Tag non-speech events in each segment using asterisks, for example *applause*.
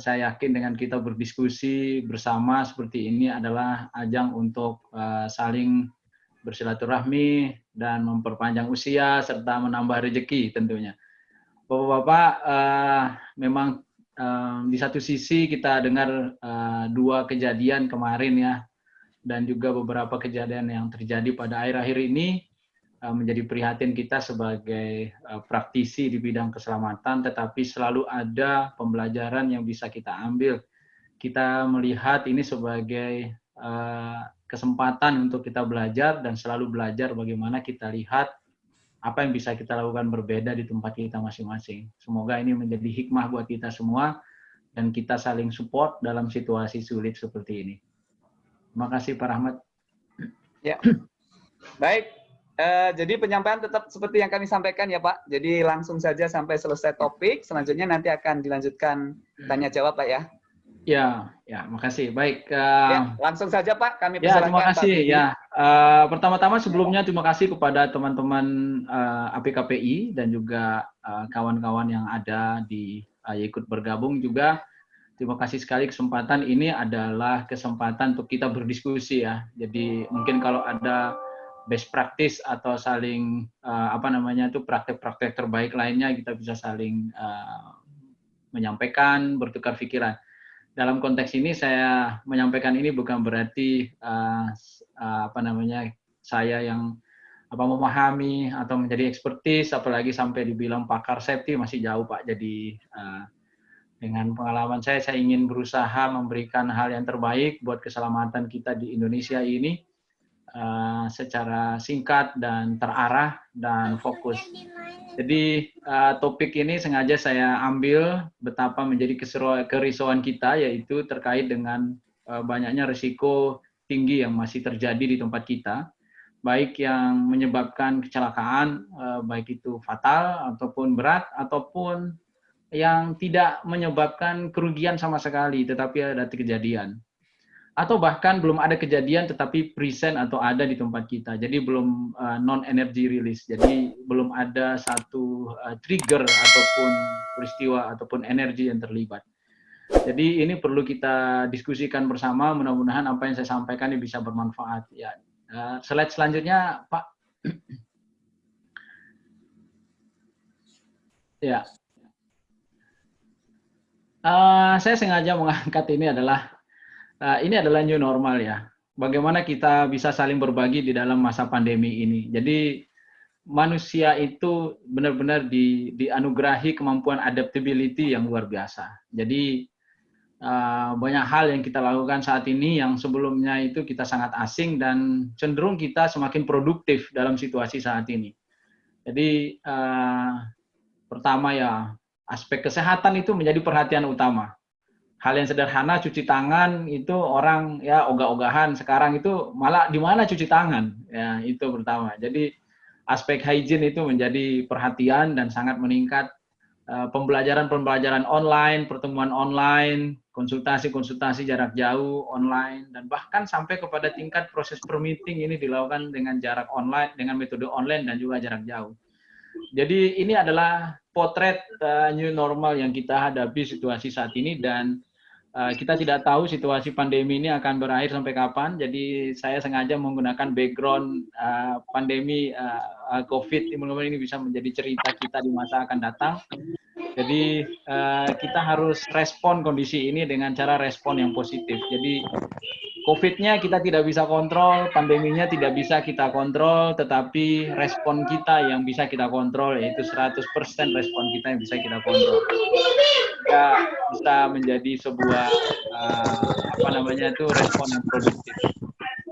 saya yakin dengan kita berdiskusi bersama seperti ini adalah ajang untuk uh, saling bersilaturahmi dan memperpanjang usia serta menambah rezeki tentunya. Bapak-bapak, uh, memang uh, di satu sisi kita dengar uh, dua kejadian kemarin ya, dan juga beberapa kejadian yang terjadi pada akhir-akhir ini menjadi prihatin kita sebagai eh, praktisi di bidang keselamatan, tetapi selalu ada pembelajaran yang bisa kita ambil. Kita melihat ini sebagai eh, kesempatan untuk kita belajar dan selalu belajar bagaimana kita lihat apa yang bisa kita lakukan berbeda di tempat kita masing-masing. Semoga ini menjadi hikmah buat kita semua dan kita saling support dalam situasi sulit seperti ini. Terima kasih Pak Rahmat. Ya. Baik, Uh, jadi penyampaian tetap seperti yang kami sampaikan ya Pak. Jadi langsung saja sampai selesai topik. Selanjutnya nanti akan dilanjutkan tanya jawab Pak ya. Ya, ya, makasih. Baik. Uh, ya, langsung saja Pak. Kami ya, terima kasih. Pak ya, uh, pertama-tama sebelumnya terima kasih kepada teman-teman uh, APKPI dan juga kawan-kawan uh, yang ada di uh, ikut bergabung juga. Terima kasih sekali kesempatan ini adalah kesempatan untuk kita berdiskusi ya. Jadi mungkin kalau ada best practice atau saling uh, apa namanya itu praktek-praktek terbaik lainnya kita bisa saling uh, menyampaikan bertukar pikiran. Dalam konteks ini saya menyampaikan ini bukan berarti uh, uh, apa namanya saya yang apa memahami atau menjadi ekspertis apalagi sampai dibilang pakar safety masih jauh pak. Jadi uh, dengan pengalaman saya saya ingin berusaha memberikan hal yang terbaik buat keselamatan kita di Indonesia ini uh, secara singkat dan terarah dan fokus. Jadi uh, topik ini sengaja saya ambil betapa menjadi kerisauan kita yaitu terkait dengan uh, banyaknya risiko tinggi yang masih terjadi di tempat kita, baik yang menyebabkan kecelakaan, uh, baik itu fatal ataupun berat ataupun yang tidak menyebabkan kerugian sama sekali, tetapi ada kejadian atau bahkan belum ada kejadian tetapi present atau ada di tempat kita. Jadi belum uh, non energy release. Jadi belum ada satu uh, trigger ataupun peristiwa ataupun energi yang terlibat. Jadi ini perlu kita diskusikan bersama. Mudah-mudahan apa yang saya sampaikan ini bisa bermanfaat. Ya, uh, slide selanjutnya, Pak. ya, uh, saya sengaja mengangkat ini adalah uh, ini adalah new normal ya. Bagaimana kita bisa saling berbagi di dalam masa pandemi ini. Jadi manusia itu benar-benar di, dianugerahi kemampuan adaptability yang luar biasa. Jadi uh, banyak hal yang kita lakukan saat ini yang sebelumnya itu kita sangat asing dan cenderung kita semakin produktif dalam situasi saat ini. Jadi uh, pertama ya aspek kesehatan itu menjadi perhatian utama hal yang sederhana cuci tangan itu orang ya ogah-ogahan. Sekarang itu malah di mana cuci tangan? Ya itu pertama. Jadi aspek hygiene itu menjadi perhatian dan sangat meningkat. Eh, pembelajaran-pembelajaran online pertemuan online konsultasi-konsultasi jarak jauh online dan bahkan sampai kepada tingkat proses per meeting ini dilakukan dengan jarak online dengan metode online dan juga jarak jauh. Jadi ini adalah potret uh, new normal yang kita hadapi situasi saat ini dan kita tidak tahu situasi pandemi ini akan berakhir sampai kapan. Jadi saya sengaja menggunakan background uh, pandemi uh, COVID. Mudah-mudahan ini bisa menjadi cerita kita di masa akan datang. Jadi uh, kita harus respon kondisi ini dengan cara respon yang positif. Jadi COVID-nya kita tidak bisa kontrol, pandeminya tidak bisa kita kontrol, tetapi respon kita yang bisa kita kontrol, yaitu 100% respon kita yang bisa kita kontrol. Kita bisa menjadi sebuah, uh, apa namanya itu, respon yang produktif.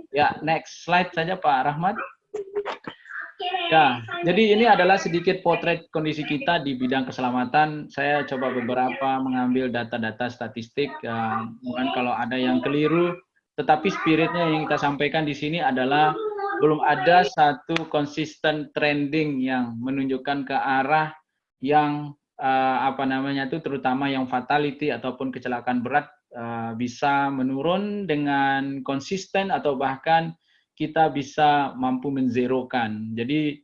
Ya, next slide saja Pak Rahmat. Ya, jadi ini adalah sedikit potret kondisi kita di bidang keselamatan. Saya coba beberapa mengambil data-data statistik. Uh, mungkin kalau ada yang keliru, tetapi spiritnya yang kita sampaikan di sini adalah belum ada satu konsisten trending yang menunjukkan ke arah yang uh, apa namanya itu terutama yang fatality ataupun kecelakaan berat uh, bisa menurun dengan konsisten atau bahkan kita bisa mampu menzerokan. Jadi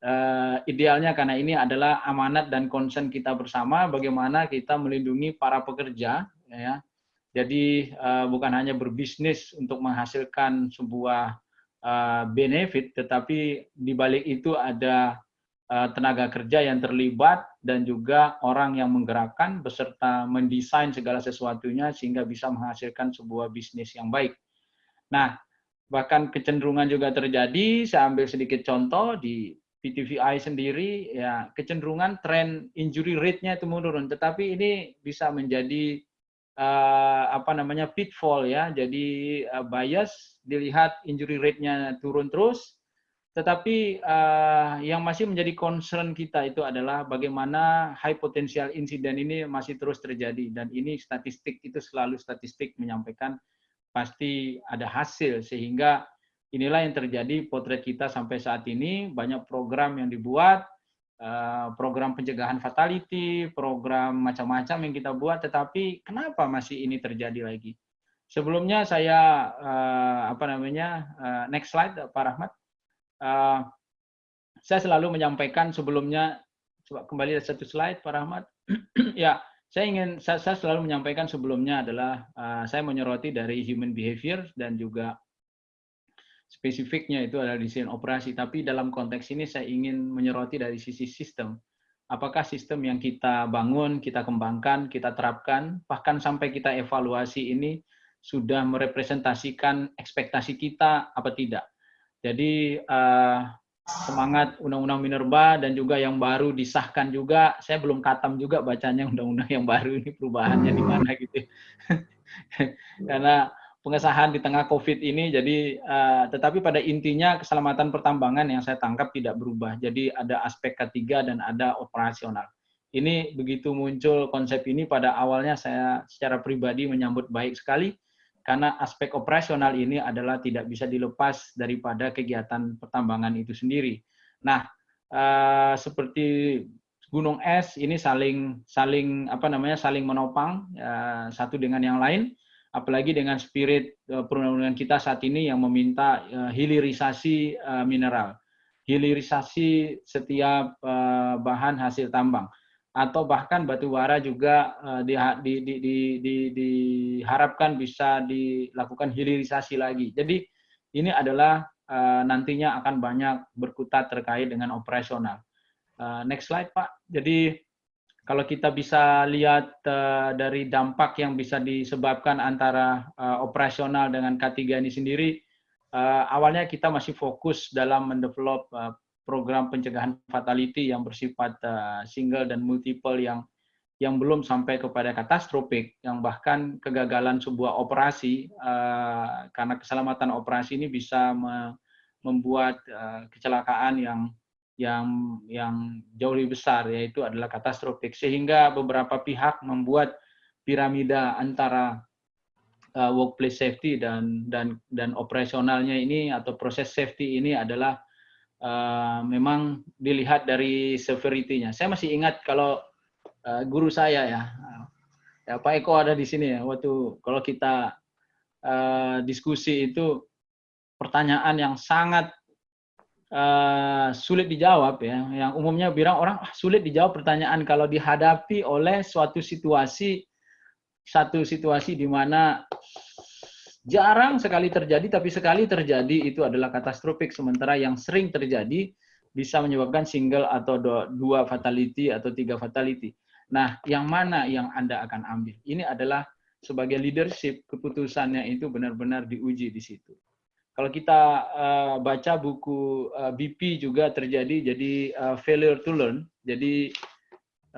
uh, idealnya karena ini adalah amanat dan konsen kita bersama bagaimana kita melindungi para pekerja ya. Jadi uh, bukan hanya berbisnis untuk menghasilkan sebuah uh, benefit, tetapi di balik itu ada uh, tenaga kerja yang terlibat dan juga orang yang menggerakkan beserta mendesain segala sesuatunya sehingga bisa menghasilkan sebuah bisnis yang baik. Nah, bahkan kecenderungan juga terjadi. Saya ambil sedikit contoh di PTVI sendiri, ya kecenderungan tren injury rate-nya itu menurun. Tetapi ini bisa menjadi uh, apa namanya pitfall ya. Jadi uh, bias dilihat injury rate-nya turun terus, tetapi uh, yang masih menjadi concern kita itu adalah bagaimana high potential incident ini masih terus terjadi. Dan ini statistik itu selalu statistik menyampaikan pasti ada hasil. Sehingga inilah yang terjadi potret kita sampai saat ini. Banyak program yang dibuat program pencegahan fatality, program macam-macam yang kita buat, tetapi kenapa masih ini terjadi lagi? Sebelumnya saya uh, apa namanya uh, next slide Pak Rahmat. Uh, saya selalu menyampaikan sebelumnya coba kembali satu slide Pak Rahmat. *clears throat* ya, saya ingin saya, saya selalu menyampaikan sebelumnya adalah uh, saya menyoroti dari human behavior dan juga spesifiknya itu adalah desain operasi, tapi dalam konteks ini saya ingin menyoroti dari sisi sistem. Apakah sistem yang kita bangun, kita kembangkan, kita terapkan, bahkan sampai kita evaluasi ini sudah merepresentasikan ekspektasi kita apa tidak. Jadi uh, semangat Undang-Undang Minerba dan juga yang baru disahkan juga, saya belum katam juga bacanya Undang-Undang yang baru ini perubahannya di mana gitu. *laughs* Karena pengesahan di tengah COVID ini. Jadi, uh, tetapi pada intinya keselamatan pertambangan yang saya tangkap tidak berubah. Jadi ada aspek ketiga dan ada operasional. Ini begitu muncul konsep ini pada awalnya saya secara pribadi menyambut baik sekali karena aspek operasional ini adalah tidak bisa dilepas daripada kegiatan pertambangan itu sendiri. Nah, uh, seperti gunung es ini saling saling apa namanya saling menopang uh, satu dengan yang lain apalagi dengan spirit uh, perundang-undangan kita saat ini yang meminta uh, hilirisasi uh, mineral, hilirisasi setiap bahan hasil tambang, atau bahkan batu bara juga di, di, di, di, di, diharapkan bisa dilakukan hilirisasi lagi. Jadi ini adalah nantinya akan banyak berkutat terkait dengan operasional. Next slide Pak. Jadi kalau kita bisa lihat uh, dari dampak yang bisa disebabkan antara uh, operasional dengan K3 ini sendiri, uh, awalnya kita masih fokus dalam mendevelop uh, program pencegahan fatality yang bersifat uh, single dan multiple yang yang belum sampai kepada katastrofik, yang bahkan kegagalan sebuah operasi uh, karena keselamatan operasi ini bisa me membuat uh, kecelakaan yang yang yang jauh lebih besar yaitu adalah katastrofik sehingga beberapa pihak membuat piramida antara uh, workplace safety dan dan dan operasionalnya ini atau proses safety ini adalah uh, memang dilihat dari severity-nya. Saya masih ingat kalau uh, guru saya ya, ya Pak Eko ada di sini ya waktu kalau kita uh, diskusi itu pertanyaan yang sangat uh, sulit dijawab ya. Yang umumnya bilang orang ah, sulit dijawab pertanyaan kalau dihadapi oleh suatu situasi satu situasi di mana jarang sekali terjadi tapi sekali terjadi itu adalah katastrofik sementara yang sering terjadi bisa menyebabkan single atau dua fatality atau tiga fatality. Nah, yang mana yang Anda akan ambil? Ini adalah sebagai leadership keputusannya itu benar-benar diuji di situ. Kalau kita uh, baca buku uh, eh, BP juga terjadi jadi uh, failure to learn. Jadi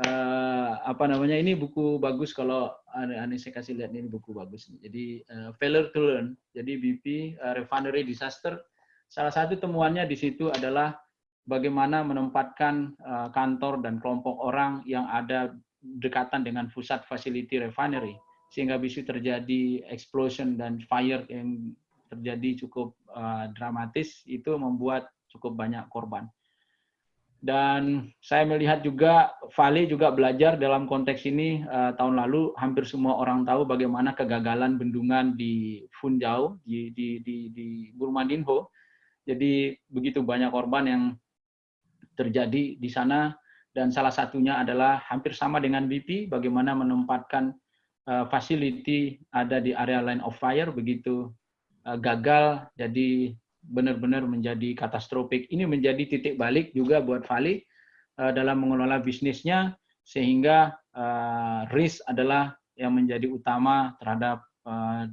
uh, apa namanya ini buku bagus kalau aneh saya kasih lihat ini buku bagus. Jadi uh, failure to learn. Jadi BP uh, refinery disaster. Salah satu temuannya di situ adalah bagaimana menempatkan uh, kantor dan kelompok orang yang ada dekatan dengan pusat facility refinery sehingga bisa terjadi explosion dan fire yang terjadi cukup uh, dramatis itu membuat cukup banyak korban. Dan saya melihat juga Vale juga belajar dalam konteks ini uh, tahun lalu hampir semua orang tahu bagaimana kegagalan bendungan di Funjau di di di, di Burmandinho. Jadi begitu banyak korban yang terjadi di sana dan salah satunya adalah hampir sama dengan BP bagaimana menempatkan uh, facility ada di area line of fire begitu gagal jadi benar-benar menjadi katastrofik. Ini menjadi titik balik juga buat Vali uh, dalam mengelola bisnisnya sehingga uh, risk adalah yang menjadi utama terhadap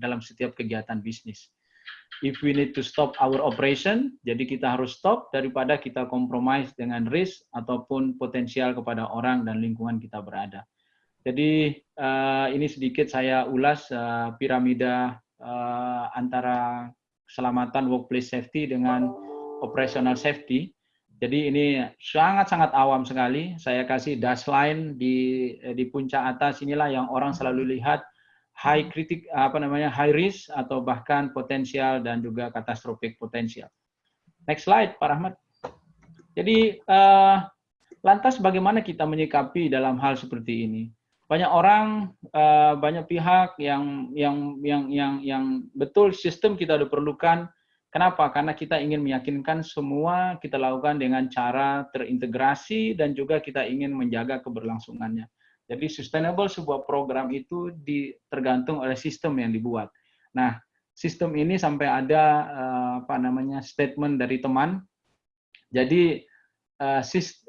dalam setiap kegiatan bisnis. If we need to stop our operation, jadi kita harus stop daripada kita compromise dengan risk ataupun potensial kepada orang dan lingkungan kita berada. Jadi ini sedikit saya ulas piramida uh, antara keselamatan workplace safety dengan operational safety. Jadi ini sangat-sangat awam sekali. Saya kasih dash line di di puncak atas inilah yang orang selalu lihat high kritik apa namanya high risk atau bahkan potensial dan juga katastrofik potensial. Next slide, Pak Rahmat. Jadi uh, lantas bagaimana kita menyikapi dalam hal seperti ini? Banyak orang, uh, banyak pihak yang yang yang yang yang betul sistem kita udah perlukan. Kenapa? Karena kita ingin meyakinkan semua kita lakukan dengan cara terintegrasi dan juga kita ingin menjaga keberlangsungannya. Jadi sustainable sebuah program itu tergantung oleh sistem yang dibuat. Nah, sistem ini sampai ada uh, apa namanya statement dari teman. Jadi uh,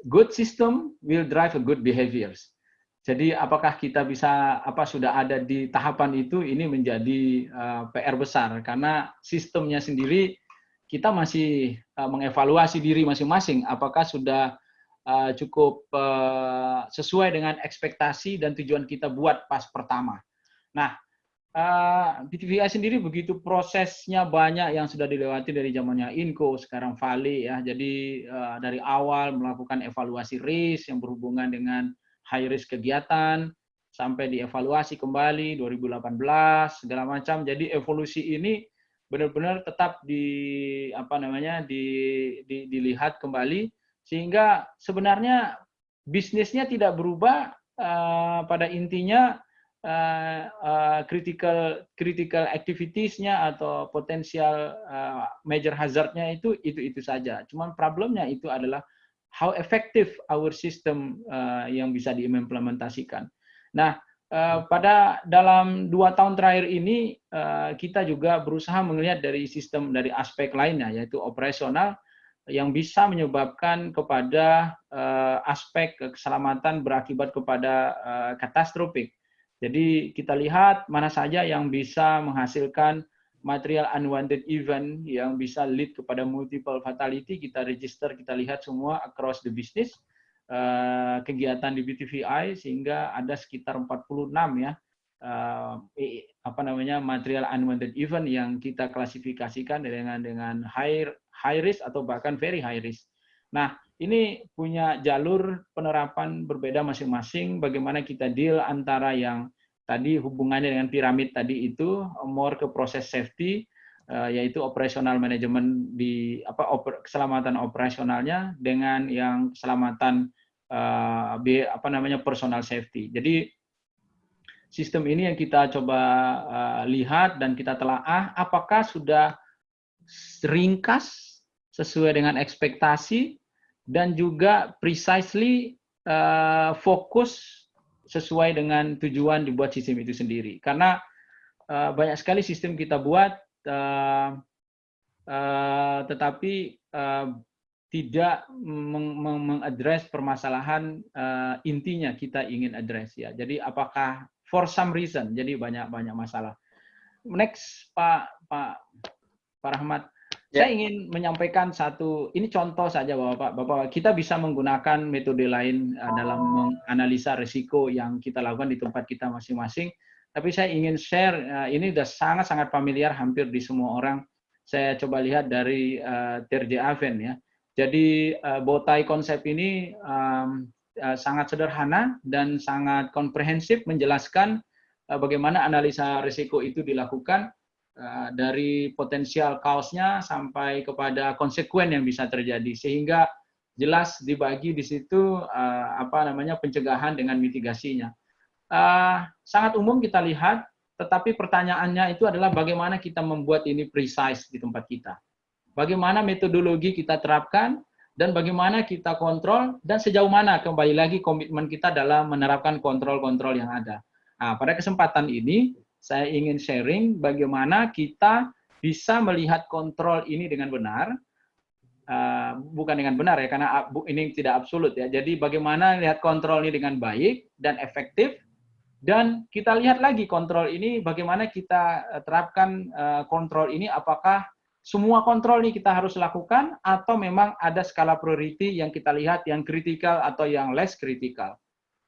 good system will drive good behaviors jadi apakah kita bisa apa sudah ada di tahapan itu ini menjadi uh, eh, PR besar karena sistemnya sendiri kita masih uh, mengevaluasi diri masing-masing apakah sudah uh, cukup uh, sesuai dengan ekspektasi dan tujuan kita buat pas pertama. Nah, uh, sendiri begitu prosesnya banyak yang sudah dilewati dari zamannya Inco, sekarang Vali ya. Jadi uh, dari awal melakukan evaluasi risk yang berhubungan dengan high risk kegiatan sampai dievaluasi kembali 2018 segala macam. Jadi evolusi ini benar-benar tetap di apa namanya di, di, dilihat kembali sehingga sebenarnya bisnisnya tidak berubah uh, pada intinya uh, uh, critical critical activitiesnya atau potensial uh, major hazardnya itu itu itu saja. Cuman problemnya itu adalah how effective our system uh, yang bisa diimplementasikan. Nah, uh, pada dalam dua tahun terakhir ini uh, kita juga berusaha melihat dari sistem dari aspek lainnya yaitu operasional yang bisa menyebabkan kepada uh, aspek keselamatan berakibat kepada uh, katastrofik. Jadi kita lihat mana saja yang bisa menghasilkan material unwanted event yang bisa lead kepada multiple fatality, kita register, kita lihat semua across the business, uh, kegiatan di BTVI, sehingga ada sekitar 46 ya, uh, apa namanya material unwanted event yang kita klasifikasikan dengan dengan high high risk atau bahkan very high risk. Nah, ini punya jalur penerapan berbeda masing-masing. Bagaimana kita deal antara yang tadi hubungannya dengan piramid tadi itu more ke proses safety uh, yaitu operational management di apa oper, keselamatan operasionalnya dengan yang keselamatan uh, apa namanya personal safety. Jadi sistem ini yang kita coba uh, lihat dan kita telaah apakah sudah ringkas sesuai dengan ekspektasi dan juga precisely uh, fokus sesuai dengan tujuan dibuat sistem itu sendiri. Karena uh, banyak sekali sistem kita buat, uh, uh, tetapi uh, tidak mengadres permasalahan uh, intinya kita ingin address ya. Jadi apakah for some reason jadi banyak banyak masalah. Next Pak Pak Pak Rahmat, Ya. Saya ingin menyampaikan satu, ini contoh saja Bapak, Bapak kita bisa menggunakan metode lain uh, dalam menganalisa risiko yang kita lakukan di tempat kita masing-masing. Tapi saya ingin share, uh, ini sudah sangat-sangat familiar hampir di semua orang. Saya coba lihat dari uh, Terje Aven ya. Jadi uh, botai konsep ini um, uh, sangat sederhana dan sangat komprehensif menjelaskan uh, bagaimana analisa risiko itu dilakukan Eh, dari potensial kaosnya sampai kepada konsekuen yang bisa terjadi. Sehingga jelas dibagi di situ uh, apa namanya pencegahan dengan mitigasinya. Uh, sangat umum kita lihat tetapi pertanyaannya itu adalah bagaimana kita membuat ini precise di tempat kita. Bagaimana metodologi kita terapkan dan bagaimana kita kontrol dan sejauh mana kembali lagi komitmen kita dalam menerapkan kontrol-kontrol yang ada. Nah, pada kesempatan ini saya ingin sharing bagaimana kita bisa melihat kontrol ini dengan benar, uh, bukan dengan benar ya, karena ini tidak absolut ya. Jadi bagaimana lihat kontrol ini dengan baik dan efektif, dan kita lihat lagi kontrol ini bagaimana kita eh, terapkan uh, kontrol ini, apakah semua kontrol ini kita harus lakukan atau memang ada skala priority yang kita lihat yang kritikal atau yang less kritikal.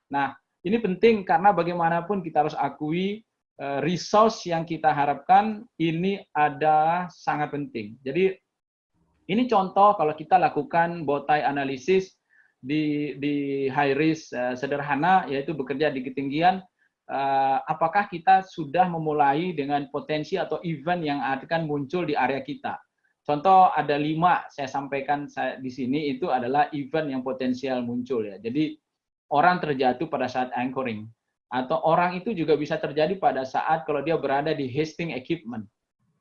Nah, ini penting karena bagaimanapun kita harus akui Eh, resource yang kita harapkan ini ada sangat penting. Jadi ini contoh kalau kita lakukan botai analisis di di high risk uh, sederhana yaitu bekerja di ketinggian uh, apakah kita sudah memulai dengan potensi atau event yang akan muncul di area kita. Contoh ada lima saya sampaikan saya, di sini itu adalah event yang potensial muncul ya. Jadi orang terjatuh pada saat anchoring atau orang itu juga bisa terjadi pada saat kalau dia berada di hasting equipment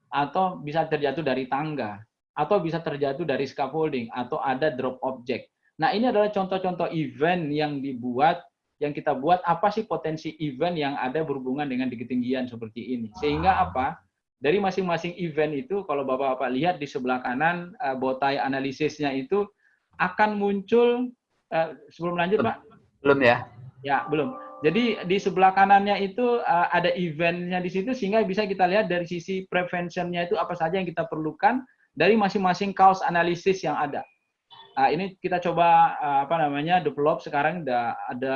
atau bisa terjatuh dari tangga atau bisa terjatuh dari scaffolding atau ada drop object. Nah, ini adalah contoh-contoh event yang dibuat yang kita buat apa sih potensi event yang ada berhubungan dengan di ketinggian seperti ini. Sehingga apa? Dari masing-masing event itu kalau Bapak-bapak lihat di sebelah kanan uh, botai analisisnya itu akan muncul uh, sebelum lanjut, Pak. Belum ya? Ya, belum jadi di sebelah kanannya itu uh, ada eventnya di situ sehingga bisa kita lihat dari sisi preventionnya itu apa saja yang kita perlukan dari masing-masing cause analysis yang ada. Nah, ini kita coba uh, apa namanya develop sekarang. Ada, ada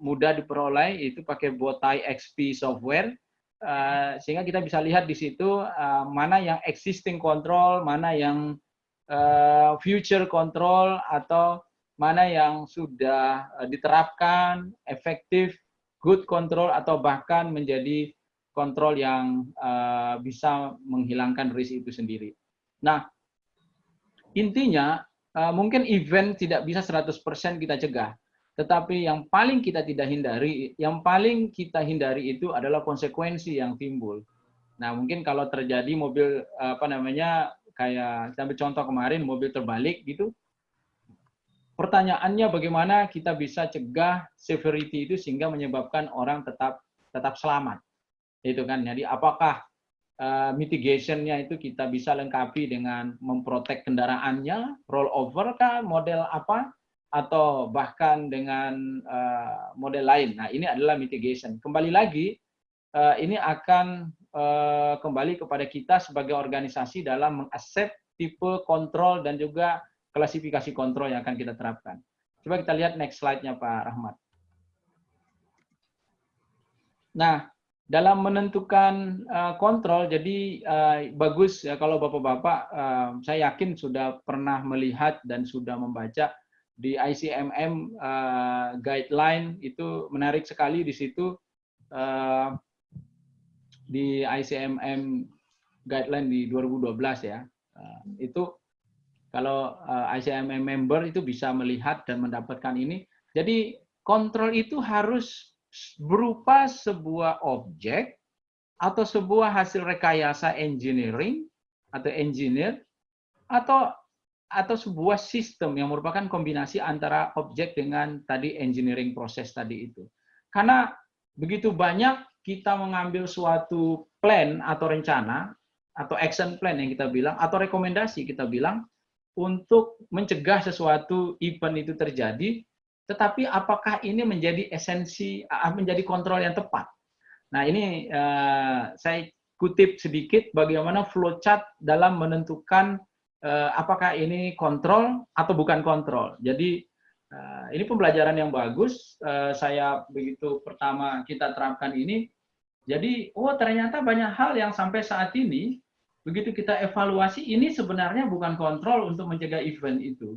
mudah diperoleh itu pakai Botai XP software. Uh, sehingga kita bisa lihat di situ uh, mana yang existing control, mana yang uh, future control atau mana yang sudah diterapkan efektif good control atau bahkan menjadi kontrol yang uh, bisa menghilangkan risk itu sendiri. Nah, intinya uh, mungkin event tidak bisa 100% kita cegah, tetapi yang paling kita tidak hindari, yang paling kita hindari itu adalah konsekuensi yang timbul. Nah, mungkin kalau terjadi mobil apa namanya kayak sampai contoh kemarin mobil terbalik gitu, pertanyaannya bagaimana kita bisa cegah severity itu sehingga menyebabkan orang tetap tetap selamat. Itu kan. Jadi apakah uh, mitigationnya itu kita bisa lengkapi dengan memprotek kendaraannya, roll over kah, model apa, atau bahkan dengan uh, model lain. Nah ini adalah mitigation. Kembali lagi, uh, ini akan uh, kembali kepada kita sebagai organisasi dalam mengaccept tipe kontrol dan juga klasifikasi kontrol yang akan kita terapkan. Coba kita lihat next slide-nya Pak Rahmat. Nah, dalam menentukan uh, kontrol, jadi uh, bagus ya kalau bapak-bapak, uh, saya yakin sudah pernah melihat dan sudah membaca di ICMM guideline itu menarik sekali di situ di ICMM guideline di 2012 ya itu kalau eh, ICMM member itu bisa melihat dan mendapatkan ini. Jadi kontrol itu harus berupa sebuah objek atau sebuah hasil rekayasa engineering atau engineer atau atau sebuah sistem yang merupakan kombinasi antara objek dengan tadi engineering proses tadi itu. Karena begitu banyak kita mengambil suatu plan atau rencana atau action plan yang kita bilang atau rekomendasi kita bilang untuk mencegah sesuatu event itu terjadi, tetapi apakah ini menjadi esensi, ah, menjadi kontrol yang tepat? Nah ini uh, saya kutip sedikit bagaimana flowchart dalam menentukan uh, apakah ini kontrol atau bukan kontrol. Jadi uh, ini pembelajaran yang bagus. Uh, saya begitu pertama kita terapkan ini, jadi oh ternyata banyak hal yang sampai saat ini begitu kita evaluasi ini sebenarnya bukan kontrol untuk mencegah event itu,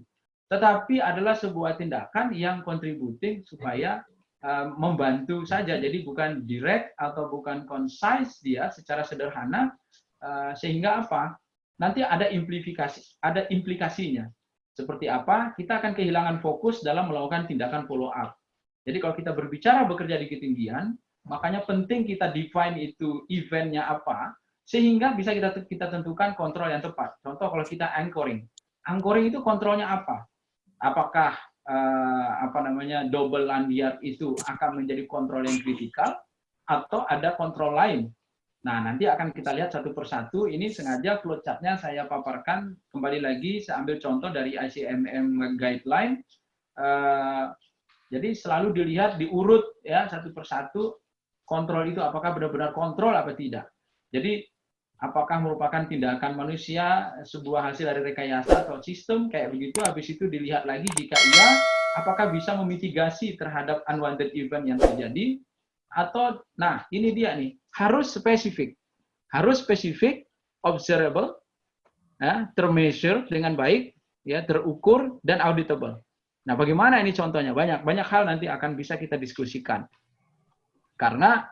tetapi adalah sebuah tindakan yang kontributing supaya uh, membantu saja. Jadi bukan direct atau bukan concise dia secara sederhana uh, sehingga apa? Nanti ada implikasi, ada implikasinya. Seperti apa? Kita akan kehilangan fokus dalam melakukan tindakan follow up. Jadi kalau kita berbicara bekerja di ketinggian, makanya penting kita define itu eventnya apa, sehingga bisa kita kita tentukan kontrol yang tepat. Contoh kalau kita anchoring, anchoring itu kontrolnya apa? Apakah uh, apa namanya double land yard itu akan menjadi kontrol yang kritikal atau ada kontrol lain. Nah, nanti akan kita lihat satu persatu. Ini sengaja flowchart-nya saya paparkan. Kembali lagi, saya ambil contoh dari ICMM Guideline. Uh, jadi selalu dilihat, diurut ya satu persatu. Kontrol itu apakah benar-benar kontrol apa tidak. Jadi apakah merupakan tindakan manusia, sebuah hasil dari rekayasa atau sistem, kayak begitu. Habis itu dilihat lagi jika iya, apakah bisa memitigasi terhadap unwanted event yang terjadi? Atau nah ini dia nih harus spesifik harus spesifik observable ya termeasure dengan baik ya terukur dan auditable. Nah bagaimana ini contohnya? Banyak banyak hal nanti akan bisa kita diskusikan. Karena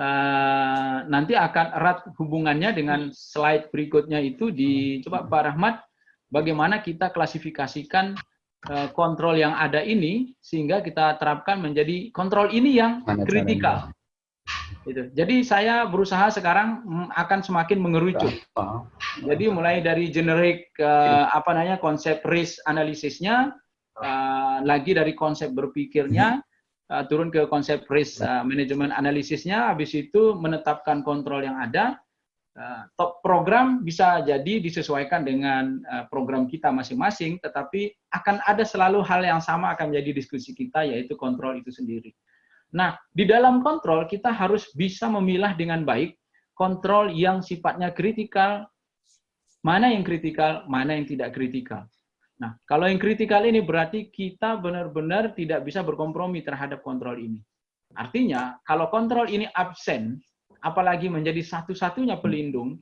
uh, nanti akan erat hubungannya dengan slide berikutnya itu di coba Pak Rahmat bagaimana kita klasifikasikan Eh, kontrol yang ada ini sehingga kita terapkan menjadi kontrol ini yang kritikal. Itu. Jadi saya berusaha sekarang mm, akan semakin mengerucut. Jadi mulai dari generik uh, apa namanya konsep risk analisisnya, uh, lagi dari konsep berpikirnya, uh, turun ke konsep risk uh, management analisisnya, habis itu menetapkan kontrol yang ada, Eh, top program bisa jadi disesuaikan dengan eh, program kita masing-masing, tetapi akan ada selalu hal yang sama akan menjadi diskusi kita, yaitu kontrol itu sendiri. Nah, di dalam kontrol kita harus bisa memilah dengan baik kontrol yang sifatnya kritikal, mana yang kritikal, mana yang tidak kritikal. Nah, kalau yang kritikal ini berarti kita benar-benar tidak bisa berkompromi terhadap kontrol ini. Artinya, kalau kontrol ini absen, apalagi menjadi satu-satunya pelindung,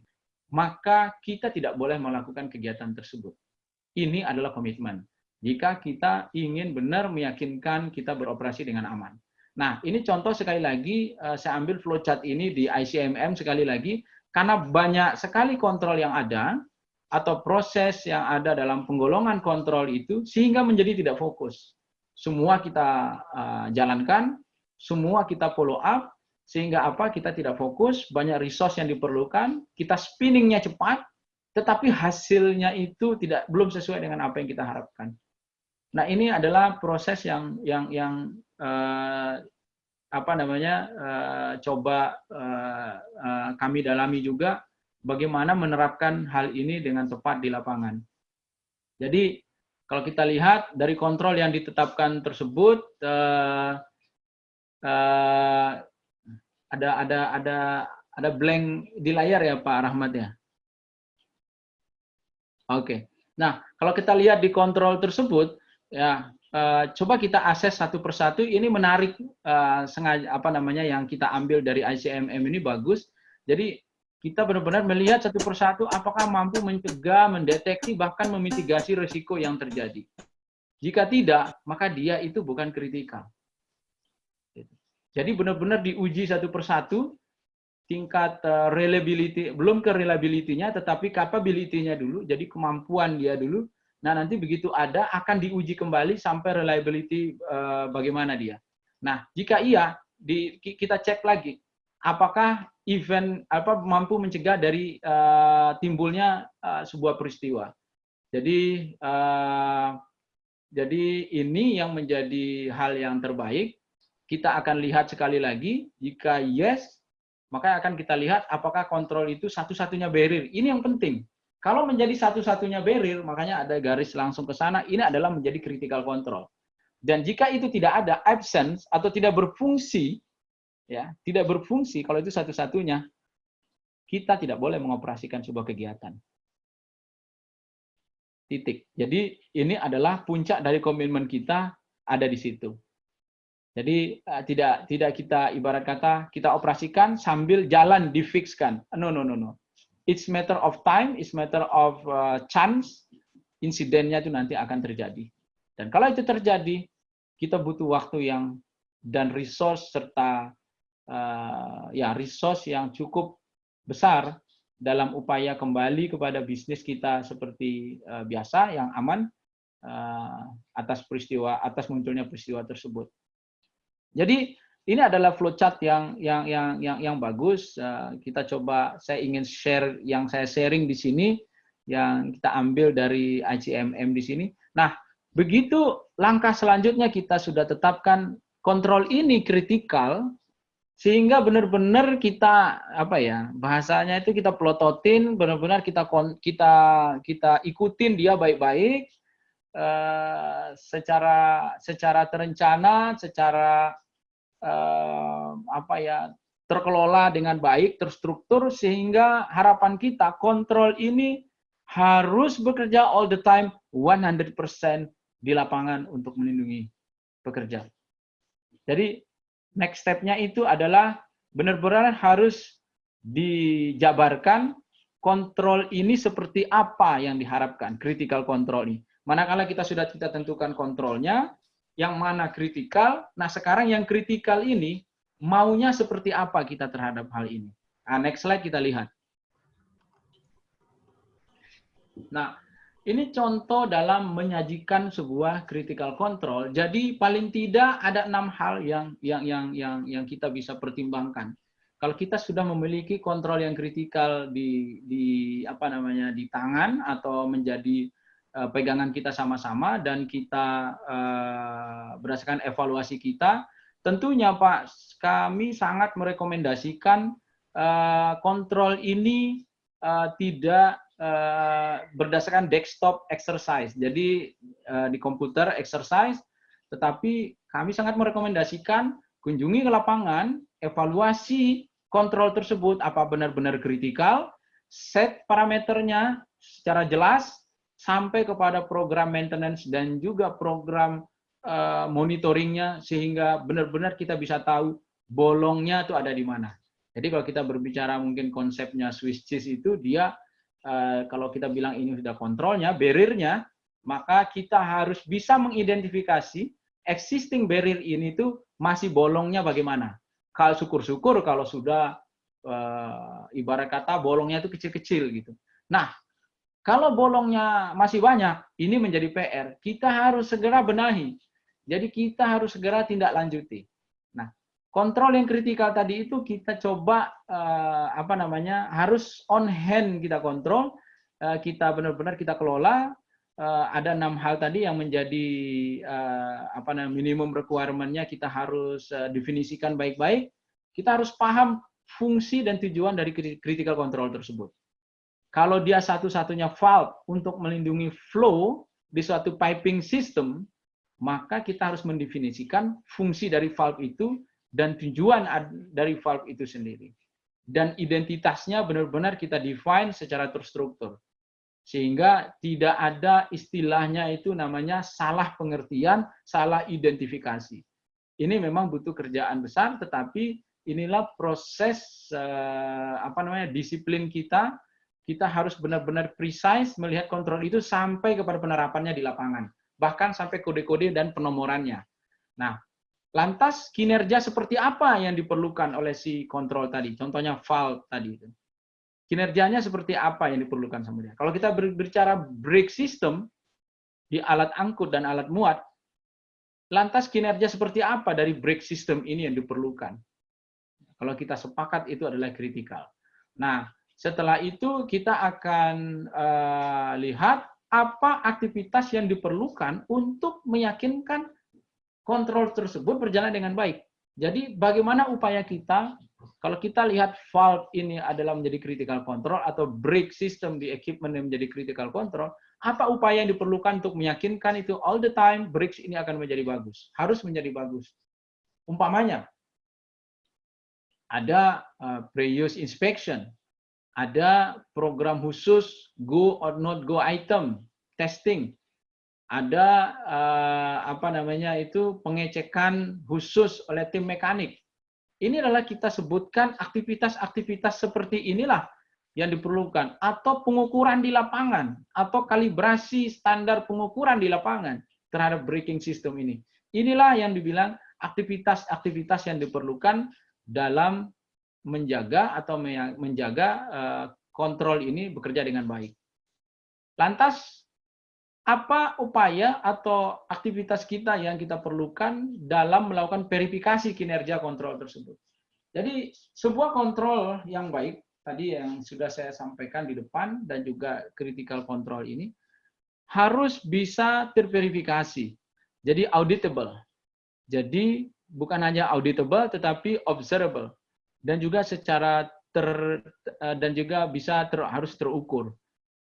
maka kita tidak boleh melakukan kegiatan tersebut. Ini adalah komitmen. Jika kita ingin benar meyakinkan kita beroperasi dengan aman. Nah, ini contoh sekali lagi, eh, saya ambil flowchart ini di ICMM sekali lagi, karena banyak sekali kontrol yang ada, atau proses yang ada dalam penggolongan kontrol itu, sehingga menjadi tidak fokus. Semua kita uh, jalankan, semua kita follow up, sehingga apa? Kita tidak fokus, banyak resource yang diperlukan, kita spinningnya cepat, tetapi hasilnya itu tidak belum sesuai dengan apa yang kita harapkan. Nah, ini adalah proses yang yang yang uh, apa namanya uh, coba uh, uh, kami dalami juga bagaimana menerapkan hal ini dengan tepat di lapangan. Jadi kalau kita lihat dari kontrol yang ditetapkan tersebut, uh, uh, ada ada ada ada blank di layar ya Pak Rahmat ya. Oke. Nah, kalau kita lihat di kontrol tersebut ya uh, coba kita akses satu persatu ini menarik uh, sengaja apa namanya yang kita ambil dari ICMM ini bagus. Jadi kita benar-benar melihat satu persatu apakah mampu mencegah, mendeteksi bahkan memitigasi risiko yang terjadi. Jika tidak, maka dia itu bukan kritikal. Jadi benar-benar diuji satu persatu tingkat uh, reliability belum ke reliability-nya tetapi capability-nya dulu jadi kemampuan dia dulu nah nanti begitu ada akan diuji kembali sampai reliability uh, bagaimana dia nah jika iya kita cek lagi apakah event apa mampu mencegah dari uh, timbulnya uh, sebuah peristiwa jadi uh, jadi ini yang menjadi hal yang terbaik kita akan lihat sekali lagi, jika yes, maka akan kita lihat apakah kontrol itu satu-satunya barrier. Ini yang penting. Kalau menjadi satu-satunya barrier, makanya ada garis langsung ke sana, ini adalah menjadi critical control. Dan jika itu tidak ada absence atau tidak berfungsi, ya tidak berfungsi, kalau itu satu-satunya, kita tidak boleh mengoperasikan sebuah kegiatan. Titik. Jadi ini adalah puncak dari komitmen kita ada di situ. Jadi uh, tidak tidak kita ibarat kata kita operasikan sambil jalan difixkan. No no no no. It's matter of time, it's matter of uh, chance. Insidennya itu nanti akan terjadi. Dan kalau itu terjadi, kita butuh waktu yang dan resource serta ya resource yang cukup besar dalam upaya kembali kepada bisnis kita seperti uh, biasa yang aman uh, atas peristiwa atas munculnya peristiwa tersebut. Jadi ini adalah flowchart yang yang yang yang yang bagus. Kita coba saya ingin share yang saya sharing di sini yang kita ambil dari ICMM di sini. Nah, begitu langkah selanjutnya kita sudah tetapkan kontrol ini kritikal, sehingga benar-benar kita apa ya bahasanya itu kita plototin benar-benar kita kita kita ikutin dia baik-baik uh, secara secara terencana secara uh, apa ya terkelola dengan baik terstruktur sehingga harapan kita kontrol ini harus bekerja all the time 100% di lapangan untuk melindungi pekerja. Jadi next step-nya itu adalah benar-benar harus dijabarkan kontrol ini seperti apa yang diharapkan, critical control ini. Manakala kita sudah kita tentukan kontrolnya, yang mana kritikal, nah sekarang yang kritikal ini maunya seperti apa kita terhadap hal ini. Nah, next slide kita lihat. Nah, ini contoh dalam menyajikan sebuah critical control. Jadi paling tidak ada enam hal yang yang yang yang yang kita bisa pertimbangkan. Kalau kita sudah memiliki kontrol yang kritikal di di apa namanya di tangan atau menjadi uh, pegangan kita sama-sama dan kita uh, berdasarkan evaluasi kita, tentunya Pak kami sangat merekomendasikan kontrol ini uh, tidak uh, berdasarkan desktop exercise. Jadi uh, di komputer exercise, tetapi kami sangat merekomendasikan kunjungi ke lapangan, evaluasi kontrol tersebut apa benar-benar kritikal, set parameternya secara jelas sampai kepada program maintenance dan juga program uh, monitoringnya sehingga benar-benar kita bisa tahu bolongnya itu ada di mana. Jadi kalau kita berbicara mungkin konsepnya Swiss cheese itu dia Eh, kalau kita bilang ini sudah kontrolnya, barriernya, maka kita harus bisa mengidentifikasi existing barrier ini tuh masih bolongnya bagaimana. Kalau syukur-syukur kalau sudah uh, ibarat kata bolongnya itu kecil-kecil gitu. Nah, kalau bolongnya masih banyak, ini menjadi PR. Kita harus segera benahi. Jadi kita harus segera tindak lanjuti. Kontrol yang kritikal tadi itu kita coba uh, apa namanya harus on hand kita kontrol, uh, kita benar-benar kita kelola. Uh, ada enam hal tadi yang menjadi uh, apa namanya minimum requirement-nya kita harus uh, definisikan baik-baik. Kita harus paham fungsi dan tujuan dari critical control tersebut. Kalau dia satu-satunya valve untuk melindungi flow di suatu piping system, maka kita harus mendefinisikan fungsi dari valve itu dan tujuan dari valve itu sendiri. Dan identitasnya benar-benar kita define secara terstruktur. Sehingga tidak ada istilahnya itu namanya salah pengertian, salah identifikasi. Ini memang butuh kerjaan besar, tetapi inilah proses eh, apa namanya disiplin kita. Kita harus benar-benar precise melihat kontrol itu sampai kepada penerapannya di lapangan, bahkan sampai kode-kode dan penomorannya. Nah, Lantas kinerja seperti apa yang diperlukan oleh si kontrol tadi? Contohnya valve tadi itu. Kinerjanya seperti apa yang diperlukan sama dia? Kalau kita berbicara brake system di alat angkut dan alat muat, lantas kinerja seperti apa dari brake system ini yang diperlukan? Kalau kita sepakat itu adalah kritikal. Nah, setelah itu kita akan uh, lihat apa aktivitas yang diperlukan untuk meyakinkan kontrol tersebut berjalan dengan baik. Jadi bagaimana upaya kita kalau kita lihat valve ini adalah menjadi critical control atau brake system di equipment yang menjadi critical control, apa upaya yang diperlukan untuk meyakinkan itu all the time brakes ini akan menjadi bagus, harus menjadi bagus. Umpamanya ada uh, pre-use inspection, ada program khusus go or not go item testing, ada uh, apa namanya itu pengecekan khusus oleh tim mekanik. Ini adalah kita sebutkan aktivitas-aktivitas seperti inilah yang diperlukan atau pengukuran di lapangan atau kalibrasi standar pengukuran di lapangan terhadap braking system ini. Inilah yang dibilang aktivitas-aktivitas yang diperlukan dalam menjaga atau menjaga uh, kontrol ini bekerja dengan baik. Lantas apa upaya atau aktivitas kita yang kita perlukan dalam melakukan verifikasi kinerja kontrol tersebut. Jadi sebuah kontrol yang baik tadi yang sudah saya sampaikan di depan dan juga critical control ini harus bisa terverifikasi. Jadi auditable. Jadi bukan hanya auditable tetapi observable dan juga secara ter uh, dan juga bisa ter, harus terukur.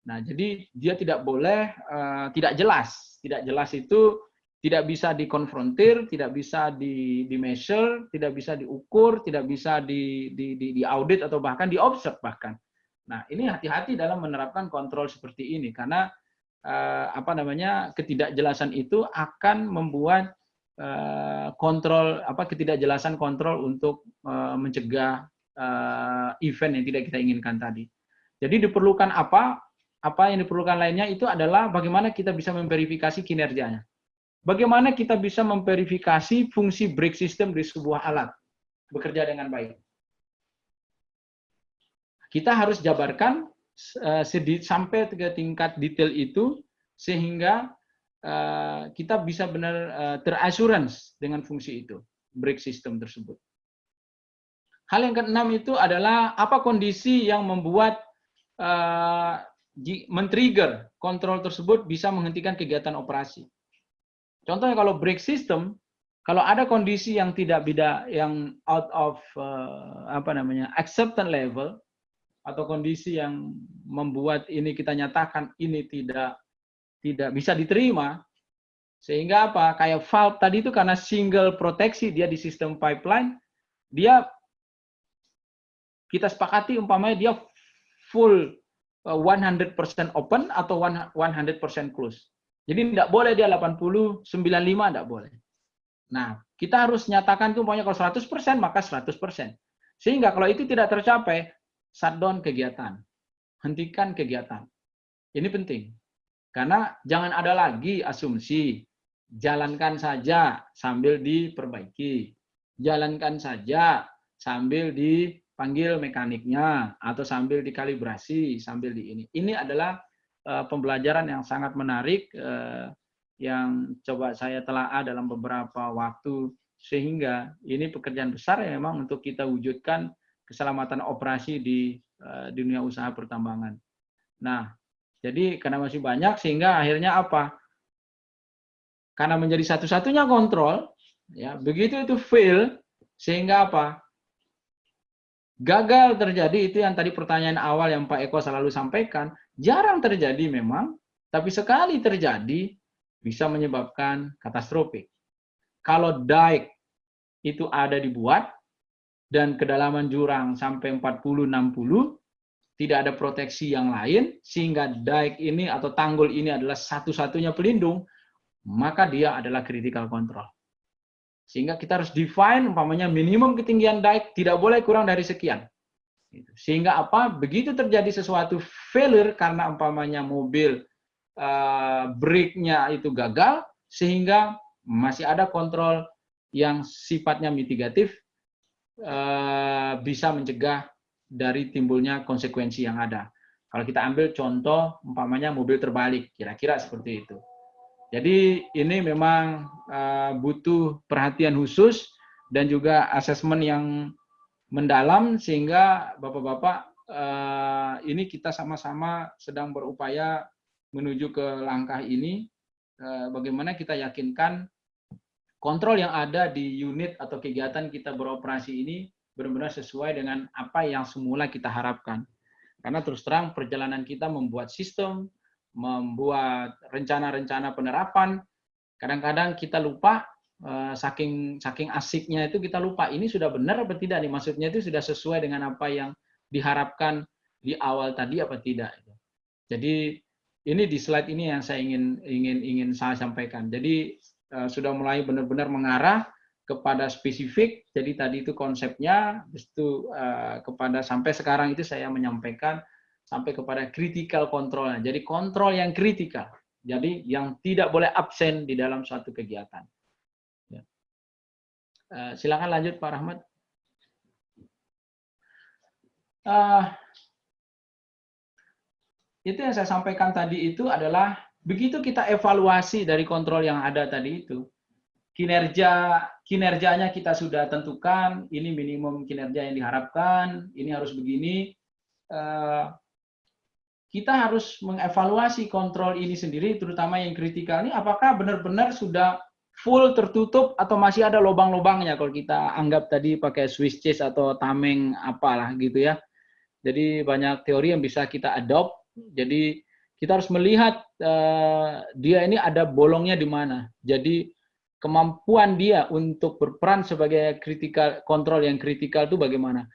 Nah, jadi dia tidak boleh uh, tidak jelas. Tidak jelas itu tidak bisa dikonfrontir, tidak bisa di, di measure, tidak bisa diukur, tidak bisa di, di, di, di audit atau bahkan di observe bahkan. Nah, ini hati-hati dalam menerapkan kontrol seperti ini karena uh, apa namanya ketidakjelasan itu akan membuat uh, kontrol apa ketidakjelasan kontrol untuk uh, mencegah uh, event yang tidak kita inginkan tadi. Jadi diperlukan apa? Apa yang diperlukan lainnya itu adalah bagaimana kita bisa memverifikasi kinerjanya. Bagaimana kita bisa memverifikasi fungsi break system di sebuah alat bekerja dengan baik kita harus jabarkan uh, sampai ke tingkat detail itu sehingga uh, kita bisa benar uh, terassurance dengan fungsi itu, break system tersebut. Hal yang keenam itu adalah apa kondisi yang membuat men-trigger kontrol tersebut bisa menghentikan kegiatan operasi. Contohnya kalau break system, kalau ada kondisi yang tidak beda, yang out of uh, apa namanya acceptance level, atau kondisi yang membuat ini kita nyatakan ini tidak tidak bisa diterima sehingga apa kayak valve tadi itu karena single proteksi dia di sistem pipeline dia kita sepakati umpamanya dia full 100% uh, open atau 100% close. Jadi tidak boleh dia 80, 95 tidak boleh. Nah, kita harus nyatakan itu umpamanya kalau 100% maka 100%. Sehingga kalau itu tidak tercapai, shutdown kegiatan. Hentikan kegiatan. Ini penting. Karena jangan ada lagi asumsi. Jalankan saja sambil diperbaiki. Jalankan saja sambil dipanggil mekaniknya atau sambil dikalibrasi, sambil di ini. Ini adalah uh, pembelajaran yang sangat menarik uh, yang coba saya telaah dalam beberapa waktu sehingga ini pekerjaan besar yang memang untuk kita wujudkan keselamatan operasi di uh, dunia usaha pertambangan. Nah, jadi karena masih banyak sehingga akhirnya apa? Karena menjadi satu-satunya kontrol, ya begitu itu fail sehingga apa? Gagal terjadi itu yang tadi pertanyaan awal yang Pak Eko selalu sampaikan, jarang terjadi memang, tapi sekali terjadi bisa menyebabkan katastrofik. Kalau dike itu ada dibuat, dan kedalaman jurang sampai 40-60, tidak ada proteksi yang lain, sehingga dike ini atau tanggul ini adalah satu-satunya pelindung, maka dia adalah critical control. Sehingga kita harus define, umpamanya minimum ketinggian dike tidak boleh kurang dari sekian. Gitu. Sehingga apa? Begitu terjadi sesuatu failure karena umpamanya mobil uh, brake-nya itu gagal, sehingga masih ada kontrol yang sifatnya mitigatif, Eh, bisa mencegah dari timbulnya konsekuensi yang ada. Kalau kita ambil contoh, umpamanya mobil terbalik, kira-kira seperti itu. Jadi ini memang uh, butuh perhatian khusus dan juga asesmen yang mendalam sehingga bapak-bapak uh, ini kita sama-sama sedang berupaya menuju ke langkah ini. Uh, bagaimana kita yakinkan kontrol yang ada di unit atau kegiatan kita beroperasi ini benar-benar sesuai dengan apa yang semula kita harapkan. Karena terus terang perjalanan kita membuat sistem, membuat rencana-rencana penerapan, kadang-kadang kita lupa eh, saking saking asiknya itu kita lupa ini sudah benar apa tidak nih maksudnya itu sudah sesuai dengan apa yang diharapkan di awal tadi apa tidak. Jadi ini di slide ini yang saya ingin ingin ingin saya sampaikan. Jadi Eh, sudah mulai benar-benar mengarah kepada spesifik. Jadi tadi itu konsepnya, itu uh, kepada sampai sekarang itu saya menyampaikan sampai kepada critical controlnya. Jadi kontrol yang kritikal. Jadi yang tidak boleh absen di dalam suatu kegiatan. Ya. Uh, silakan lanjut Pak Rahmat. Uh, itu yang saya sampaikan tadi itu adalah Begitu kita evaluasi dari kontrol yang ada tadi itu, kinerja kinerjanya kita sudah tentukan, ini minimum kinerja yang diharapkan, ini harus begini. Eh, kita harus mengevaluasi kontrol ini sendiri, terutama yang kritikal ini, apakah benar-benar sudah full tertutup atau masih ada lubang-lubangnya kalau kita anggap tadi pakai Swiss cheese atau tameng apalah gitu ya. Jadi banyak teori yang bisa kita adopt. Jadi kita harus melihat uh, dia ini ada bolongnya di mana. Jadi kemampuan dia untuk berperan sebagai critical control yang kritikal itu bagaimana.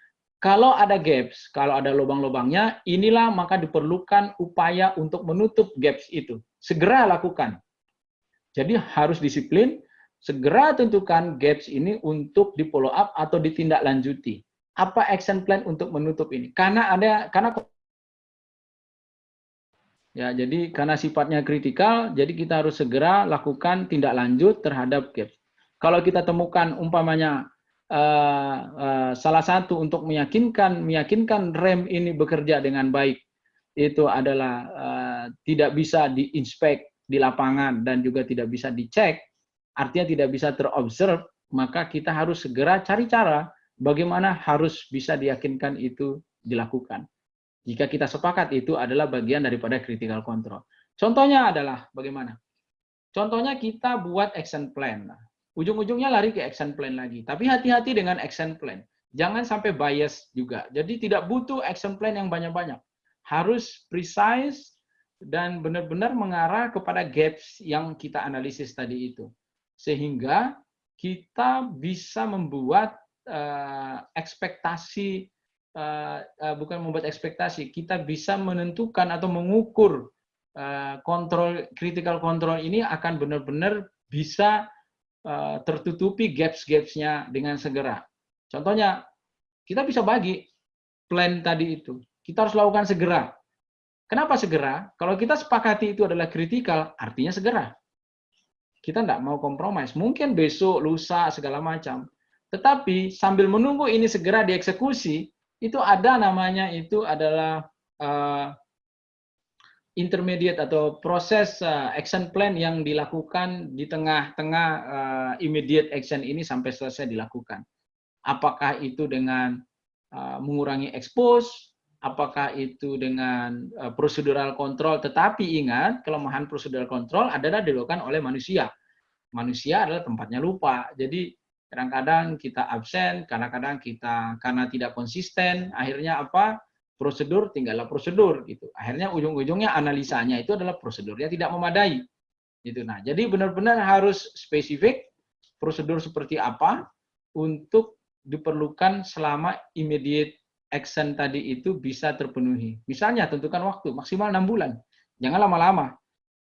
Kalau ada gaps, kalau ada lubang-lubangnya, inilah maka diperlukan upaya untuk menutup gaps itu. Segera lakukan. Jadi harus disiplin, segera tentukan gaps ini untuk di follow up atau ditindaklanjuti. Apa action plan untuk menutup ini? Karena ada karena Ya, jadi karena sifatnya kritikal, jadi kita harus segera lakukan tindak lanjut terhadap gaps. Kalau kita temukan umpamanya uh, uh, salah satu untuk meyakinkan meyakinkan rem ini bekerja dengan baik itu adalah uh, tidak bisa diinspek di lapangan dan juga tidak bisa dicek, artinya tidak bisa terobserve, maka kita harus segera cari cara bagaimana harus bisa diyakinkan itu dilakukan. Jika kita sepakat itu adalah bagian daripada critical control. Contohnya adalah bagaimana? Contohnya kita buat action plan. Ujung-ujungnya lari ke action plan lagi. Tapi hati-hati dengan action plan. Jangan sampai bias juga. Jadi tidak butuh action plan yang banyak-banyak. Harus precise dan benar-benar mengarah kepada gaps yang kita analisis tadi itu. Sehingga kita bisa membuat uh, ekspektasi uh, uh, bukan membuat ekspektasi, kita bisa menentukan atau mengukur kontrol critical control ini akan benar-benar bisa tertutupi gaps-gapsnya dengan segera. Contohnya, kita bisa bagi plan tadi itu. Kita harus lakukan segera. Kenapa segera? Kalau kita sepakati itu adalah kritikal, artinya segera. Kita tidak mau kompromis. Mungkin besok, lusa, segala macam. Tetapi sambil menunggu ini segera dieksekusi, itu ada namanya itu adalah uh, intermediate atau proses uh, action plan yang dilakukan di tengah-tengah uh, immediate action ini sampai selesai dilakukan. Apakah itu dengan uh, mengurangi expose, apakah itu dengan uh, procedural control, tetapi ingat kelemahan procedural control adalah dilakukan oleh manusia. Manusia adalah tempatnya lupa. Jadi kadang-kadang kita absen, kadang-kadang kita karena tidak konsisten, akhirnya apa? Prosedur tinggallah prosedur gitu. Akhirnya ujung-ujungnya analisanya itu adalah prosedurnya tidak memadai. Gitu. Nah, jadi benar-benar harus spesifik prosedur seperti apa untuk diperlukan selama immediate action tadi itu bisa terpenuhi. Misalnya tentukan waktu maksimal enam bulan. Jangan lama-lama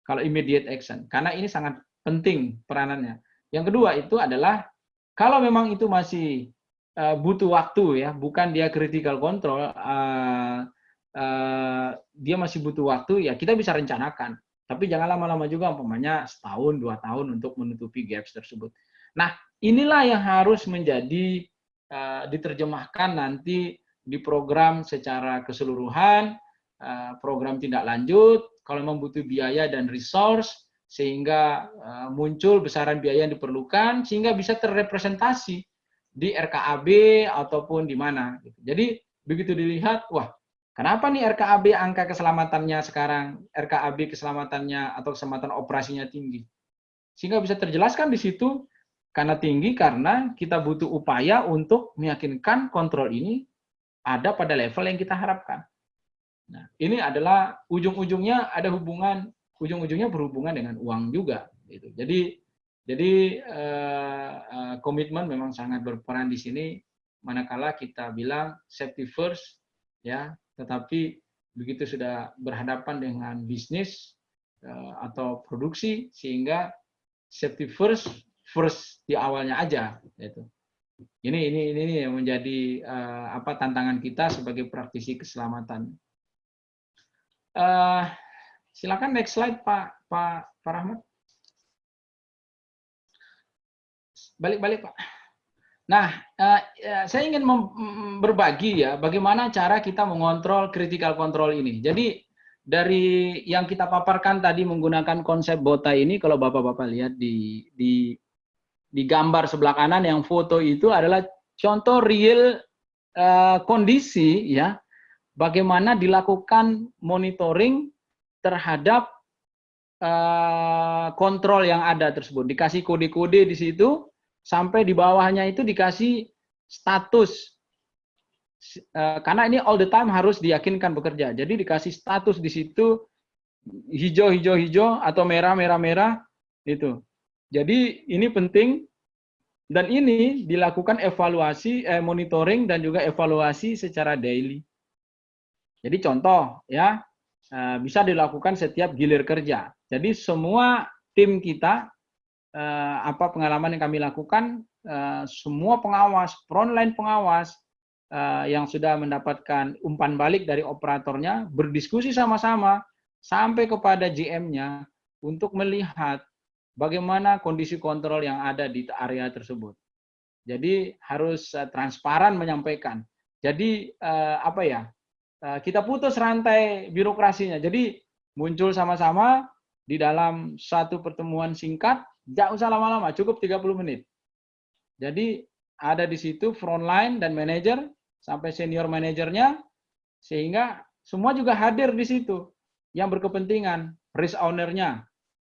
kalau immediate action karena ini sangat penting peranannya. Yang kedua itu adalah kalau memang itu masih uh, butuh waktu ya, bukan dia critical control, uh, uh, dia masih butuh waktu ya kita bisa rencanakan. Tapi jangan lama-lama juga, umpamanya setahun dua tahun untuk menutupi gaps tersebut. Nah inilah yang harus menjadi uh, diterjemahkan nanti di program secara keseluruhan, uh, program tindak lanjut. Kalau memang butuh biaya dan resource, sehingga uh, muncul besaran biaya yang diperlukan sehingga bisa terrepresentasi di RKAB ataupun di mana. Gitu. Jadi begitu dilihat, wah kenapa nih RKAB angka keselamatannya sekarang, RKAB keselamatannya atau keselamatan operasinya tinggi. Sehingga bisa terjelaskan di situ karena tinggi karena kita butuh upaya untuk meyakinkan kontrol ini ada pada level yang kita harapkan. Nah, ini adalah ujung-ujungnya ada hubungan ujung-ujungnya berhubungan dengan uang juga gitu. Jadi jadi uh, uh, komitmen memang sangat berperan di sini manakala kita bilang safety first ya, tetapi begitu sudah berhadapan dengan bisnis uh, atau produksi sehingga safety first first di awalnya aja gitu. Ini ini ini yang menjadi uh, apa tantangan kita sebagai praktisi keselamatan. Silakan next slide Pak Pak Pak Rahmat. Balik-balik Pak. Nah, uh, saya ingin berbagi ya bagaimana cara kita mengontrol critical control ini. Jadi dari yang kita paparkan tadi menggunakan konsep bota ini, kalau bapak-bapak lihat di, di di gambar sebelah kanan yang foto itu adalah contoh real uh, kondisi ya bagaimana dilakukan monitoring terhadap kontrol yang ada tersebut. Dikasih kode-kode di situ, sampai di bawahnya itu dikasih status. Uh, karena ini all the time harus diyakinkan bekerja. Jadi dikasih status di situ hijau hijau hijau atau merah merah merah itu. Jadi ini penting dan ini dilakukan evaluasi eh, monitoring dan juga evaluasi secara daily. Jadi contoh ya eh, bisa dilakukan setiap gilir kerja. Jadi semua tim kita eh, apa pengalaman yang kami lakukan eh, semua pengawas frontline pengawas eh, yang sudah mendapatkan umpan balik dari operatornya berdiskusi sama-sama sampai kepada GM-nya untuk melihat bagaimana kondisi kontrol yang ada di area tersebut. Jadi harus transparan menyampaikan. Jadi apa ya? Kita putus rantai birokrasinya. Jadi muncul sama-sama di dalam satu pertemuan singkat, tidak usah lama-lama, cukup 30 menit. Jadi ada di situ frontline dan manajer sampai senior manajernya sehingga semua juga hadir di situ yang berkepentingan, risk owner-nya,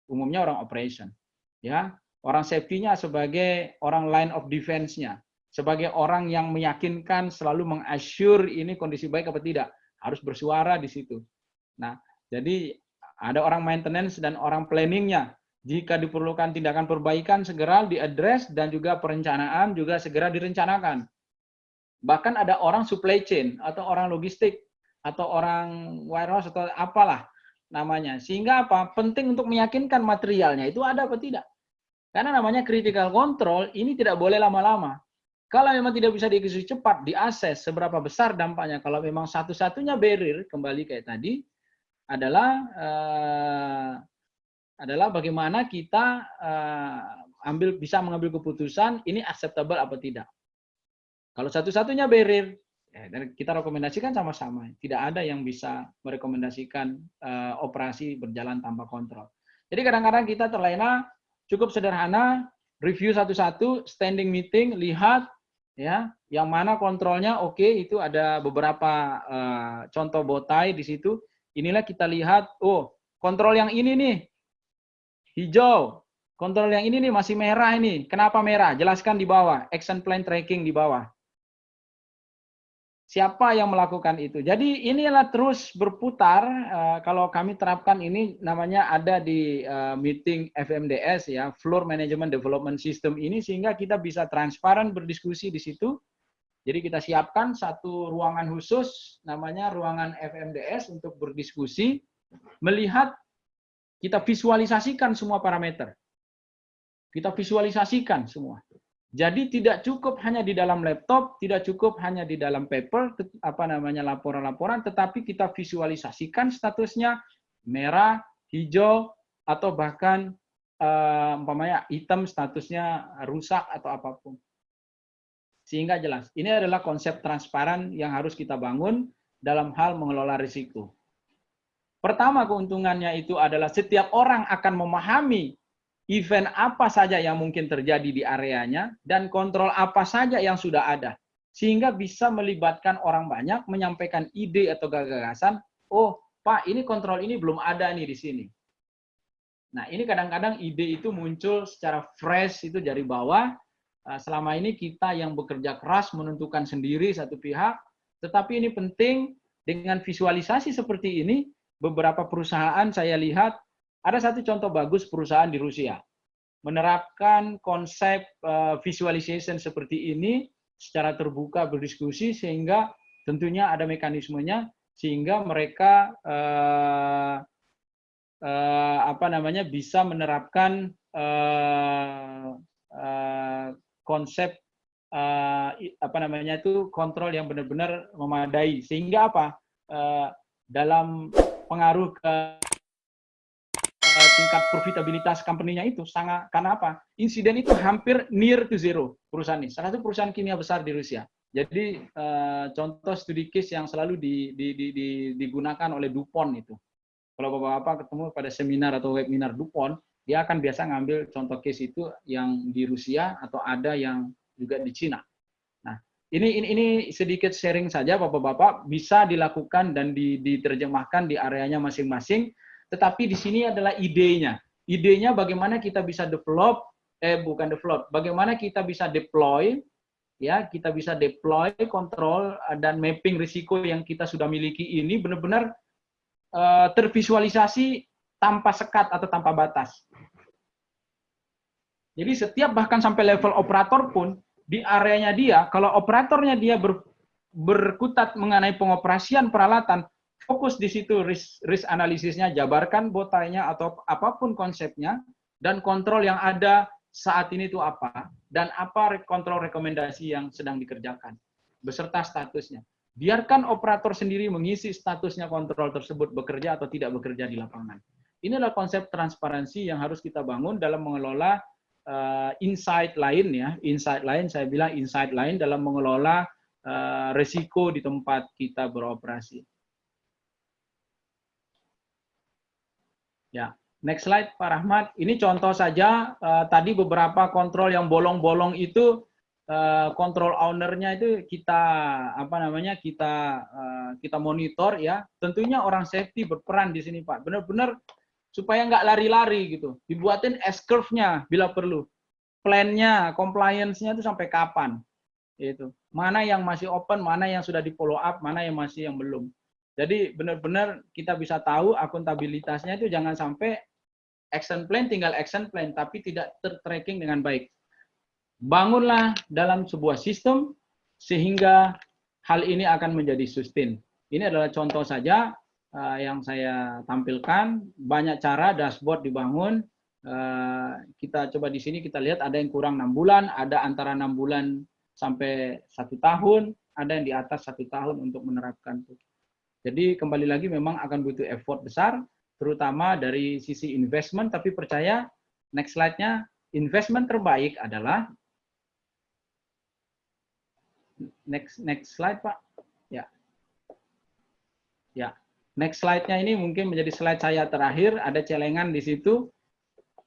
umumnya orang operation, ya, orang safety-nya sebagai orang line of defense-nya, sebagai orang yang meyakinkan selalu mengassure ini kondisi baik apa tidak, harus bersuara di situ. Nah, jadi ada orang maintenance dan orang planning-nya. Jika diperlukan tindakan perbaikan segera diadres dan juga perencanaan juga segera direncanakan. Bahkan ada orang supply chain atau orang logistik atau orang warehouse atau apalah namanya. Sehingga apa? Penting untuk meyakinkan materialnya itu ada apa tidak. Karena namanya critical control ini tidak boleh lama-lama. Kalau memang tidak bisa dieksekusi cepat, diakses seberapa besar dampaknya. Kalau memang satu-satunya barrier kembali kayak tadi adalah uh, adalah bagaimana kita uh, ambil bisa mengambil keputusan ini acceptable apa tidak. Kalau satu-satunya barrier Ya, dan kita rekomendasikan sama-sama. Tidak ada yang bisa merekomendasikan uh, operasi berjalan tanpa kontrol. Jadi kadang-kadang kita terlena cukup sederhana, review satu-satu, standing meeting, lihat ya, yang mana kontrolnya oke, okay, itu ada beberapa uh, contoh botai di situ. Inilah kita lihat, oh, kontrol yang ini nih hijau, kontrol yang ini nih masih merah ini. Kenapa merah? Jelaskan di bawah, action plan tracking di bawah siapa yang melakukan itu. Jadi inilah terus berputar. Uh, kalau kami terapkan ini namanya ada di uh, meeting FMDS ya, Floor Management Development System ini sehingga kita bisa transparan berdiskusi di situ. Jadi kita siapkan satu ruangan khusus namanya ruangan FMDS untuk berdiskusi, melihat kita visualisasikan semua parameter. Kita visualisasikan semua. Jadi tidak cukup hanya di dalam laptop, tidak cukup hanya di dalam paper, apa namanya laporan-laporan, tetapi kita visualisasikan statusnya merah, hijau, atau bahkan uh, umpamanya hitam statusnya rusak atau apa pun. Sehingga jelas. Ini adalah konsep transparan yang harus kita bangun dalam hal mengelola risiko. Pertama keuntungannya itu adalah setiap orang akan memahami event apa saja yang mungkin terjadi di areanya, dan kontrol apa saja yang sudah ada. Sehingga bisa melibatkan orang banyak, menyampaikan ide atau gagasan, oh Pak, ini kontrol ini belum ada nih di sini. Nah, ini kadang-kadang ide itu muncul secara fresh itu dari bawah. Eh, selama ini kita yang bekerja keras menentukan sendiri satu pihak, tetapi ini penting dengan visualisasi seperti ini, beberapa perusahaan saya lihat ada satu contoh bagus perusahaan di Rusia. Menerapkan konsep uh, visualization seperti ini secara terbuka berdiskusi sehingga tentunya ada mekanismenya sehingga mereka uh, uh, apa namanya bisa menerapkan uh, uh, konsep uh, apa namanya itu kontrol yang benar-benar memadai. Sehingga apa? Uh, dalam pengaruh ke tingkat profitabilitas company-nya itu sangat karena apa? Insiden itu hampir near to zero perusahaan ini. Salah satu perusahaan kimia besar di Rusia. Jadi uh, contoh studi case yang selalu di, di, di, di, digunakan oleh Dupont itu. Kalau bapak-bapak ketemu pada seminar atau webinar Dupont, dia akan biasa ngambil contoh case itu yang di Rusia atau ada yang juga di Cina. Ini ini, ini sedikit sharing saja bapak-bapak bisa dilakukan dan diterjemahkan di areanya masing-masing tetapi di sini adalah idenya. idenya bagaimana kita bisa develop, eh bukan develop, bagaimana kita bisa deploy, ya kita bisa deploy, kontrol dan mapping risiko yang kita sudah miliki ini benar-benar uh, tervisualisasi tanpa sekat atau tanpa batas. Jadi setiap bahkan sampai level operator pun di areanya dia, kalau operatornya dia ber, berkutat mengenai pengoperasian peralatan, fokus di situ risk, risk analisisnya, jabarkan botanya atau apa pun konsepnya, dan kontrol yang ada saat ini itu apa, dan apa kontrol rekomendasi yang sedang dikerjakan, beserta statusnya. Biarkan operator sendiri mengisi statusnya kontrol tersebut bekerja atau tidak bekerja di lapangan. Ini adalah konsep transparansi yang harus kita bangun dalam mengelola uh, insight lain ya, insight lain saya bilang insight lain dalam mengelola uh, resiko di tempat kita beroperasi. Ya, next slide Pak Rahmat. Ini contoh saja uh, tadi beberapa kontrol yang bolong-bolong itu uh, kontrol ownernya itu kita apa namanya kita uh, kita monitor ya. Tentunya orang safety berperan di sini Pak. Benar-benar supaya nggak lari-lari gitu. Dibuatin S curve-nya bila perlu. Plan-nya, compliance-nya itu sampai kapan. Itu. Mana yang masih open, mana yang sudah di follow up, mana yang masih yang belum. Jadi benar-benar kita bisa tahu akuntabilitasnya itu jangan sampai action plan tinggal action plan tapi tidak tertracking dengan baik. Bangunlah dalam sebuah sistem sehingga hal ini akan menjadi sustain. Ini adalah contoh saja uh, yang saya tampilkan. Banyak cara dashboard dibangun. Uh, kita coba di sini kita lihat ada yang kurang enam bulan, ada antara enam bulan sampai satu tahun, ada yang di atas satu tahun untuk menerapkan. Jadi kembali lagi memang akan butuh effort besar, terutama dari sisi investment, tapi percaya next slide-nya, investment terbaik adalah, next next slide Pak, ya, ya, next slide-nya ini mungkin menjadi slide saya terakhir, ada celengan di situ.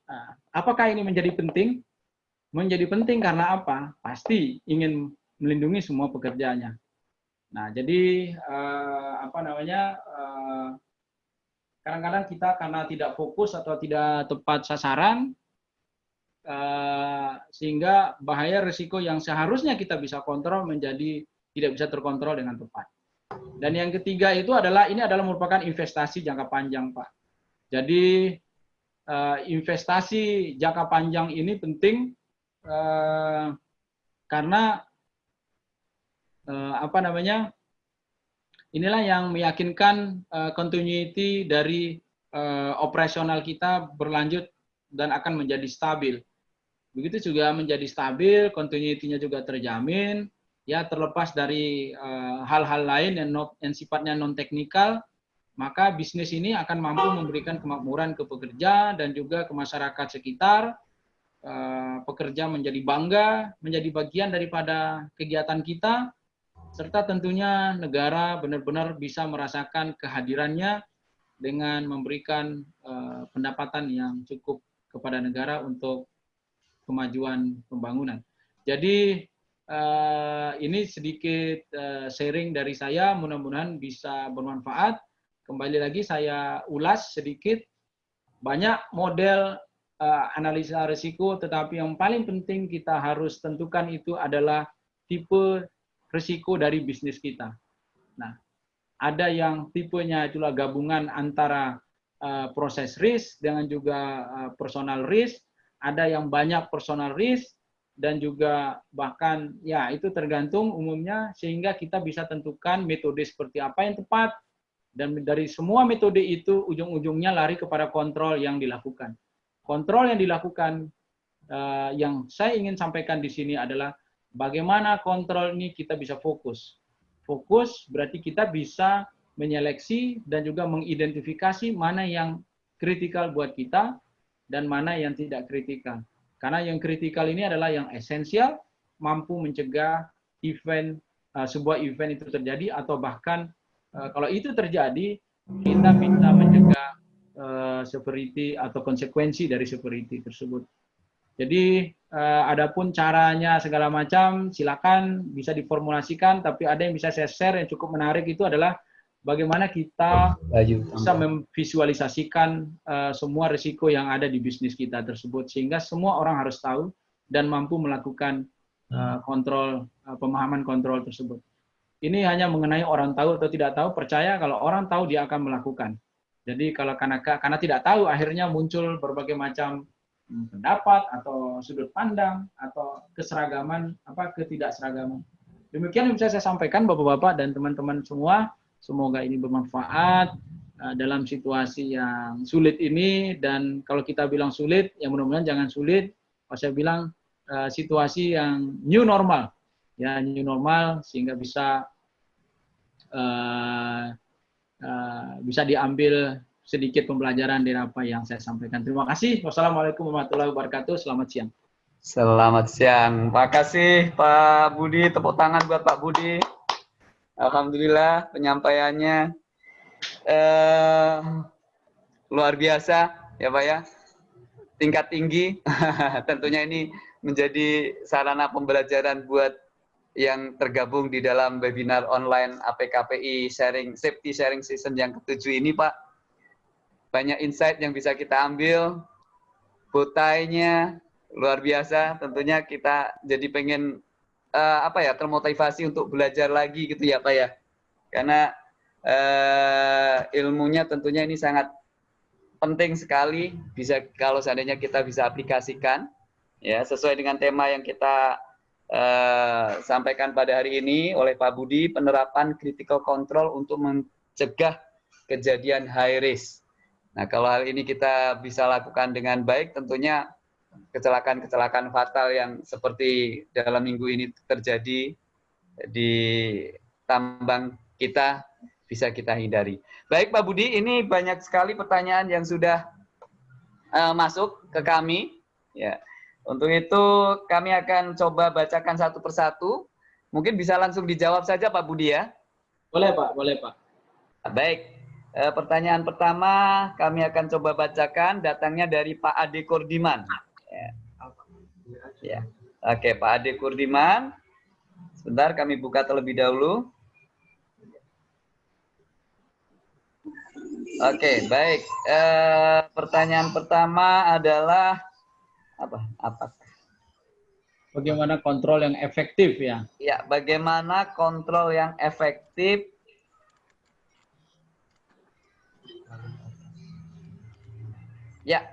Nah, apakah ini menjadi penting? Menjadi penting karena apa? Pasti ingin melindungi semua pekerjaannya. Nah, jadi uh, apa namanya? eh, kadang-kadang kita karena tidak fokus atau tidak tepat sasaran, uh, sehingga bahaya risiko yang seharusnya kita bisa kontrol menjadi tidak bisa terkontrol dengan tepat. Dan yang ketiga itu adalah ini adalah merupakan investasi jangka panjang, Pak. Jadi uh, investasi jangka panjang ini penting uh, karena uh, apa namanya inilah yang meyakinkan continuity dari operasional kita berlanjut dan akan menjadi stabil. Begitu juga menjadi stabil, continuity-nya juga terjamin, ya terlepas dari hal-hal uh, lain yang, not, yang sifatnya non teknikal, maka bisnis ini akan mampu memberikan kemakmuran ke pekerja dan juga ke masyarakat sekitar. Uh, pekerja menjadi bangga, menjadi bagian daripada kegiatan kita, serta tentunya negara benar-benar bisa merasakan kehadirannya dengan memberikan uh, pendapatan yang cukup kepada negara untuk kemajuan pembangunan. Jadi uh, ini sedikit uh, sharing dari saya, mudah-mudahan bisa bermanfaat. Kembali lagi saya ulas sedikit, banyak model uh, analisa risiko, tetapi yang paling penting kita harus tentukan itu adalah tipe risiko dari bisnis kita. Nah, ada yang tipenya itulah gabungan antara uh, proses risk dengan juga uh, personal risk, ada yang banyak personal risk dan juga bahkan ya itu tergantung umumnya sehingga kita bisa tentukan metode seperti apa yang tepat dan dari semua metode itu ujung-ujungnya lari kepada kontrol yang dilakukan. Kontrol yang dilakukan uh, yang saya ingin sampaikan di sini adalah bagaimana kontrol ini kita bisa fokus. Fokus berarti kita bisa menyeleksi dan juga mengidentifikasi mana yang kritikal buat kita dan mana yang tidak kritikal. Karena yang kritikal ini adalah yang esensial, mampu mencegah event uh, sebuah event itu terjadi atau bahkan uh, kalau itu terjadi kita bisa mencegah uh, severity atau konsekuensi dari severity tersebut. Jadi uh, adapun caranya segala macam silakan bisa diformulasikan tapi ada yang bisa saya share yang cukup menarik itu adalah bagaimana kita bisa memvisualisasikan uh, semua risiko yang ada di bisnis kita tersebut sehingga semua orang harus tahu dan mampu melakukan uh, kontrol uh, pemahaman kontrol tersebut. Ini hanya mengenai orang tahu atau tidak tahu, percaya kalau orang tahu dia akan melakukan. Jadi kalau karena karena tidak tahu akhirnya muncul berbagai macam hmm, pendapat atau sudut pandang atau keseragaman apa ketidakseragaman. Demikian yang bisa saya sampaikan Bapak-bapak dan teman-teman semua. Semoga ini bermanfaat uh, dalam situasi yang sulit ini dan kalau kita bilang sulit, ya mudah-mudahan jangan sulit. Kalau saya bilang uh, situasi yang new normal, ya new normal sehingga bisa uh, uh, bisa diambil sedikit pembelajaran dari apa yang saya sampaikan. Terima kasih. Wassalamualaikum warahmatullahi wabarakatuh. Selamat siang. Selamat siang. Terima kasih Pak Budi. Tepuk tangan buat Pak Budi. Alhamdulillah penyampaiannya eh, luar biasa ya Pak ya. Tingkat tinggi. *laughs* Tentunya ini menjadi sarana pembelajaran buat yang tergabung di dalam webinar online APKPI sharing safety sharing season yang ketujuh ini Pak. Banyak insight yang bisa kita ambil. Botainya luar biasa. Tentunya kita jadi pengen uh, apa ya termotivasi untuk belajar lagi gitu ya Pak ya. Karena uh, ilmunya tentunya ini sangat penting sekali bisa kalau seandainya kita bisa aplikasikan ya sesuai dengan tema yang kita uh, sampaikan pada hari ini oleh Pak Budi penerapan critical control untuk mencegah kejadian high risk. Nah, kalau hal ini kita bisa lakukan dengan baik tentunya kecelakaan-kecelakaan fatal yang seperti dalam minggu ini terjadi di tambang kita bisa kita hindari. Baik Pak Budi, ini banyak sekali pertanyaan yang sudah uh, masuk ke kami. Ya, untuk itu kami akan coba bacakan satu persatu. Mungkin bisa langsung dijawab saja Pak Budi ya. Boleh Pak, boleh Pak. Baik, uh, pertanyaan pertama kami akan coba bacakan datangnya dari Pak Ade Kurdiman. Ya. ya. Oke, Pak Ade Kurdiman. Sebentar kami buka terlebih dahulu. Oke, baik. Eh, pertanyaan pertama adalah apa? Apa? Bagaimana kontrol yang efektif ya? Ya, bagaimana kontrol yang efektif Ya,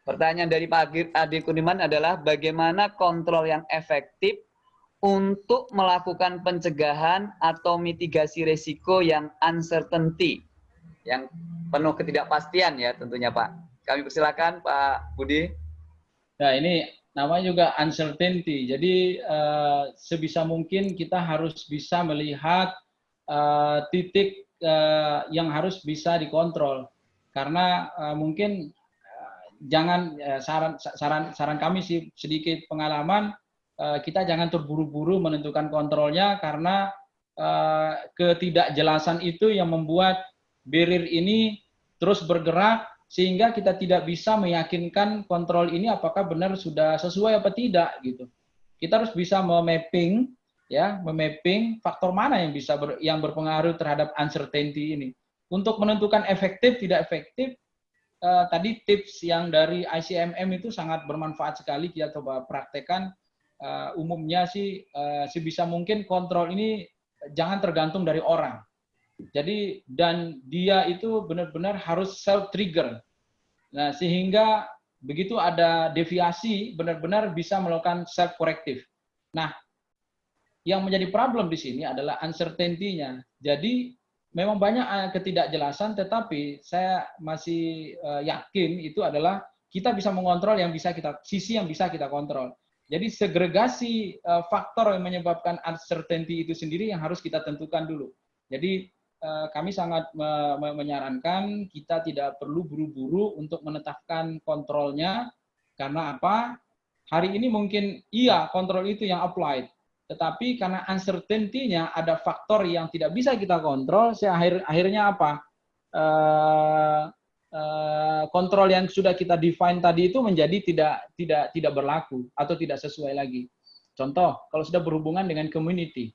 Pertanyaan dari Pak Adi Kuniman adalah bagaimana kontrol yang efektif untuk melakukan pencegahan atau mitigasi resiko yang uncertainty, yang penuh ketidakpastian ya tentunya Pak. Kami persilakan Pak Budi. Nah ini namanya juga uncertainty. Jadi uh, sebisa mungkin kita harus bisa melihat uh, titik uh, yang harus bisa dikontrol. Karena mungkin jangan eh, saran saran saran kami sih sedikit pengalaman eh, kita jangan terburu-buru menentukan kontrolnya karena eh, ketidakjelasan itu yang membuat barrier ini terus bergerak sehingga kita tidak bisa meyakinkan kontrol ini apakah benar sudah sesuai apa tidak gitu. Kita harus bisa memapping ya, memapping faktor mana yang bisa ber, yang berpengaruh terhadap uncertainty ini. Untuk menentukan efektif tidak efektif uh, tadi tips yang dari ICMM itu sangat bermanfaat sekali kita coba praktekkan. Uh, umumnya sih uh, sebisa mungkin kontrol ini jangan tergantung dari orang. Jadi dan dia itu benar-benar harus self trigger. Nah, sehingga begitu ada deviasi benar-benar bisa melakukan self corrective. Nah, yang menjadi problem di sini adalah uncertainty-nya. Jadi memang banyak eh, ketidakjelasan, tetapi saya masih uh, yakin itu adalah kita bisa mengontrol yang bisa kita sisi yang bisa kita kontrol. Jadi segregasi uh, faktor yang menyebabkan uncertainty itu sendiri yang harus kita tentukan dulu. Jadi kami sangat me me menyarankan kita tidak perlu buru-buru untuk menetapkan kontrolnya karena apa? Hari ini mungkin iya kontrol itu yang applied, tetapi karena uncertainty-nya ada faktor yang tidak bisa kita kontrol, saya akhir, akhirnya apa? Uh, uh, kontrol yang sudah kita define tadi itu menjadi tidak tidak tidak berlaku atau tidak sesuai lagi. Contoh, kalau sudah berhubungan dengan community,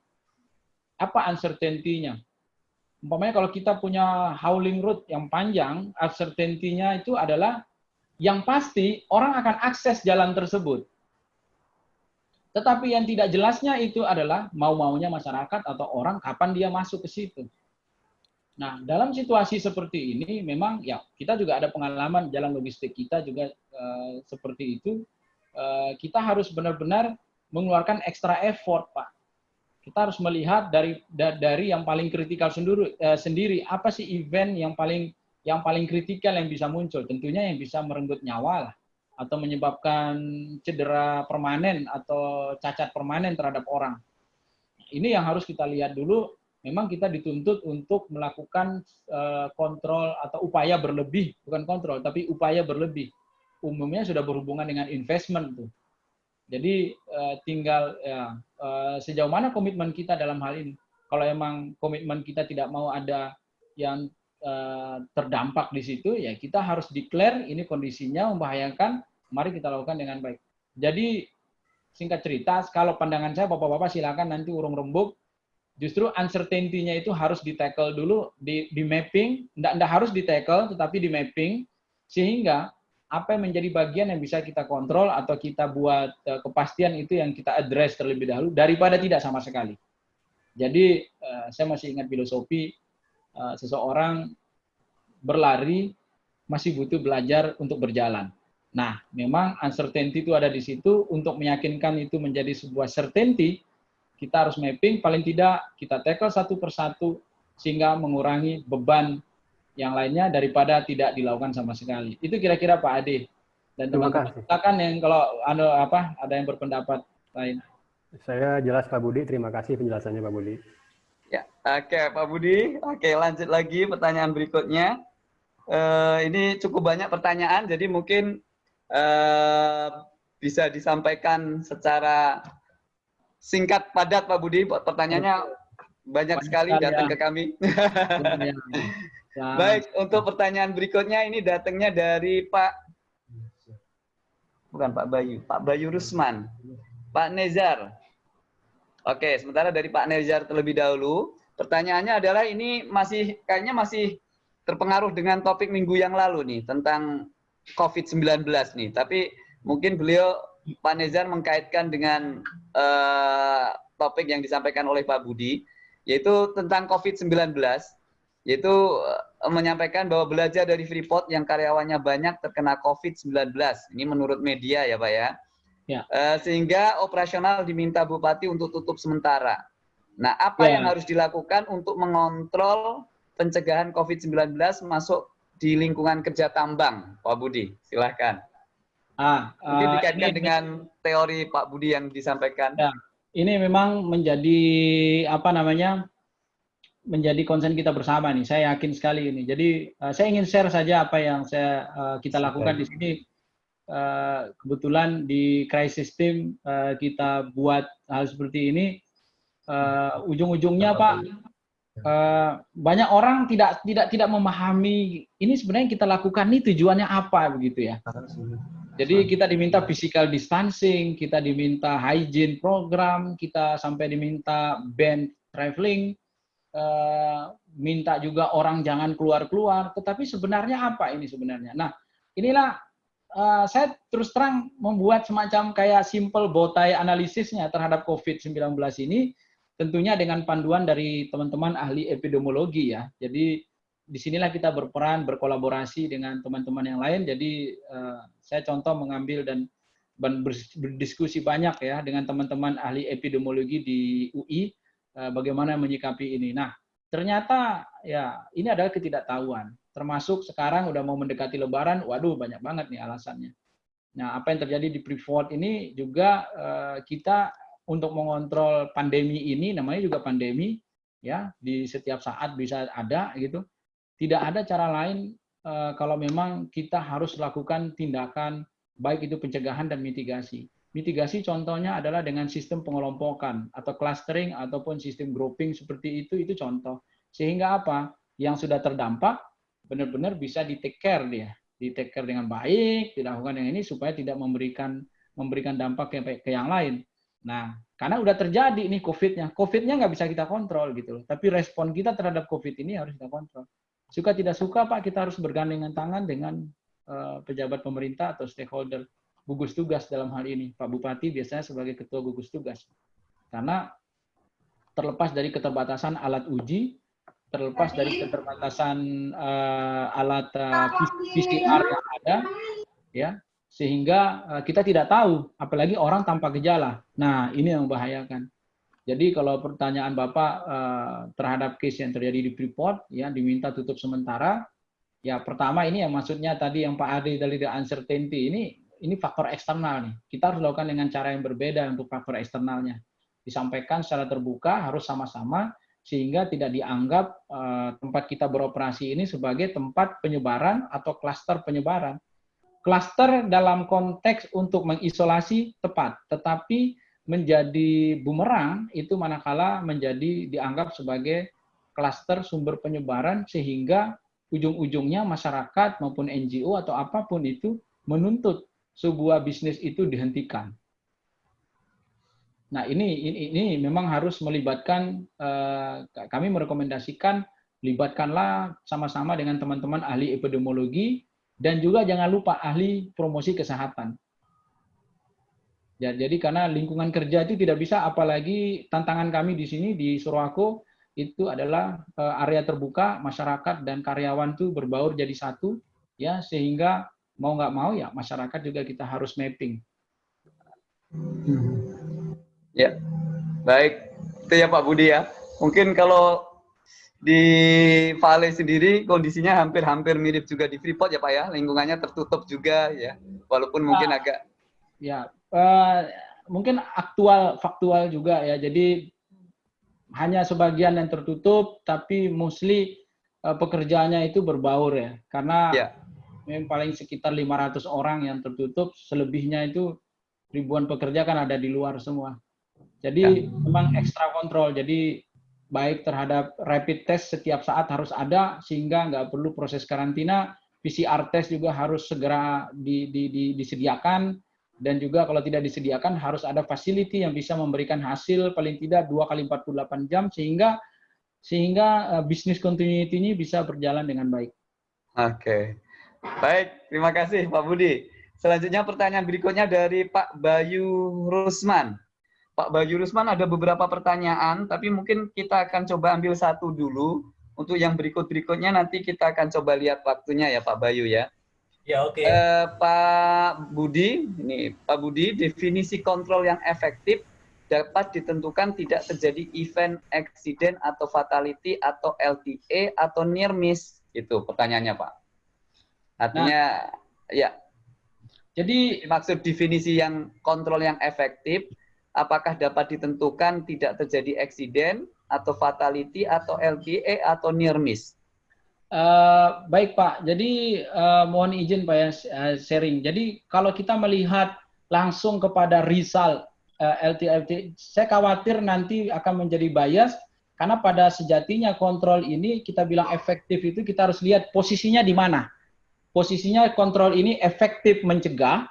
apa uncertainty-nya? umpamanya kalau kita punya howling route yang panjang, uncertainty-nya itu adalah yang pasti orang akan akses jalan tersebut. Tetapi yang tidak jelasnya itu adalah mau-maunya masyarakat atau orang kapan dia masuk ke situ. Nah, dalam situasi seperti ini memang ya kita juga ada pengalaman jalan logistik kita juga uh, seperti itu. Uh, kita harus benar-benar mengeluarkan ekstra effort, Pak. Kita harus melihat dari dari yang paling kritikal sendiri, uh, sendiri apa sih event yang paling yang paling kritikal yang bisa muncul. Tentunya yang bisa merenggut nyawa lah atau menyebabkan cedera permanen atau cacat permanen terhadap orang. Ini yang harus kita lihat dulu. Memang kita dituntut untuk melakukan uh, kontrol atau upaya berlebih, bukan kontrol, tapi upaya berlebih. Umumnya sudah berhubungan dengan investment tuh. Jadi uh, tinggal ya, uh, sejauh mana komitmen kita dalam hal ini. Kalau emang komitmen kita tidak mau ada yang Eh, terdampak di situ, ya kita harus declare ini kondisinya membahayakan, mari kita lakukan dengan baik. Jadi singkat cerita, kalau pandangan saya bapak-bapak silakan nanti urung rembuk, justru uncertainty-nya itu harus di tackle dulu, di, di mapping, enggak harus di tackle, tetapi di mapping, sehingga apa yang menjadi bagian yang bisa kita kontrol atau kita buat uh, kepastian itu yang kita address terlebih dahulu daripada tidak sama sekali. Jadi uh, saya masih ingat filosofi Eh, seseorang berlari masih butuh belajar untuk berjalan. Nah, memang uncertainty itu ada di situ untuk meyakinkan itu menjadi sebuah certainty, kita harus mapping paling tidak kita tackle satu persatu sehingga mengurangi beban yang lainnya daripada tidak dilakukan sama sekali. Itu kira-kira Pak Ade. Dan teman-teman kita kan yang kalau ada apa ada yang berpendapat lain. Saya jelas Pak Budi, terima kasih penjelasannya Pak Budi. Ya, oke Pak Budi. Oke, lanjut lagi pertanyaan berikutnya. Uh, ini cukup banyak pertanyaan, jadi mungkin uh, bisa disampaikan secara singkat padat Pak Budi. Pertanyaannya banyak sekali datang ke kami. *laughs* Baik, untuk pertanyaan berikutnya ini datangnya dari Pak bukan Pak Bayu, Pak Bayu Rusman, Pak Nezar. Oke, sementara dari Pak Nezar terlebih dahulu, pertanyaannya adalah ini masih kayaknya masih terpengaruh dengan topik minggu yang lalu nih tentang COVID-19 nih. Tapi mungkin beliau Pak Nezar mengkaitkan dengan uh, topik yang disampaikan oleh Pak Budi, yaitu tentang COVID-19, yaitu uh, menyampaikan bahwa belajar dari Freeport yang karyawannya banyak terkena COVID-19. Ini menurut media ya Pak ya. Ya. Uh, sehingga operasional diminta bupati untuk tutup sementara. Nah, apa ya. yang harus dilakukan untuk mengontrol pencegahan COVID-19 masuk di lingkungan kerja tambang, Pak Budi? Silahkan. Ah, Mungkin uh, dikaitkan ini, dengan teori Pak Budi yang disampaikan. Ya, ini memang menjadi apa namanya menjadi konsen kita bersama nih. Saya yakin sekali ini. Jadi uh, saya ingin share saja apa yang saya uh, kita lakukan di sini Eh, kebetulan di crisis team uh, kita buat hal seperti ini uh, ujung-ujungnya Pak uh, banyak orang tidak tidak tidak memahami ini sebenarnya kita lakukan ini tujuannya apa begitu ya. Jadi kita diminta physical distancing, kita diminta hygiene program, kita sampai diminta ban traveling, uh, minta juga orang jangan keluar-keluar. Tetapi sebenarnya apa ini sebenarnya? Nah, inilah uh, saya terus terang membuat semacam kayak simple botai analisisnya terhadap COVID-19 ini, tentunya dengan panduan dari teman-teman ahli epidemiologi ya. Jadi di sinilah kita berperan, berkolaborasi dengan teman-teman yang lain. Jadi uh, saya contoh mengambil dan berdiskusi banyak ya dengan teman-teman ahli epidemiologi di UI uh, bagaimana menyikapi ini. Nah, ternyata ya ini adalah ketidaktahuan termasuk sekarang udah mau mendekati lebaran, waduh banyak banget nih alasannya. Nah, apa yang terjadi di Freeport ini juga uh, kita untuk mengontrol pandemi ini, namanya juga pandemi, ya di setiap saat bisa ada gitu. Tidak ada cara lain uh, kalau memang kita harus lakukan tindakan baik itu pencegahan dan mitigasi. Mitigasi contohnya adalah dengan sistem pengelompokan atau clustering ataupun sistem grouping seperti itu itu contoh. Sehingga apa? Yang sudah terdampak benar-benar bisa di take care dia, di take care dengan baik, dilakukan yang ini supaya tidak memberikan memberikan dampak ke yang lain. Nah, karena udah terjadi nih COVID-nya. COVID-nya nggak bisa kita kontrol gitu loh. Tapi respon kita terhadap COVID ini harus kita kontrol. Suka tidak suka Pak, kita harus bergandengan tangan dengan uh, pejabat pemerintah atau stakeholder gugus tugas dalam hal ini. Pak Bupati biasanya sebagai ketua gugus tugas. Karena terlepas dari keterbatasan alat uji, terlepas dari keterbatasan uh, alat uh, eh, PCR yang ada, ya sehingga uh, kita tidak tahu, apalagi orang tanpa gejala. Nah ini yang membahayakan. Jadi kalau pertanyaan Bapak uh, terhadap case yang terjadi di Freeport, ya diminta tutup sementara, ya pertama ini yang maksudnya tadi yang Pak Adi dari the uncertainty ini ini faktor eksternal nih. Kita harus lakukan dengan cara yang berbeda untuk faktor eksternalnya. Disampaikan secara terbuka harus sama-sama sehingga tidak dianggap uh, tempat kita beroperasi ini sebagai tempat penyebaran atau klaster penyebaran. Klaster dalam konteks untuk mengisolasi tepat, tetapi menjadi bumerang itu manakala menjadi dianggap sebagai klaster sumber penyebaran sehingga ujung-ujungnya masyarakat maupun NGO atau apa pun itu menuntut sebuah bisnis itu dihentikan. Nah ini ini, ini memang harus melibatkan uh, kami merekomendasikan libatkanlah sama-sama dengan teman-teman ahli epidemiologi dan juga jangan lupa ahli promosi kesehatan. Ya, jadi karena lingkungan kerja itu tidak bisa apalagi tantangan kami di sini di Surwako itu adalah uh, area terbuka masyarakat dan karyawan itu berbaur jadi satu ya sehingga mau nggak mau ya masyarakat juga kita harus mapping. Ya, baik. Itu ya Pak Budi ya. Mungkin kalau di Vale sendiri kondisinya hampir-hampir mirip juga di Freeport ya Pak ya. Lingkungannya tertutup juga ya. Walaupun mungkin uh, agak. Ya, uh, mungkin aktual, faktual juga ya. Jadi hanya sebagian yang tertutup, tapi mostly uh, pekerjaannya itu berbaur ya. Karena ya memang paling sekitar 500 orang yang tertutup, selebihnya itu ribuan pekerja kan ada di luar semua. Jadi ya. memang ekstra kontrol. Jadi baik terhadap rapid test setiap saat harus ada sehingga nggak perlu proses karantina. PCR test juga harus segera di, di, di, disediakan dan juga kalau tidak disediakan harus ada facility yang bisa memberikan hasil paling tidak dua kali 48 jam sehingga sehingga uh, bisnis continuity ini bisa berjalan dengan baik. Oke. Baik, terima kasih Pak Budi. Selanjutnya pertanyaan berikutnya dari Pak Bayu Rusman. Pak Bayu Rusman ada beberapa pertanyaan, tapi mungkin kita akan coba ambil satu dulu. Untuk yang berikut-berikutnya nanti kita akan coba lihat waktunya ya Pak Bayu ya. Ya oke. Okay. Eh, Pak Budi, ini Pak Budi, definisi kontrol yang efektif dapat ditentukan tidak terjadi event, accident atau fatality atau LTA atau near miss. Itu pertanyaannya Pak. Artinya nah, ya. Jadi maksud definisi yang kontrol yang efektif apakah dapat ditentukan tidak terjadi eksiden atau fatality atau LTA atau near miss? Uh, baik Pak, jadi uh, mohon izin Pak ya uh, sharing. Jadi kalau kita melihat langsung kepada result uh, LTA, saya khawatir nanti akan menjadi bias karena pada sejatinya kontrol ini kita bilang efektif itu kita harus lihat posisinya di mana posisinya kontrol ini efektif mencegah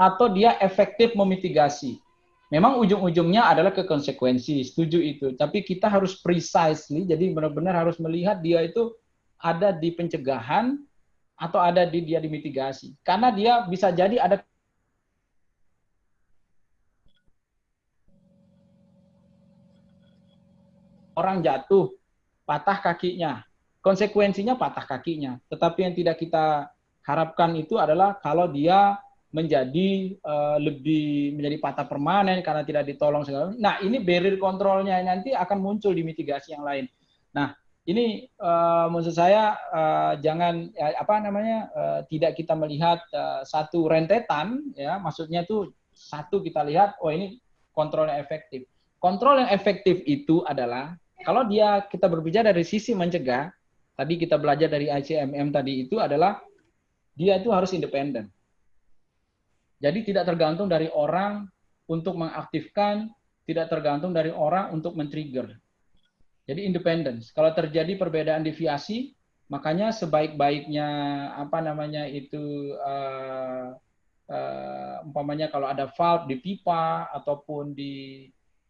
atau dia efektif memitigasi. Memang ujung-ujungnya adalah ke konsekuensi, setuju itu. Tapi kita harus precisely, jadi benar-benar harus melihat dia itu ada di pencegahan atau ada di dia di mitigasi. Karena dia bisa jadi ada orang jatuh, patah kakinya, konsekuensinya patah kakinya. Tetapi yang tidak kita harapkan itu adalah kalau dia menjadi uh, lebih menjadi patah permanen karena tidak ditolong segala. Nah ini barrier kontrolnya nanti akan muncul di mitigasi yang lain. Nah ini uh, maksud saya uh, jangan ya, apa namanya uh, tidak kita melihat uh, satu rentetan ya maksudnya itu satu kita lihat oh ini kontrolnya efektif. Kontrol yang efektif itu adalah kalau dia kita berbicara dari sisi mencegah tadi kita belajar dari ICMM tadi itu adalah dia itu harus independen. Jadi tidak tergantung dari orang untuk mengaktifkan, tidak tergantung dari orang untuk men-trigger. Jadi independen. Kalau terjadi perbedaan deviasi, makanya sebaik-baiknya apa namanya itu uh, uh, 40 umpamanya kalau ada valve di pipa ataupun di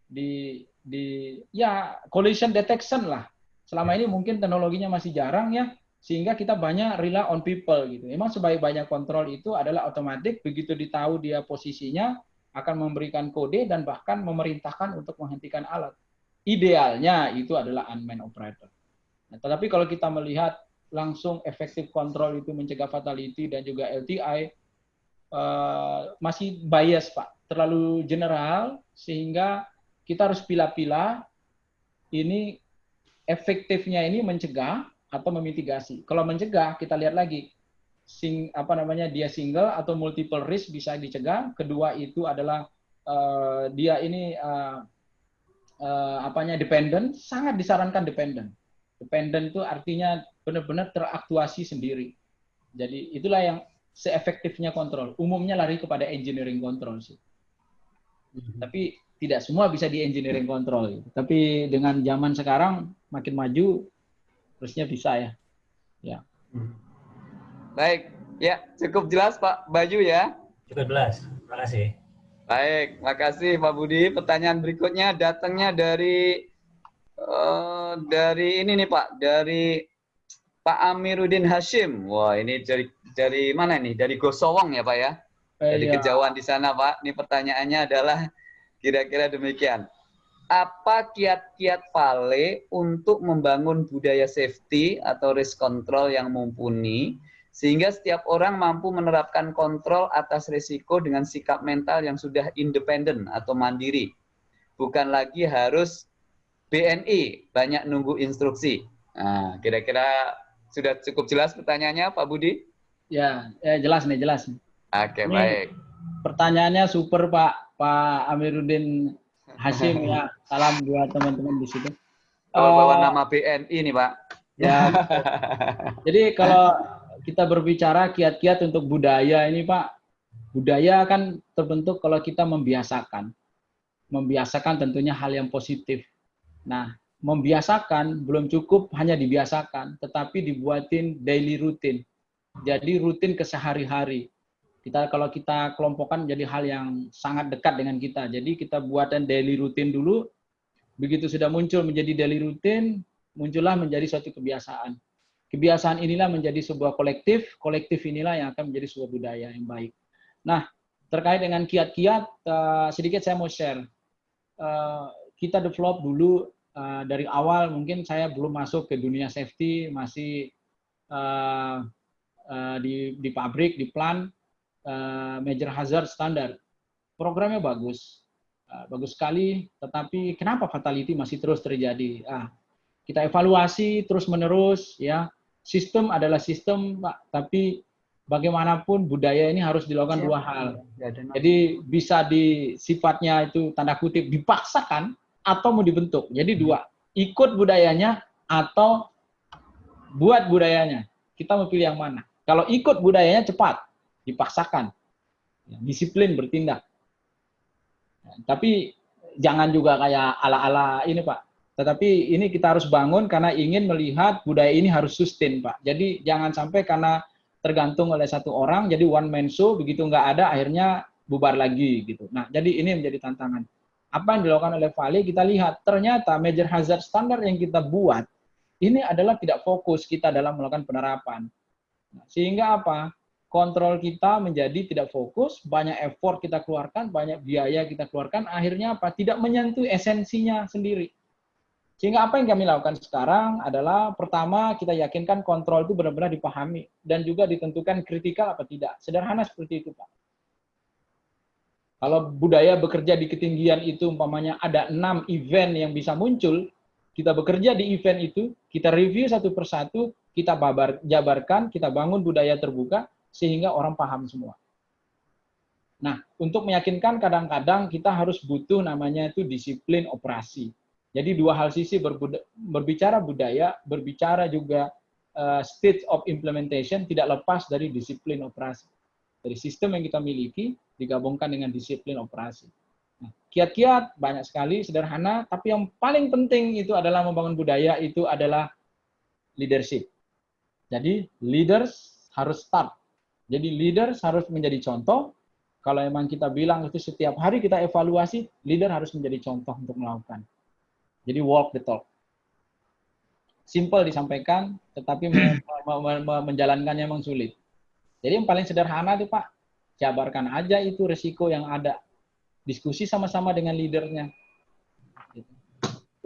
di di ya collision detection lah. Selama ini mungkin teknologinya masih jarang ya, sehingga kita banyak rely on people gitu. Memang sebaik-banyak kontrol itu adalah otomatis begitu ditahu dia posisinya akan memberikan kode dan bahkan memerintahkan untuk menghentikan alat. Idealnya itu adalah unmanned operator. Nah, tetapi kalau kita melihat langsung efektif kontrol itu mencegah fatality dan juga LTI uh, eh, masih bias Pak, terlalu general sehingga kita harus pilih-pilih ini efektifnya ini mencegah atau memitigasi. Kalau mencegah kita lihat lagi sing apa namanya dia single atau multiple risk bisa dicegah. Kedua itu adalah uh, dia ini uh, uh, apanya dependent sangat disarankan dependent. Dependent itu artinya benar-benar teraktuasi sendiri. Jadi itulah yang seefektifnya kontrol. Umumnya lari kepada engineering control sih. Mm-hmm. Tapi tidak semua bisa di engineering control. Tapi dengan zaman sekarang makin maju, terusnya bisa ya. Ya. Baik, ya cukup jelas Pak Baju ya. Cukup jelas, terima kasih. Baik, makasih Pak Budi. Pertanyaan berikutnya datangnya dari uh, dari ini nih Pak, dari Pak Amiruddin Hashim. Wah, ini dari dari mana nih? Dari Gosowong ya Pak ya? Eh, dari iya. kejauhan di sana Pak. Ini pertanyaannya adalah Kira-kira demikian. Apa kiat-kiat Vale untuk membangun budaya safety atau risk control yang mumpuni sehingga setiap orang mampu menerapkan kontrol atas risiko dengan sikap mental yang sudah independen atau mandiri. Bukan lagi harus BNI, banyak nunggu instruksi. Nah, kira-kira sudah cukup jelas pertanyaannya Pak Budi? Ya, ya jelas nih, jelas. Oke, baik. Pertanyaannya super Pak. Pak Amiruddin Hashim ya. Salam buat teman-teman di situ. Oh, bawa uh, nama BNI nih Pak. Ya. Jadi kalau kita berbicara kiat-kiat untuk budaya ini Pak, budaya kan terbentuk kalau kita membiasakan. Membiasakan tentunya hal yang positif. Nah, membiasakan belum cukup hanya dibiasakan, tetapi dibuatin daily rutin. Jadi rutin kesehari-hari kita kalau kita kelompokkan jadi hal yang sangat dekat dengan kita. Jadi kita buatkan daily rutin dulu. Begitu sudah muncul menjadi daily rutin, muncullah menjadi suatu kebiasaan. Kebiasaan inilah menjadi sebuah kolektif, kolektif inilah yang akan menjadi sebuah budaya yang baik. Nah, terkait dengan kiat-kiat, uh, sedikit saya mau share. Uh, kita develop dulu uh, dari awal, mungkin saya belum masuk ke dunia safety, masih di, di pabrik, di plant, uh, major hazard standar. Programnya bagus, uh, bagus sekali, tetapi kenapa fatality masih terus terjadi? Ah, kita evaluasi terus menerus, ya. Sistem adalah sistem, Pak, tapi bagaimanapun budaya ini harus dilakukan dua hal. Jadi bisa di sifatnya itu tanda kutip dipaksakan atau mau dibentuk. Jadi dua, ikut budayanya atau buat budayanya. Kita mau pilih yang mana? Kalau ikut budayanya cepat, dipaksakan. Ya, disiplin bertindak. Ya, tapi jangan juga kayak ala-ala ini Pak. Tetapi ini kita harus bangun karena ingin melihat budaya ini harus sustain Pak. Jadi jangan sampai karena tergantung oleh satu orang, jadi one man show, begitu nggak ada akhirnya bubar lagi gitu. Nah, jadi ini menjadi tantangan. Apa yang dilakukan oleh Vale, kita lihat ternyata major hazard standar yang kita buat, ini adalah tidak fokus kita dalam melakukan penerapan. Nah, sehingga apa? Kontrol kita menjadi tidak fokus, banyak effort kita keluarkan, banyak biaya kita keluarkan, akhirnya apa? Tidak menyentuh esensinya sendiri. Sehingga apa yang kami lakukan sekarang adalah pertama kita yakinkan kontrol itu benar-benar dipahami dan juga ditentukan kritikal apa tidak. Sederhana seperti itu, Pak. Kalau budaya bekerja di ketinggian itu umpamanya ada enam event yang bisa muncul, kita bekerja di event itu, kita review satu persatu, kita babar, jabarkan, kita bangun budaya terbuka, sehingga orang paham semua. Nah, untuk meyakinkan kadang-kadang kita harus butuh namanya itu disiplin operasi. Jadi dua hal sisi berbicara budaya, berbicara juga uh, state of implementation tidak lepas dari disiplin operasi. Dari sistem yang kita miliki digabungkan dengan disiplin operasi. Nah, kiat-kiat banyak sekali sederhana, tapi yang paling penting itu adalah membangun budaya itu adalah leadership. Jadi leaders harus start jadi leader harus menjadi contoh, kalau emang kita bilang itu setiap hari kita evaluasi, leader harus menjadi contoh untuk melakukan. Jadi walk the talk. Simple disampaikan, tetapi me- me- me- menjalankannya memang sulit. Jadi yang paling sederhana itu Pak, jabarkan aja itu resiko yang ada. Diskusi sama-sama dengan leadernya.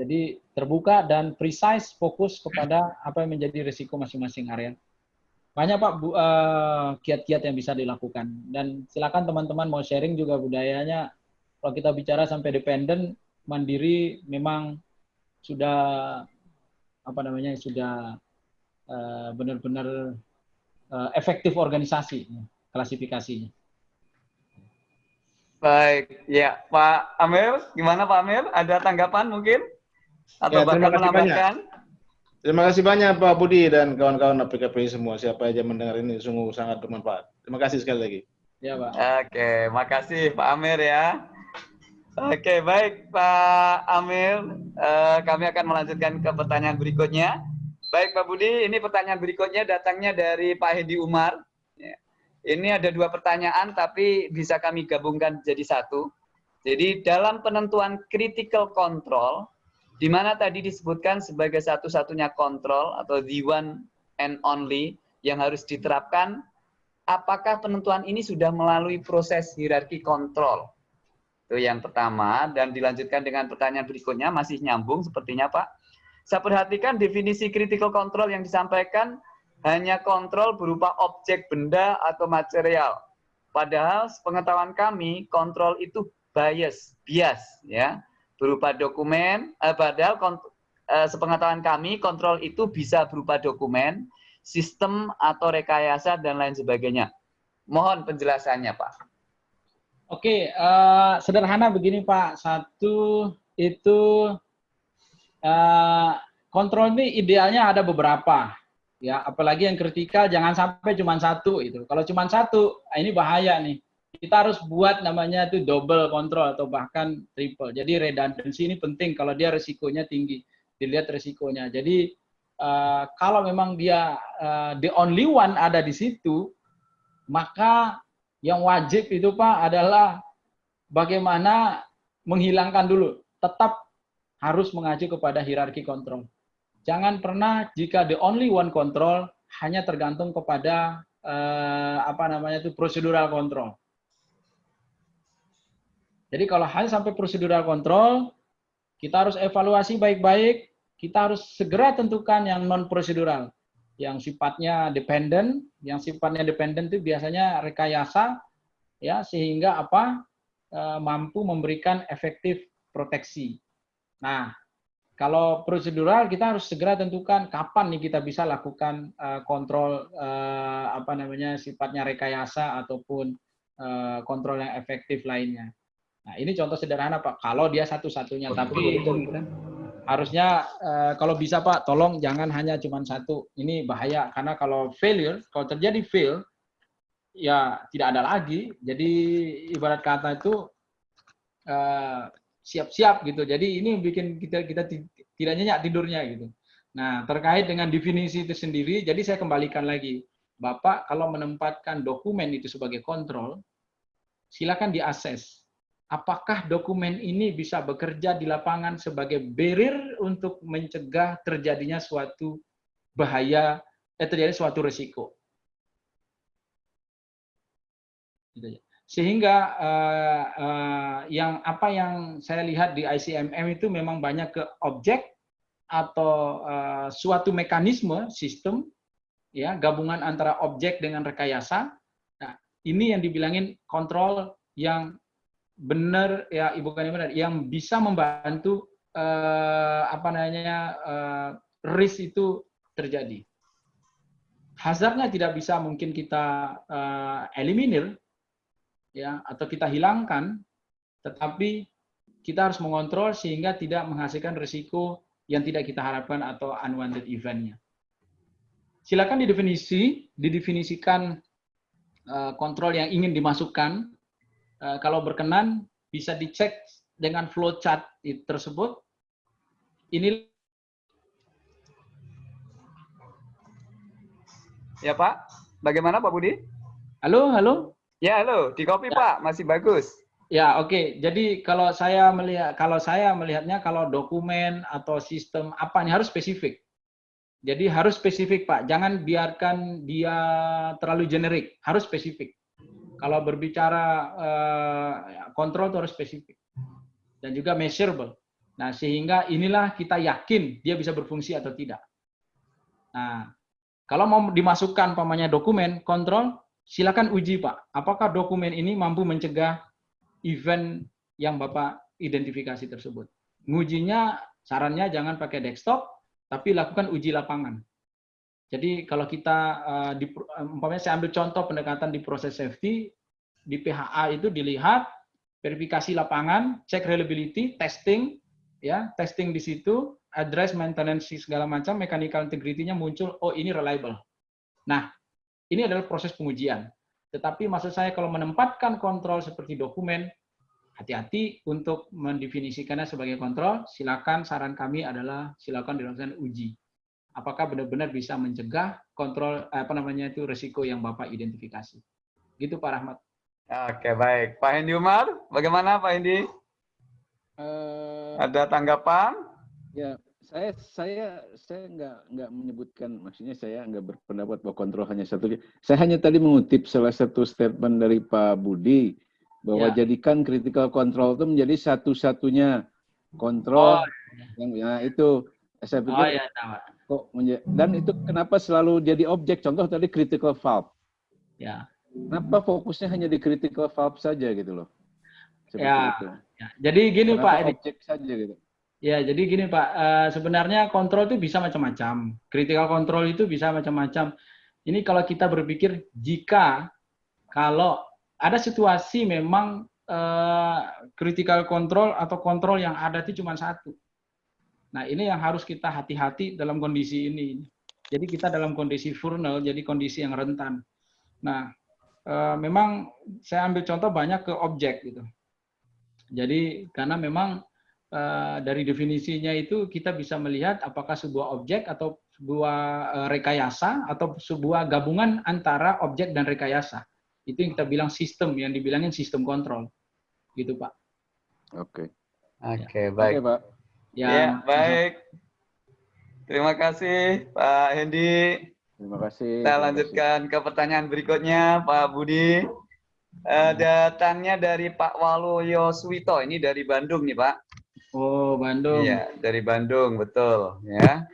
Jadi terbuka dan precise fokus kepada apa yang menjadi resiko masing-masing area. Banyak Pak bu- eh, kiat-kiat yang bisa dilakukan. Dan silakan teman-teman mau sharing juga budayanya. Kalau kita bicara sampai dependen, mandiri memang sudah apa namanya sudah eh, benar-benar eh, efektif organisasi klasifikasinya. Baik, ya Pak Amir, gimana Pak Amir? Ada tanggapan mungkin? Atau Ya, bahkan banyak. Terima kasih banyak Pak Budi dan kawan-kawan APKPI semua. Siapa aja mendengar ini sungguh sangat bermanfaat. Terima kasih sekali lagi. Ya Pak. Oke, makasih Pak Amir ya. Oke, baik Pak Amir. Eh, kami akan melanjutkan ke pertanyaan berikutnya. Baik Pak Budi, ini pertanyaan berikutnya datangnya dari Pak Hedi Umar. Ya. Ini ada dua pertanyaan, tapi bisa kami gabungkan jadi satu. Jadi dalam penentuan critical control, di mana tadi disebutkan sebagai satu-satunya kontrol atau the one and only yang harus diterapkan, apakah penentuan ini sudah melalui proses hierarki kontrol? Itu yang pertama, dan dilanjutkan dengan pertanyaan berikutnya, masih nyambung sepertinya Pak. Saya perhatikan definisi critical control yang disampaikan hanya kontrol berupa objek benda atau material. Padahal pengetahuan kami, kontrol itu bias, bias ya berupa dokumen, eh, padahal eh, sepengetahuan kami kontrol itu bisa berupa dokumen, sistem atau rekayasa dan lain sebagainya. Mohon penjelasannya, Pak. Oke, eh, sederhana begini Pak. Satu itu eh, kontrol ini idealnya ada beberapa, ya. Apalagi yang kritikal jangan sampai cuma satu itu. Kalau cuma satu, ah, ini bahaya nih. Kita harus buat namanya itu double control atau bahkan triple. Jadi redundancy ini penting kalau dia resikonya tinggi. Dilihat resikonya. Jadi eh, kalau memang dia eh, the only one ada di situ, maka yang wajib itu Pak adalah bagaimana menghilangkan dulu. Tetap harus mengacu kepada hierarki kontrol. Jangan pernah jika the only one control hanya tergantung kepada eh, apa namanya itu prosedural control. Jadi kalau hanya sampai prosedural control, kita harus evaluasi baik-baik, kita harus segera tentukan yang non prosedural, yang sifatnya dependen, yang sifatnya dependen itu biasanya rekayasa, ya sehingga apa eh, mampu memberikan efektif proteksi. Nah, kalau prosedural kita harus segera tentukan kapan nih kita bisa lakukan eh, kontrol eh, apa namanya sifatnya rekayasa ataupun kontrol yang efektif lainnya. Nah, ini contoh sederhana Pak. Kalau dia satu-satunya, tapi harusnya eh, kalau bisa Pak, tolong jangan hanya cuma satu. Ini bahaya karena kalau failure, kalau terjadi fail, ya tidak ada lagi. Jadi ibarat kata itu eh, siap-siap gitu. Jadi ini bikin kita kita ti- tidak nyenyak tidurnya gitu. Nah, terkait dengan definisi itu sendiri, jadi saya kembalikan lagi. Bapak kalau menempatkan dokumen itu sebagai kontrol, silakan diakses. Apakah dokumen ini bisa bekerja di lapangan sebagai barrier untuk mencegah terjadinya suatu bahaya, eh, terjadi suatu risiko. Gitu. Sehingga eh, eh, yang apa yang saya lihat di ICMM itu memang banyak ke objek atau eh, suatu mekanisme sistem ya gabungan antara objek dengan rekayasa. Nah, ini yang dibilangin kontrol yang benar ya ibu kan benar yang bisa membantu eh, apa namanya eh, risk itu terjadi. Hazardnya tidak bisa mungkin kita eh, eliminir ya atau kita hilangkan, tetapi kita harus mengontrol sehingga tidak menghasilkan risiko yang tidak kita harapkan atau unwanted eventnya. Silakan didefinisi, didefinisikan eh, kontrol yang ingin dimasukkan. Eh, kalau berkenan bisa dicek dengan flowchart tersebut. Ini Ya Pak, bagaimana Pak Budi? halo halo Ya, halo, di copy Ya. Pak, masih bagus. Ya, oke. Jadi kalau saya melihat kalau saya melihatnya kalau dokumen atau sistem apa nih harus spesifik. Jadi harus spesifik, Pak. Jangan biarkan dia terlalu generik, harus spesifik. Kalau berbicara eh, kontrol itu harus spesifik. Dan juga measurable. Nah, sehingga inilah kita yakin dia bisa berfungsi atau tidak. Nah, kalau mau dimasukkan pamannya dokumen kontrol, silakan uji, Pak. Apakah dokumen ini mampu mencegah event yang Bapak identifikasi tersebut. Ngujinya, sarannya jangan pakai desktop, tapi lakukan uji lapangan. Jadi kalau kita, eh, di, umpamanya saya ambil contoh pendekatan di proses safety, di PHA itu dilihat, verifikasi lapangan, cek reliability, testing, ya testing di situ, address maintenance segala macam, mechanical integrity-nya muncul, oh ini reliable. Nah, ini adalah proses pengujian. Tetapi maksud saya kalau menempatkan kontrol seperti dokumen, hati-hati untuk mendefinisikannya sebagai kontrol, silakan saran kami adalah silakan dilakukan uji. Apakah benar-benar bisa mencegah kontrol apa namanya itu resiko yang Bapak identifikasi. Gitu Pak Rahmat. Oke, baik. Pak Hendi Umar, bagaimana Pak Hendi? Eh, Ada tanggapan? ya, saya saya saya nggak nggak menyebutkan, maksudnya saya nggak berpendapat bahwa kontrol hanya satu. Saya hanya tadi mengutip salah satu statement dari Pak Budi bahwa Ya. jadikan critical control itu menjadi satu-satunya kontrol yang ya itu saya Oh pikir ya, Pak. Kok dan itu kenapa selalu jadi objek contoh tadi critical valve Ya. kenapa fokusnya hanya di critical valve saja gitu loh seperti Ya, itu ya. Jadi gini Kenapa Pak, ini objek saja gitu Ya, jadi gini Pak, eh, sebenarnya kontrol itu bisa macam-macam. Critical control itu bisa macam-macam. Ini kalau kita berpikir jika kalau ada situasi memang eh, critical control atau kontrol yang ada itu cuma satu. Nah, ini yang harus kita hati-hati dalam kondisi ini. Jadi kita dalam kondisi vulnerable, jadi kondisi yang rentan. Nah, eh, memang saya ambil contoh banyak ke objek gitu. Jadi karena memang eh, dari definisinya itu kita bisa melihat apakah sebuah objek atau sebuah eh, rekayasa atau sebuah gabungan antara objek dan rekayasa. Itu yang kita bilang sistem, yang dibilangin sistem kontrol. Gitu, Pak. oke Oke, oke baik. pak Ya, Ya, baik. Terima kasih Pak Hendi. terima kasih Kita terima kasih. lanjutkan ke pertanyaan berikutnya, Pak Budi. Eh, datangnya dari Pak Waluyo Suwito, ini dari Bandung nih Pak. Oh, Bandung. Iya, dari Bandung, betul. Ya,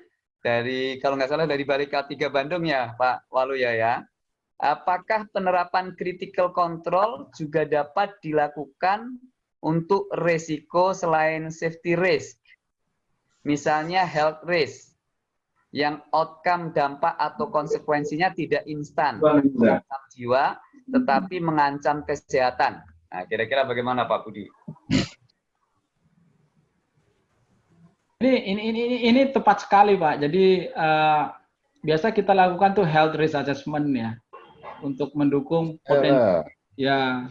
dari kalau nggak salah dari Barika 3 Bandung ya, Pak Waluyo ya. Apakah penerapan critical control juga dapat dilakukan untuk resiko selain safety risk? Misalnya health risk, yang outcome dampak atau konsekuensinya tidak instan, mengancam jiwa, tetapi mengancam kesehatan. Nah, kira-kira bagaimana Pak Budi? Ini, ini ini ini ini tepat sekali Pak. Jadi eh, biasa kita lakukan tuh health risk assessment ya untuk mendukung potensi Eh, Ya,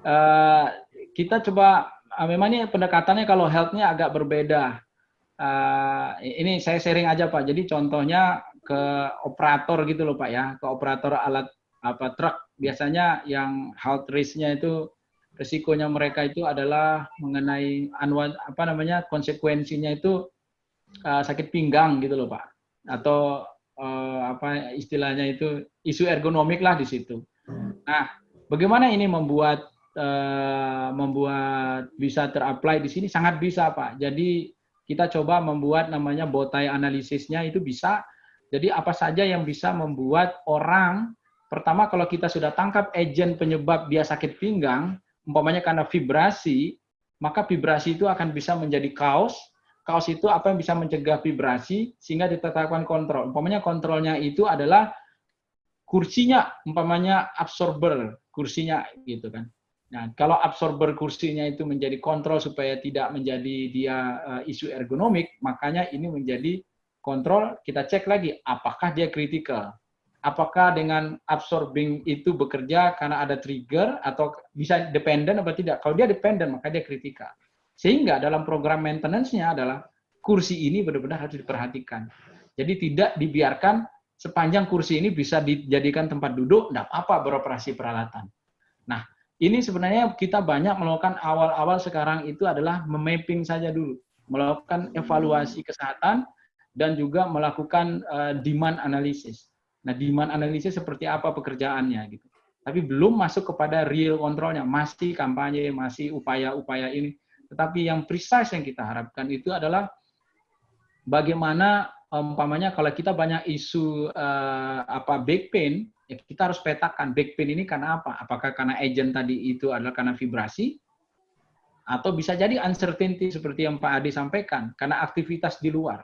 eh, kita coba eh, memang ini pendekatannya kalau health-nya agak berbeda. Eh, ini saya sharing aja Pak. Jadi contohnya ke operator gitu loh Pak ya, ke operator alat apa truk biasanya yang health risk-nya itu resikonya mereka itu adalah mengenai anwa, apa namanya konsekuensinya itu eh, sakit pinggang gitu loh Pak atau eh, apa istilahnya itu isu ergonomik lah di situ. Nah, bagaimana ini membuat eh, membuat bisa terapply di sini sangat bisa Pak. Jadi kita coba membuat namanya botai analisisnya itu bisa. Jadi apa saja yang bisa membuat orang pertama kalau kita sudah tangkap agent penyebab dia sakit pinggang, umpamanya karena vibrasi, maka vibrasi itu akan bisa menjadi kaos. Kaos itu apa yang bisa mencegah vibrasi sehingga ditetapkan kontrol. Umpamanya kontrolnya itu adalah kursinya, umpamanya absorber kursinya gitu kan. Nah, kalau absorber kursinya itu menjadi kontrol supaya tidak menjadi dia eh, isu ergonomik, makanya ini menjadi kontrol. Kita cek lagi apakah dia kritikal. Apakah dengan absorbing itu bekerja karena ada trigger atau bisa dependent atau tidak? Kalau dia dependent, maka dia kritikal. Sehingga dalam program maintenance-nya adalah kursi ini benar-benar harus diperhatikan. Jadi tidak dibiarkan sepanjang kursi ini bisa dijadikan tempat duduk, tidak apa-apa beroperasi peralatan. Ini sebenarnya kita banyak melakukan awal-awal sekarang itu adalah memapping saja dulu, melakukan evaluasi kesehatan dan juga melakukan uh, demand analysis. Nah, demand analysis seperti apa pekerjaannya gitu. Tapi belum masuk kepada real kontrolnya, masih kampanye, masih upaya-upaya ini. Tetapi yang precise yang kita harapkan itu adalah bagaimana umpamanya kalau kita banyak isu uh, apa back pain, ya kita harus petakan back pain ini karena apa? Apakah karena agent tadi itu adalah karena vibrasi atau bisa jadi uncertainty seperti yang Pak Adi sampaikan karena aktivitas di luar.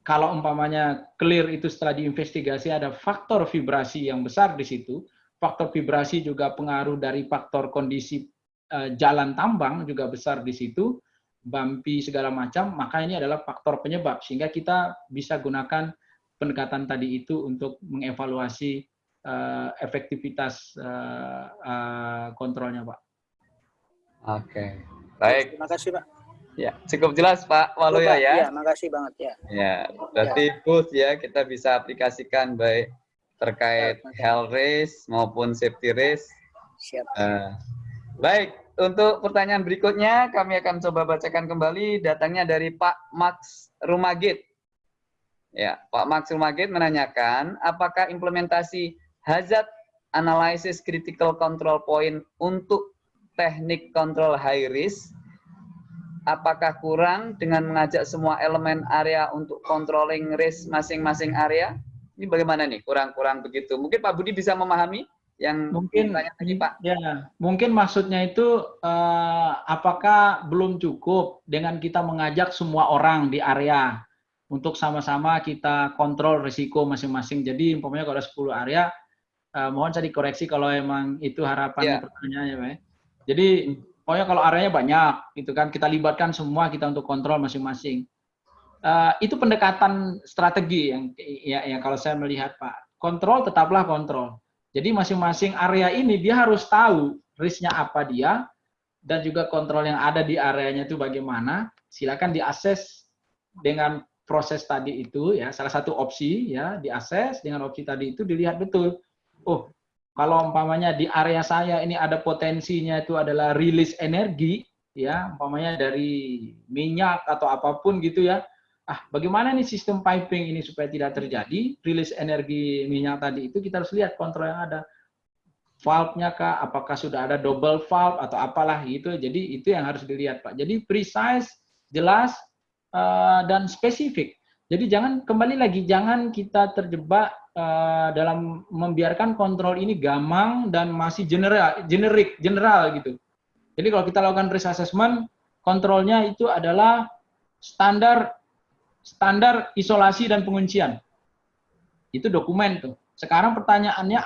Kalau umpamanya clear itu setelah diinvestigasi ada faktor vibrasi yang besar di situ, faktor vibrasi juga pengaruh dari faktor kondisi uh, jalan tambang juga besar di situ, bumpy segala macam, maka ini adalah faktor penyebab sehingga kita bisa gunakan pendekatan tadi itu untuk mengevaluasi uh, efektivitas uh, uh, kontrolnya, Pak. Oke, baik. Terima kasih, Pak. Ya, cukup jelas Pak Waluyo ya. Ya, makasih banget ya. Ya, berarti ya. both ya kita bisa aplikasikan baik terkait ya, health risk maupun safety risk. Siap. Uh, baik, untuk pertanyaan berikutnya kami akan coba bacakan kembali datangnya dari Pak Max Rumagit. Ya, Pak Max Rumagit menanyakan, apakah implementasi hazard analysis critical control point untuk teknik control high risk, apakah kurang dengan mengajak semua elemen area untuk controlling risk masing-masing area? Ini bagaimana nih? Kurang-kurang begitu. Mungkin Pak Budi bisa memahami yang mungkin tanya tadi Pak. Ya, mungkin maksudnya itu uh, apakah belum cukup dengan kita mengajak semua orang di area untuk sama-sama kita kontrol risiko masing-masing. Jadi umpamanya kalau ada 10 area, uh, mohon saya dikoreksi kalau emang itu harapan yeah. pertanyaannya, Pak. Jadi pokoknya kalau areanya banyak, itu kan kita libatkan semua kita untuk kontrol masing-masing. Uh, itu pendekatan strategi yang ya, ya kalau saya melihat Pak. Kontrol tetaplah kontrol. Jadi masing-masing area ini dia harus tahu risknya apa dia dan juga kontrol yang ada di areanya itu bagaimana. Silakan diakses dengan proses tadi itu ya salah satu opsi ya diakses dengan opsi tadi itu dilihat betul. Oh kalau umpamanya di area saya ini ada potensinya itu adalah rilis energi ya umpamanya dari minyak atau apa pun gitu ya. Ah bagaimana nih sistem piping ini supaya tidak terjadi? Rilis energi minyak tadi itu kita harus lihat kontrol yang ada. Valve-nya kah? Apakah sudah ada double valve atau apalah gitu. Jadi itu yang harus dilihat Pak. Jadi precise jelas uh, dan spesifik. Jadi jangan kembali lagi jangan kita terjebak uh, dalam membiarkan kontrol ini gamang dan masih general, generik, general gitu. Jadi kalau kita lakukan risk assessment, kontrolnya itu adalah standar standar isolasi dan penguncian. Itu dokumen tuh. Sekarang pertanyaannya,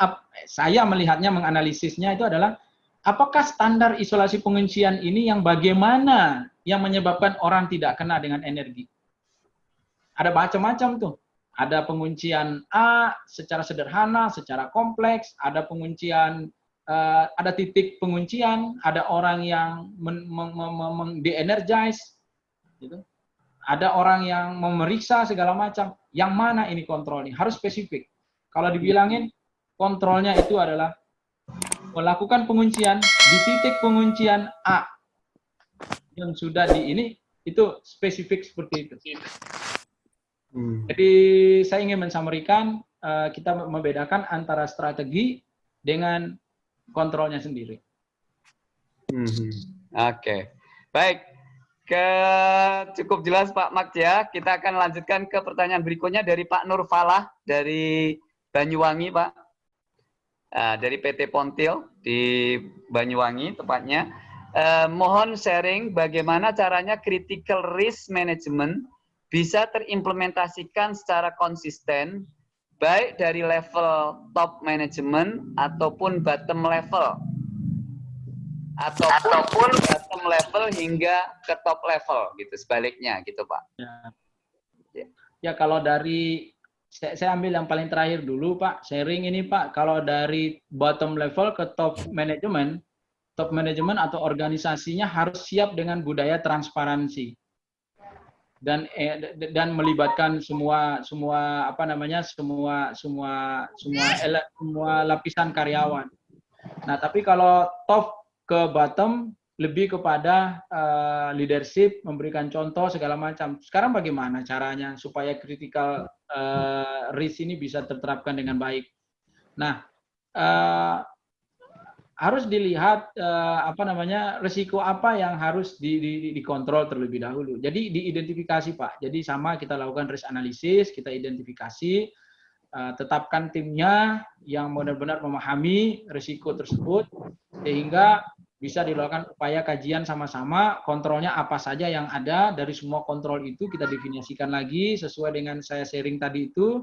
saya melihatnya menganalisisnya itu adalah apakah standar isolasi penguncian ini yang bagaimana yang menyebabkan orang tidak kena dengan energi? Ada macam-macam tuh. Ada penguncian A secara sederhana, secara kompleks, ada penguncian uh, ada titik penguncian, ada orang yang de-energize gitu. Ada orang yang memeriksa segala macam. Yang mana ini kontrolnya? Harus spesifik. Kalau dibilangin kontrolnya itu adalah melakukan penguncian di titik penguncian A yang sudah di ini itu spesifik seperti itu. Hmm. Jadi saya ingin mensamarikan uh, kita membedakan antara strategi dengan kontrolnya sendiri. Hmm. Oke, okay. baik. Ke cukup jelas Pak Mak ya. Kita akan lanjutkan ke pertanyaan berikutnya dari Pak Nur Falah dari Banyuwangi, Pak. Uh, dari PT Pontil di Banyuwangi tepatnya. Uh, mohon sharing bagaimana caranya critical risk management bisa terimplementasikan secara konsisten baik dari level top management ataupun bottom level ataupun, ataupun bottom level hingga ke top level gitu sebaliknya gitu Pak. Ya, ya. ya kalau dari saya, saya ambil yang paling terakhir dulu Pak, sharing ini Pak, kalau dari bottom level ke top management, top management atau organisasinya harus siap dengan budaya transparansi dan eh, dan melibatkan semua semua apa namanya semua semua semua semua lapisan karyawan. Nah, tapi kalau top ke bottom lebih kepada uh, leadership, memberikan contoh segala macam. Sekarang bagaimana caranya supaya critical uh, risk ini bisa terterapkan dengan baik? Nah, uh, harus dilihat uh, apa namanya risiko apa yang harus di, di, dikontrol terlebih dahulu. Jadi diidentifikasi Pak. Jadi sama kita lakukan risk analysis, kita identifikasi, uh, tetapkan timnya yang benar-benar memahami risiko tersebut sehingga bisa dilakukan upaya kajian sama-sama, kontrolnya apa saja yang ada, dari semua kontrol itu kita definisikan lagi sesuai dengan saya sharing tadi itu.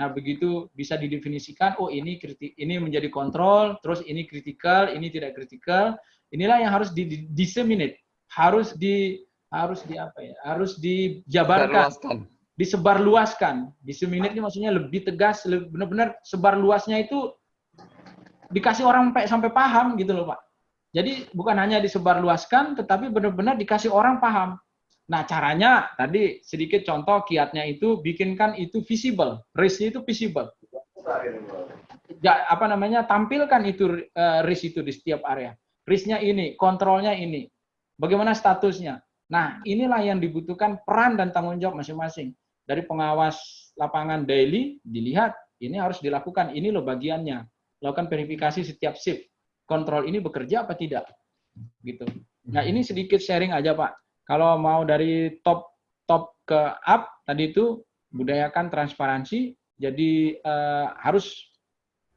Nah, begitu bisa didefinisikan, oh ini kritik, ini menjadi kontrol, terus ini kritikal, ini tidak kritikal. Inilah yang harus di disseminate, harus di harus di apa ya? Harus dijabarkan, disebarluaskan. Disseminate ini maksudnya lebih tegas, benar-benar sebar luasnya itu dikasih orang sampai sampai paham gitu loh, Pak jadi bukan hanya disebarluaskan, tetapi benar-benar dikasih orang paham. Nah, caranya tadi sedikit contoh kiatnya itu bikinkan itu visible, risk itu visible. Ya, apa namanya? tampilkan itu uh, risk itu di setiap area. Risknya ini, kontrolnya ini. Bagaimana statusnya? Nah, inilah yang dibutuhkan peran dan tanggung jawab masing-masing. Dari pengawas lapangan daily dilihat ini harus dilakukan, ini loh bagiannya. Lakukan verifikasi setiap shift kontrol ini bekerja apa tidak gitu. Nah ini sedikit sharing aja Pak. Kalau mau dari top top ke up tadi itu budayakan transparansi. Jadi uh, harus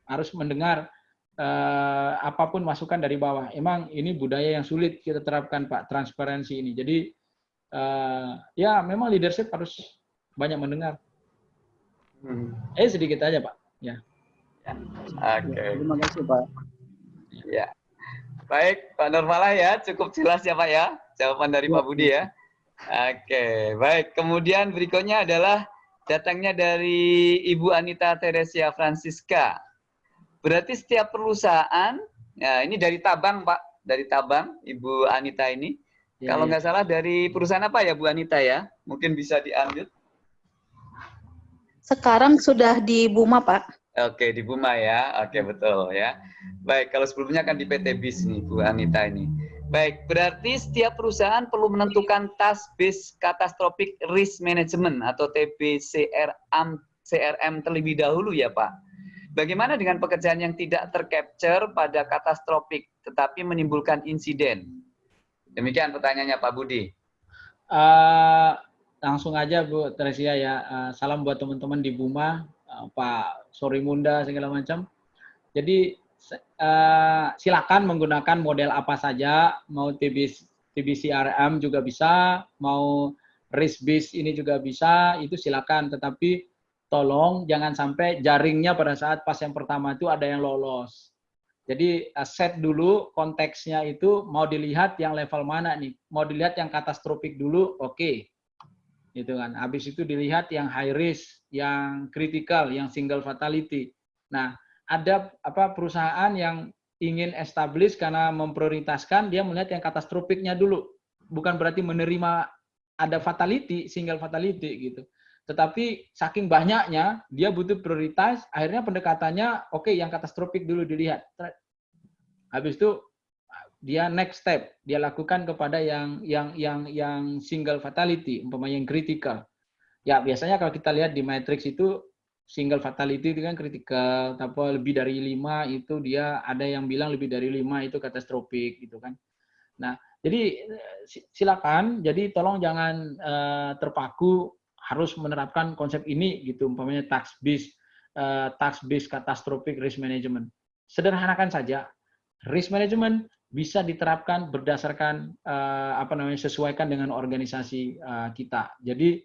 harus mendengar uh, apa pun masukan dari bawah. Emang ini budaya yang sulit kita terapkan Pak transparansi ini. Jadi uh, ya memang leadership harus banyak mendengar. Hmm. Eh sedikit aja Pak. Ya. ya. Oke. Okay. Terima kasih Pak. Ya. Baik, Pak Nurfalah ya, cukup jelas ya Pak ya, jawaban dari Pak Budi ya. Oke, baik. Kemudian berikutnya adalah datangnya dari Ibu Anita Teresia Francisca. Berarti setiap perusahaan, ya ini dari Tabang Pak, dari Tabang, Ibu Anita ini. Ya, Kalau ya. nggak salah dari perusahaan apa ya Bu Anita ya? Mungkin bisa diambil. Sekarang sudah di Buma Pak. Oke, di Buma ya. Oke, betul ya. Baik, kalau sebelumnya kan di PT BIS nih, Bu Anita ini. Baik, berarti setiap perusahaan perlu menentukan task based catastrophic risk management atau TBCRM CRM terlebih dahulu ya, Pak. Bagaimana dengan pekerjaan yang tidak tercapture pada catastrophic tetapi menimbulkan insiden? Demikian pertanyaannya Pak Budi. Uh, langsung aja Bu Tresia ya. Uh, salam buat teman-teman di Buma Eh, Pak Sorimunda segala macam. Jadi uh, silakan menggunakan model apa saja, mau TBC, TBCRM juga bisa, mau risk based ini juga bisa, itu silakan. Tetapi tolong jangan sampai jaringnya pada saat pas yang pertama itu ada yang lolos. Jadi uh, set dulu konteksnya itu mau dilihat yang level mana nih. Mau dilihat yang katastrofik dulu, oke. Okay gitu kan. Habis itu dilihat yang high risk, yang critical, yang single fatality. Nah, ada apa perusahaan yang ingin establish karena memprioritaskan dia melihat yang katastrofiknya dulu. Bukan berarti menerima ada fatality, single fatality gitu. Tetapi saking banyaknya dia butuh prioritas, akhirnya pendekatannya oke okay, yang katastrofik dulu dilihat. Habis itu dia next step dia lakukan kepada yang yang yang yang single fatality umpamanya yang critical ya biasanya kalau kita lihat di matrix itu single fatality itu kan kritikal tapi lebih dari lima itu dia ada yang bilang lebih dari lima itu katastrofik gitu kan nah jadi silakan jadi tolong jangan uh, terpaku harus menerapkan konsep ini gitu umpamanya tax based uh, tax based catastrophic risk management sederhanakan saja risk management bisa diterapkan berdasarkan uh, apa namanya sesuaikan dengan organisasi uh, kita. Jadi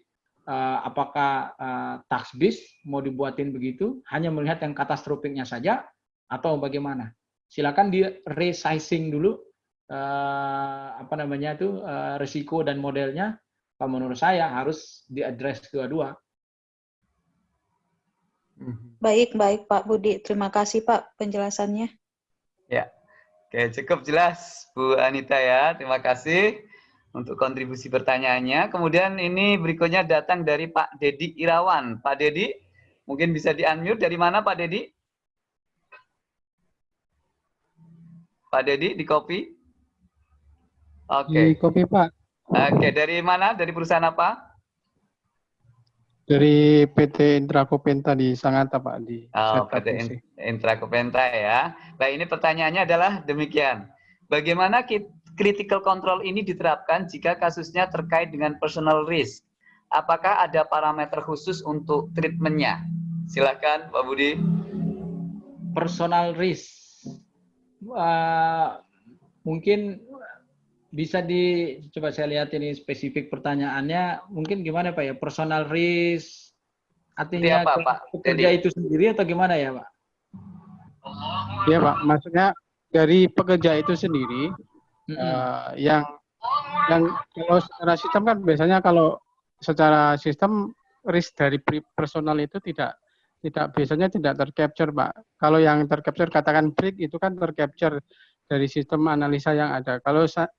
uh, apakah uh, tax base mau dibuatin begitu hanya melihat yang katastrofiknya saja atau bagaimana? Silakan di resizing dulu uh, apa namanya itu uh, risiko dan modelnya. Kalau menurut saya harus diadres kedua-dua. Baik, baik Pak Budi. Terima kasih Pak penjelasannya. Ya, Oke, cukup jelas Bu Anita ya. Terima kasih untuk kontribusi pertanyaannya. Kemudian ini berikutnya datang dari Pak Dedi Irawan. Pak Dedi, mungkin bisa di-unmute. Dari mana Pak Dedi? Pak Dedi di kopi? Di Oke. kopi Pak, Oke, dari mana? Dari perusahaan apa? dari PT Intrakopenta di Sangatta Pak di Oh, PT Intrakopenta ya. Baik, ini pertanyaannya adalah demikian. Bagaimana ki- critical control ini diterapkan jika kasusnya terkait dengan personal risk? Apakah ada parameter khusus untuk treatmentnya? Silakan, Pak Budi. personal risk. Uh, mungkin bisa di coba saya lihat ini spesifik pertanyaannya mungkin gimana Pak ya personal risk artinya Iya, Pak, ke- Pak. pekerja Jadi- itu sendiri atau gimana ya Pak? Iya Pak, maksudnya dari pekerja itu sendiri Mm-mm. eh, yang yang kalau secara sistem kan biasanya kalau secara sistem risk dari personal itu tidak tidak biasanya tidak tercapture Pak. Kalau yang tercapture katakan break itu kan tercapture dari sistem analisa yang ada. Kalau sa-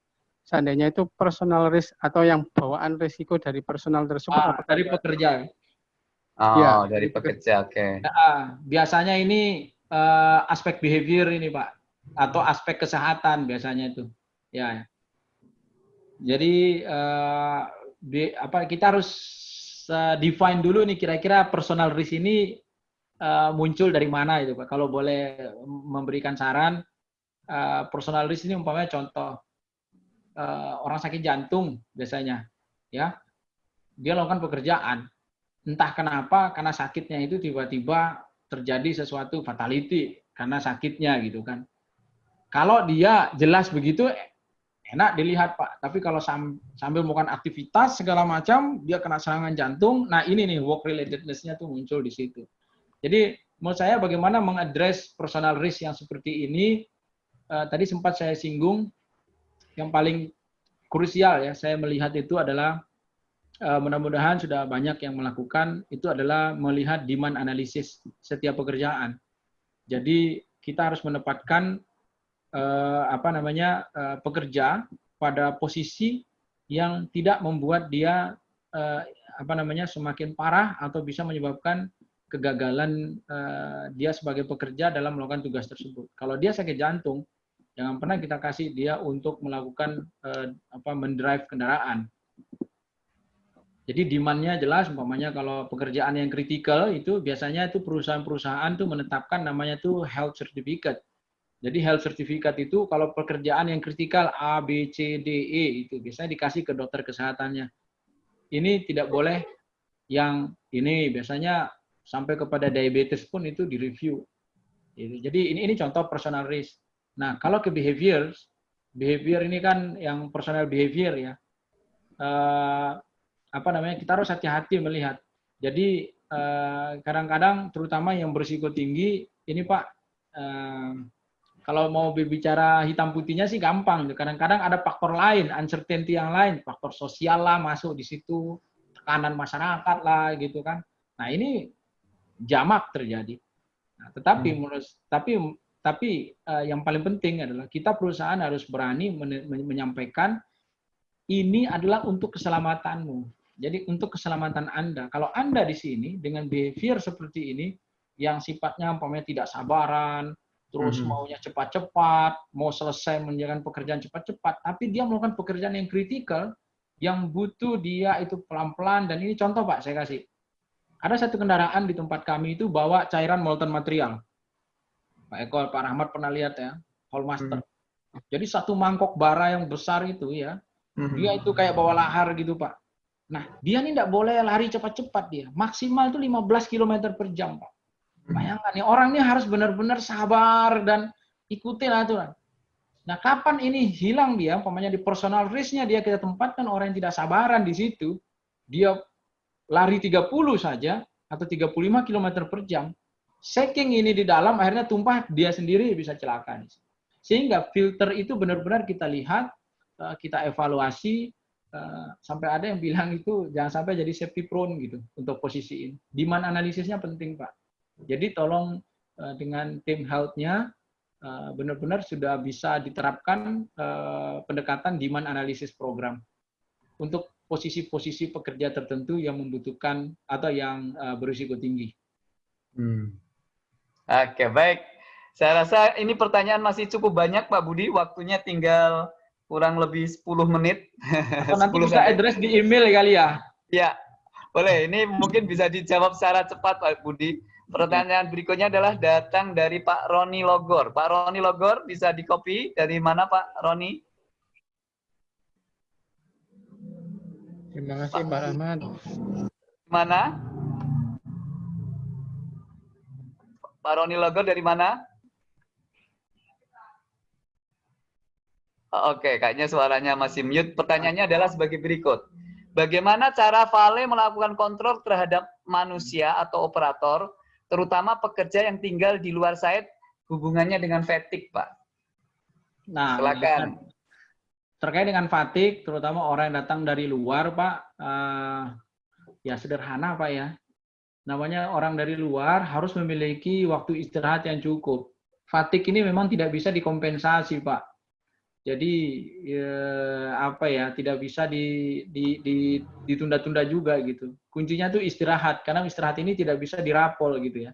seandainya itu personal risk atau yang bawaan risiko dari personal tersebut Ah, dari pekerja. Oh, Iya, dari dari pekerja, oke. Ah, biasanya ini eh, aspek behavior ini Pak atau aspek kesehatan biasanya itu. Ya. Jadi eh, di- apa kita harus eh, define dulu nih kira-kira personal risk ini eh, muncul dari mana itu Pak. Kalau boleh memberikan saran eh, personal risk ini umpamanya contoh eh, orang sakit jantung biasanya ya. Dia lakukan pekerjaan entah kenapa karena sakitnya itu tiba-tiba terjadi sesuatu fatality karena sakitnya gitu kan. Kalau dia jelas begitu enak dilihat Pak, tapi kalau sam- sambil melakukan aktivitas segala macam dia kena serangan jantung, nah ini nih work relatedness-nya tuh muncul di situ. Jadi menurut saya bagaimana mengadres personal risk yang seperti ini eh, tadi sempat saya singgung yang paling krusial ya saya melihat itu adalah eh, mudah-mudahan sudah banyak yang melakukan itu adalah melihat demand analisis setiap pekerjaan. Jadi kita harus menempatkan eh, apa namanya eh, pekerja pada posisi yang tidak membuat dia eh, apa namanya semakin parah atau bisa menyebabkan kegagalan eh, dia sebagai pekerja dalam melakukan tugas tersebut. Kalau dia sakit jantung, jangan pernah kita kasih dia untuk melakukan eh, apa mendrive kendaraan. Jadi demand-nya jelas, umpamanya kalau pekerjaan yang kritikal itu biasanya itu perusahaan-perusahaan tuh menetapkan namanya tuh health certificate. Jadi health certificate itu kalau pekerjaan yang kritikal A, B, C, D, E itu biasanya dikasih ke dokter kesehatannya. Ini tidak boleh yang ini biasanya sampai kepada diabetes pun itu direview. Gitu. Jadi ini ini contoh personal risk. Nah kalau ke behavior, behavior ini kan yang personal behavior ya. Eh, apa namanya kita harus hati-hati melihat. Jadi eh, kadang-kadang terutama yang berisiko tinggi ini Pak eh, kalau mau berbicara hitam putihnya sih gampang. Kadang-kadang ada faktor lain, uncertainty yang lain, faktor sosial lah masuk di situ, tekanan masyarakat lah gitu kan. Nah ini jamak terjadi. Nah, tetapi menurut tapi tapi eh, yang paling penting adalah kita perusahaan harus berani men- men- menyampaikan ini adalah untuk keselamatanmu. Jadi untuk keselamatan Anda. Kalau Anda di sini dengan behavior seperti ini yang sifatnya umpamanya tidak sabaran, terus Mhm. maunya cepat-cepat, mau selesai menjalankan pekerjaan cepat-cepat, tapi dia melakukan pekerjaan yang kritikal yang butuh dia itu pelan-pelan dan ini contoh Pak saya kasih. Ada satu kendaraan di tempat kami itu bawa cairan molten material. Pak Eko, Pak Rahmat pernah lihat ya, Hallmaster. Jadi satu mangkok bara yang besar itu ya, dia itu kayak bawa lahar gitu Pak. Nah, dia ini tidak boleh lari cepat-cepat dia. Maksimal itu 15 km per jam Pak. Bayangkan nih, orang ini harus benar-benar sabar dan ikutin aturan. Nah, kapan ini hilang dia, umpamanya di personal risk-nya dia kita tempatkan orang yang tidak sabaran di situ, dia lari 30 saja atau 35 km per jam, saking ini di dalam akhirnya tumpah dia sendiri bisa celaka. Sehingga filter itu benar-benar kita lihat, eh, kita evaluasi, eh, sampai ada yang bilang itu jangan sampai jadi safety prone gitu untuk posisi ini. Demand analisisnya penting Pak. Jadi tolong eh, dengan tim health-nya eh, benar-benar sudah bisa diterapkan eh, pendekatan demand analysis program untuk posisi-posisi pekerja tertentu yang membutuhkan atau yang berisiko tinggi. Hmm. Oke, baik. Saya rasa ini pertanyaan masih cukup banyak Pak Budi, waktunya tinggal kurang lebih 10 menit. Atau *laughs* nanti 10 bisa address di email kali ya. Ya, boleh. Ini mungkin bisa dijawab secara cepat Pak Budi. Pertanyaan berikutnya adalah datang dari Pak Roni Logor. Pak Roni Logor bisa di copy dari mana Pak Roni? Terima kasih Pak Rahmat. Mana? Pak Roni Logor dari mana? Oh, Oke, kayaknya suaranya masih mute. Pertanyaannya adalah sebagai berikut. Bagaimana cara Vale melakukan kontrol terhadap manusia atau operator, terutama pekerja yang tinggal di luar site, hubungannya dengan fatigue, Pak? Nah, Silakan. terkait dengan fatigue, terutama orang yang datang dari luar, Pak, eh, ya sederhana, Pak ya. Namanya orang dari luar harus memiliki waktu istirahat yang cukup. Fatigue ini memang tidak bisa dikompensasi, Pak. Jadi ya, apa ya, tidak bisa di, di, di- ditunda-tunda juga gitu. Kuncinya tuh istirahat, karena istirahat ini tidak bisa dirapol gitu ya.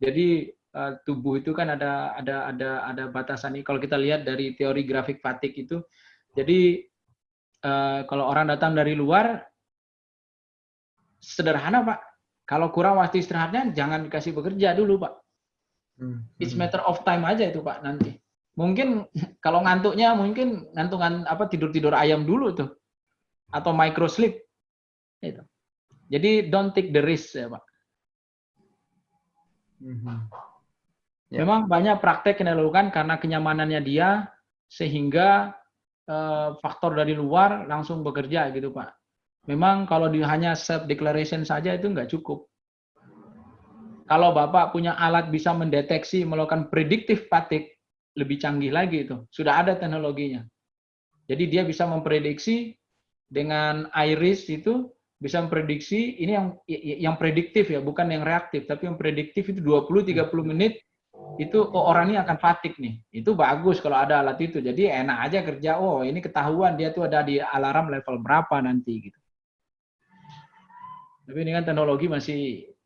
Jadi eh, tubuh itu kan ada ada ada ada batasan Kalau kita lihat dari teori grafik fatigue itu, jadi eh, kalau orang datang dari luar, sederhana Pak. Kalau kurang waktu istirahatnya, jangan dikasih bekerja dulu Pak. It's matter of time aja itu Pak nanti. Mungkin *laughs* kalau ngantuknya mungkin ngantungan apa tidur-tidur ayam dulu tuh. Atau micro sleep. Itu. Jadi don't take the risk ya Pak. Ya. Memang banyak praktek yang dilakukan karena kenyamanannya dia sehingga eh, faktor dari luar langsung bekerja gitu Pak. Memang kalau di, hanya self declaration saja itu nggak cukup. Kalau Bapak punya alat bisa mendeteksi melakukan predictive fatigue lebih canggih lagi itu. Sudah ada teknologinya. Jadi dia bisa memprediksi dengan iris itu bisa memprediksi ini yang yang prediktif ya, bukan yang reaktif, tapi yang prediktif itu 20 30 menit itu oh, orang ini akan fatigue nih. Itu bagus kalau ada alat itu. Jadi enak aja kerja. Oh, ini ketahuan dia tuh ada di alarm level berapa nanti gitu. Tapi kan teknologi masih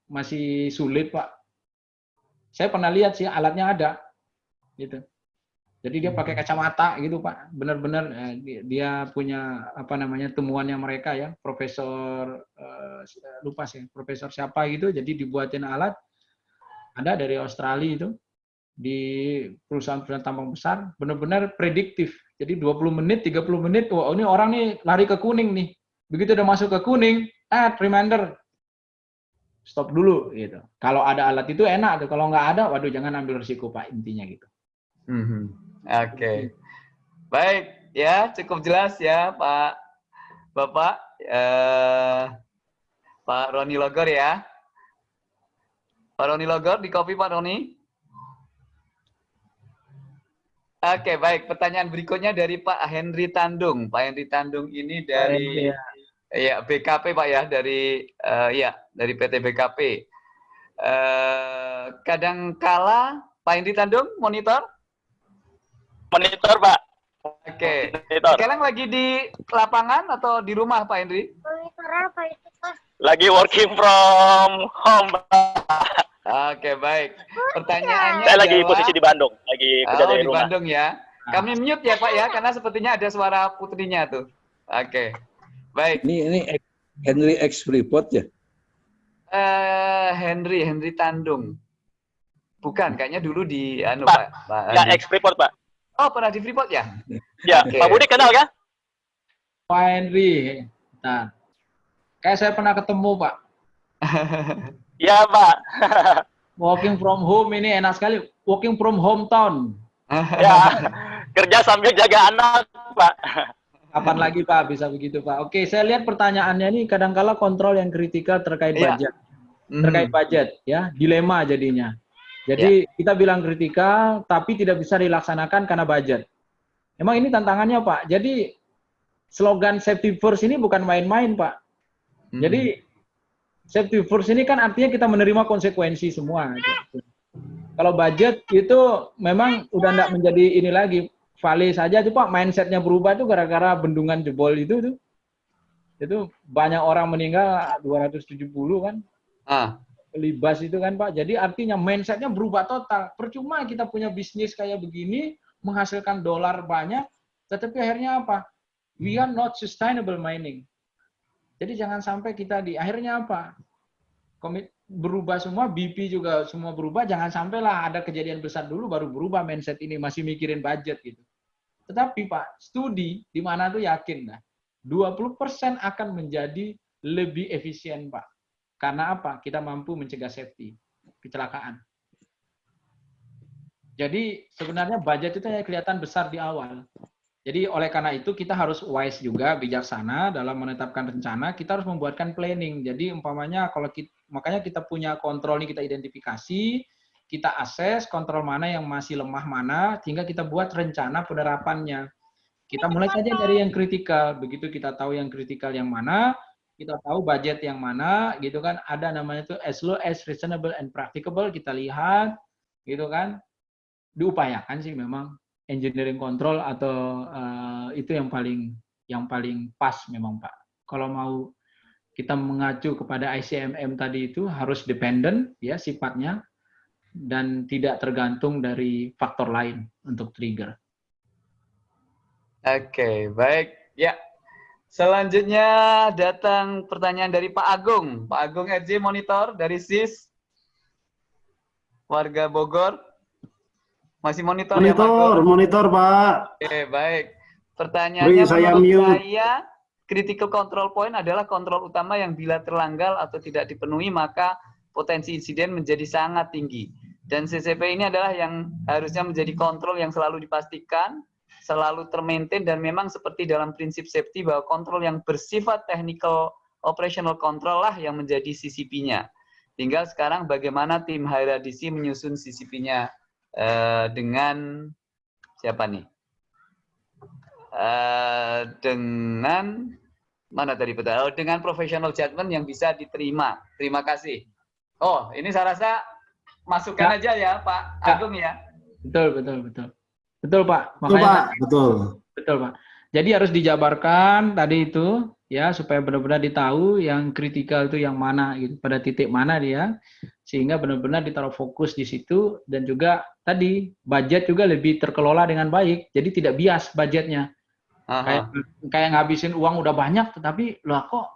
masih sulit, Pak. Saya pernah lihat sih alatnya ada. Gitu. Jadi dia pakai kacamata gitu, Pak. Benar-benar eh, dia- punya apa namanya temuannya mereka ya, profesor eh, lupa sih, profesor siapa gitu. Jadi dibuatin alat ada dari Australia itu di perusahaan-perusahaan tambang besar benar-benar prediktif. Jadi 20 menit, 30 menit, wah ini orang nih lari ke kuning nih. Begitu udah masuk ke kuning, ah reminder stop dulu gitu. Kalau ada alat itu enak kalau nggak ada, waduh jangan ambil risiko Pak intinya gitu. Mhm. Oke. Baik, ya cukup jelas ya Pak Bapak eh, Pak Roni Logor ya. Pak Roni Logor di copy Pak Roni. Oke, baik. Pertanyaan berikutnya dari Pak Henry Tandung. Pak Henry Tandung ini dari ya BKP Pak ya, dari eh, ya dari PT BKP. Eh, kadangkala Pak Henry Tandung monitor. Monitor, Pak. Oke. Monitor. Sekarang lagi di lapangan atau di rumah Pak Henry? Lagi working from home, Pak. Oke, baik. Pertanyaannya Saya lagi adalah- posisi di Bandung, lagi kerja Oh, dari di rumah. Bandung ya. Kami mute ya Pak ya, karena sepertinya ada suara putrinya tuh. Oke. Baik. Ini ini Henry X Freeport ya? Eh Henry, Henry Tandung. Bukan, kayaknya dulu di anu Pak, Pak. Pak Ya, ex Freeport, Pak. Oh, pernah di Freeport ya? *laughs* Ya, Oke. Pak Budi kenal kan? Pak Henry, nah, kayak saya pernah ketemu Pak. *laughs* Ya, Pak. *laughs* Working from home ini enak sekali. Working from hometown. ya, kerja sambil jaga anak, Pak. Kapan lagi Pak bisa begitu Pak? Oke, saya lihat pertanyaannya ini kadangkala kontrol yang kritikal terkait Iya. budget. Mhm. Terkait budget ya, dilema jadinya. Jadi kita bilang kritikal tapi tidak bisa dilaksanakan karena budget. Emang ini tantangannya Pak. Jadi slogan safety first ini bukan main-main Pak. Mhm. Jadi safety first ini kan artinya kita menerima konsekuensi semua. gitu. Kalau budget itu memang udah enggak menjadi ini lagi. Vale saja tuh Pak, mindsetnya berubah tuh gara-gara bendungan jebol itu tuh. Itu banyak orang meninggal 270 kan. Ah, libas itu kan Pak. Jadi artinya mindsetnya berubah total. Percuma kita punya bisnis kayak begini, menghasilkan dolar banyak, tetapi akhirnya apa? We are not sustainable mining. Jadi jangan sampai kita di akhirnya apa? Komit berubah semua, BP juga semua berubah, jangan sampailah ada kejadian besar dulu baru berubah mindset ini masih mikirin budget gitu. Tetapi Pak, studi di mana tuh yakin dah 20% akan menjadi lebih efisien Pak. Karena apa? Kita mampu mencegah safety, kecelakaan. Jadi sebenarnya budget itu hanya kelihatan besar di awal. Jadi oleh karena itu kita harus wise juga, bijaksana dalam menetapkan rencana. Kita harus membuatkan planning. Jadi umpamanya kalau kita, makanya kita punya kontrol ini kita identifikasi, kita akses kontrol mana yang masih lemah mana, sehingga kita buat rencana penerapannya. Kita mulai saja dari yang kritikal. Begitu kita tahu yang kritikal yang mana, kita tahu budget yang mana, gitu kan. Ada namanya itu as low as reasonable and practicable. Kita lihat, gitu kan. Diupayakan sih memang engineering control atau uh, itu yang paling yang paling pas memang Pak. Kalau mau kita mengacu kepada ICMM tadi itu harus dependent ya sifatnya dan tidak tergantung dari faktor lain untuk trigger. Oke, baik. Ya. Selanjutnya datang pertanyaan dari Pak Agung. Pak Agung Edzi Monitor dari SIS. Warga Bogor. Masih monitor, monitor ya Pak? Monitor, Pak. Oke, baik. Pertanyaannya Beri saya menurut mute. saya, critical control point adalah kontrol utama yang bila terlanggar atau tidak dipenuhi, maka potensi insiden menjadi sangat tinggi. Dan CCP ini adalah yang harusnya menjadi kontrol yang selalu dipastikan, selalu termaintain, dan memang seperti dalam prinsip safety bahwa kontrol yang bersifat technical operational control lah yang menjadi CCP-nya. Tinggal sekarang bagaimana tim HRDC menyusun CCP-nya eh, dengan siapa nih? Eh, dengan mana tadi betul? Oh, dengan professional judgment yang bisa diterima. Terima kasih. Oh, ini saya rasa masukkan Ya. aja ya Pak Ya. Agung ya. Betul, betul, betul. Betul, Pak. Betul, Makanya Pak. Betul. Betul, Pak. Jadi harus dijabarkan tadi itu ya supaya benar-benar ditahu yang kritikal itu yang mana gitu, pada titik mana dia sehingga benar-benar ditaruh fokus di situ dan juga tadi budget juga lebih terkelola dengan baik. Jadi tidak bias budgetnya. Kayak Aha. kayak ngabisin uang udah banyak tetapi loh kok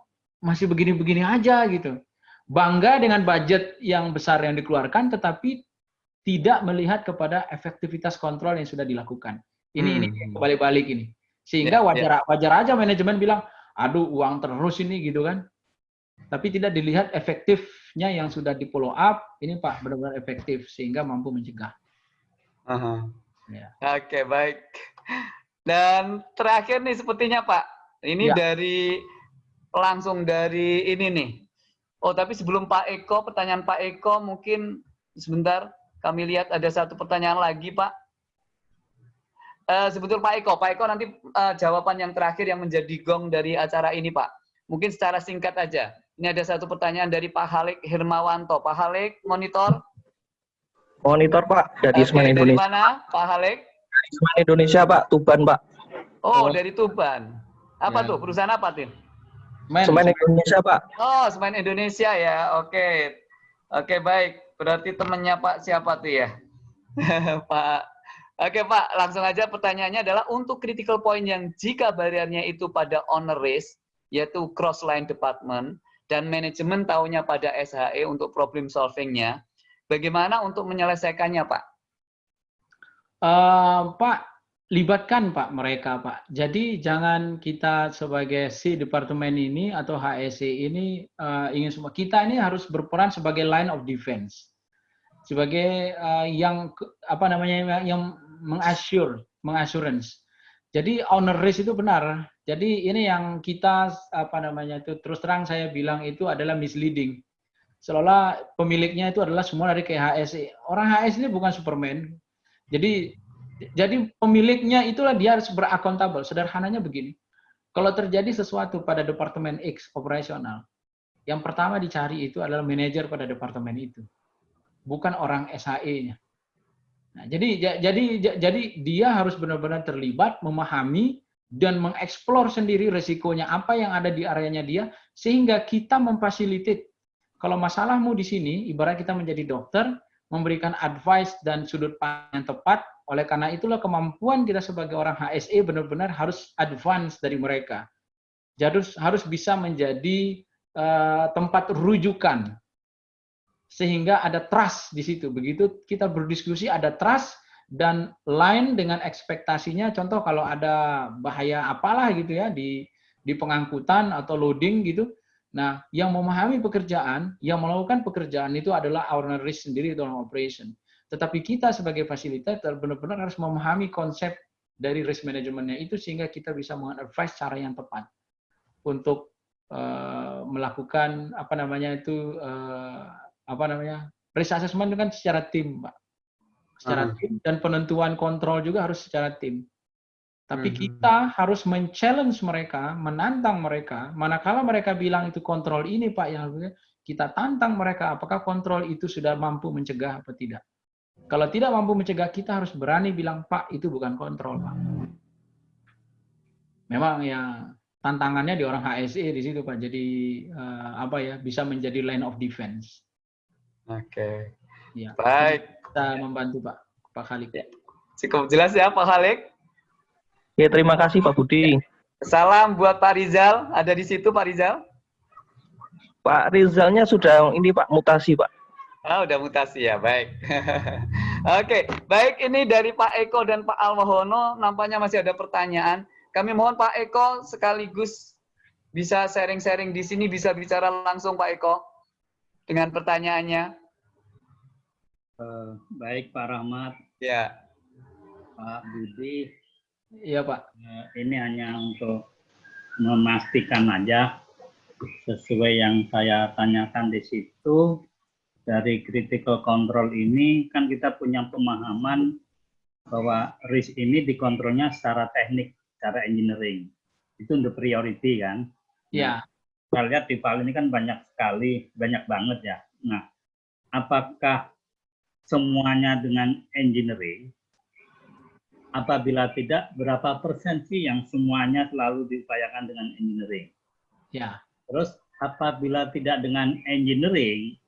masih begini-begini aja gitu. Bangga dengan budget yang besar yang dikeluarkan tetapi tidak melihat kepada efektivitas kontrol yang sudah dilakukan. Ini ini Hmm. balik-balik ini. Sehingga Ya, wajar wajar aja manajemen bilang, "Aduh, uang terus ini" gitu kan. Tapi tidak dilihat efektifnya yang sudah di follow up, ini Pak benar-benar efektif sehingga mampu mencegah. Aha. Ya. Oke, baik. Dan terakhir nih sepertinya Pak, ini Ya. dari langsung dari ini nih. Oh, tapi sebelum Pak Eko, pertanyaan Pak Eko mungkin sebentar kami lihat ada satu pertanyaan lagi, Pak. Eh sebetul Pak Eko, Pak Eko nanti eh, jawaban yang terakhir yang menjadi gong dari acara ini, Pak. Mungkin secara singkat aja. Ini ada satu pertanyaan dari Pak Halik Hermawanto. Pak Halik, monitor. Monitor Pak dari Oke, Semen dari Indonesia. mana, Pak Halik? Semen Indonesia Pak, Tuban Pak. Oh, dari Tuban. Apa Ya. tuh? Perusahaan apa, Tin? Men, Semen Indonesia Pak. Oh, Semen Indonesia ya. Oke. Oke, baik. Berarti temennya Pak siapa tuh ya? *laughs* Pak. Oke, Pak. Langsung aja pertanyaannya adalah untuk critical point yang jika bariernya itu pada owner risk, yaitu cross line department, dan manajemen tahunya pada SHE untuk problem solvingnya, bagaimana untuk menyelesaikannya, Pak? Eh, Pak, libatkan Pak mereka Pak. Jadi jangan kita sebagai si departemen ini atau HSE ini eh, ingin semua kita ini harus berperan sebagai line of defense, sebagai eh, yang apa namanya yang mengassure, mengassurance. Jadi owner risk itu benar. Jadi ini yang kita apa namanya itu terus terang saya bilang itu adalah misleading. Seolah pemiliknya itu adalah semua dari KHSE. Orang HS ini bukan Superman. Jadi jadi pemiliknya itulah dia harus berakuntabel. Sederhananya begini. Kalau terjadi sesuatu pada departemen X operasional, yang pertama dicari itu adalah manajer pada departemen itu. Bukan orang SHE-nya. Nah, jadi ja- jadi ja- jadi dia harus benar-benar terlibat, memahami dan mengeksplor sendiri resikonya apa yang ada di areanya dia sehingga kita memfasilitate kalau masalahmu di sini, ibarat kita menjadi dokter, memberikan advice dan sudut pandang yang tepat, oleh karena itulah kemampuan kita sebagai orang HSE benar-benar harus advance dari mereka. Jadi harus bisa menjadi uh, tempat rujukan sehingga ada trust di situ. Begitu kita berdiskusi ada trust dan line dengan ekspektasinya. Contoh kalau ada bahaya apalah gitu ya di di pengangkutan atau loading gitu. Nah, yang memahami pekerjaan, yang melakukan pekerjaan itu adalah owner risk sendiri dalam operation. Tetapi kita sebagai fasilitator benar-benar harus memahami konsep dari risk manajemennya itu sehingga kita bisa mengadvise cara yang tepat untuk uh, melakukan apa namanya itu uh, apa namanya risk assessment itu kan secara tim, Pak. Secara uh-huh. tim dan penentuan kontrol juga harus secara tim. Tapi uh-huh. kita harus men-challenge mereka, menantang mereka. Manakala mereka bilang itu kontrol ini, Pak, yang kita tantang mereka apakah kontrol itu sudah mampu mencegah apa tidak. Kalau tidak mampu mencegah, kita harus berani bilang, Pak, itu bukan kontrol, Pak. Memang ya tantangannya di orang HSE di situ, Pak. Jadi uh, apa ya, bisa menjadi line of defense. Oke. Ya. Baik. Kita membantu Pak Pak Khalik. Ya. Cukup jelas ya Pak Khalik. Ya terima kasih Pak Budi. Salam buat Pak Rizal. Ada di situ Pak Rizal? Pak Rizalnya sudah ini Pak mutasi Pak. Ah udah mutasi ya baik. *laughs* Oke baik ini dari Pak Eko dan Pak Almahono nampaknya masih ada pertanyaan. Kami mohon Pak Eko sekaligus bisa sharing-sharing di sini bisa bicara langsung Pak Eko dengan pertanyaannya. Uh, baik Pak Rahmat. Ya. Pak Budi. Iya Pak. Uh, ini hanya untuk memastikan aja sesuai yang saya tanyakan di situ dari critical control ini kan kita punya pemahaman bahwa risk ini dikontrolnya secara teknik, secara engineering. Itu untuk priority kan? Iya kita lihat di file ini kan banyak sekali, banyak banget ya. Nah, apakah semuanya dengan engineering? Apabila tidak, berapa persen sih yang semuanya selalu diupayakan dengan engineering? Ya. Terus apabila tidak dengan engineering,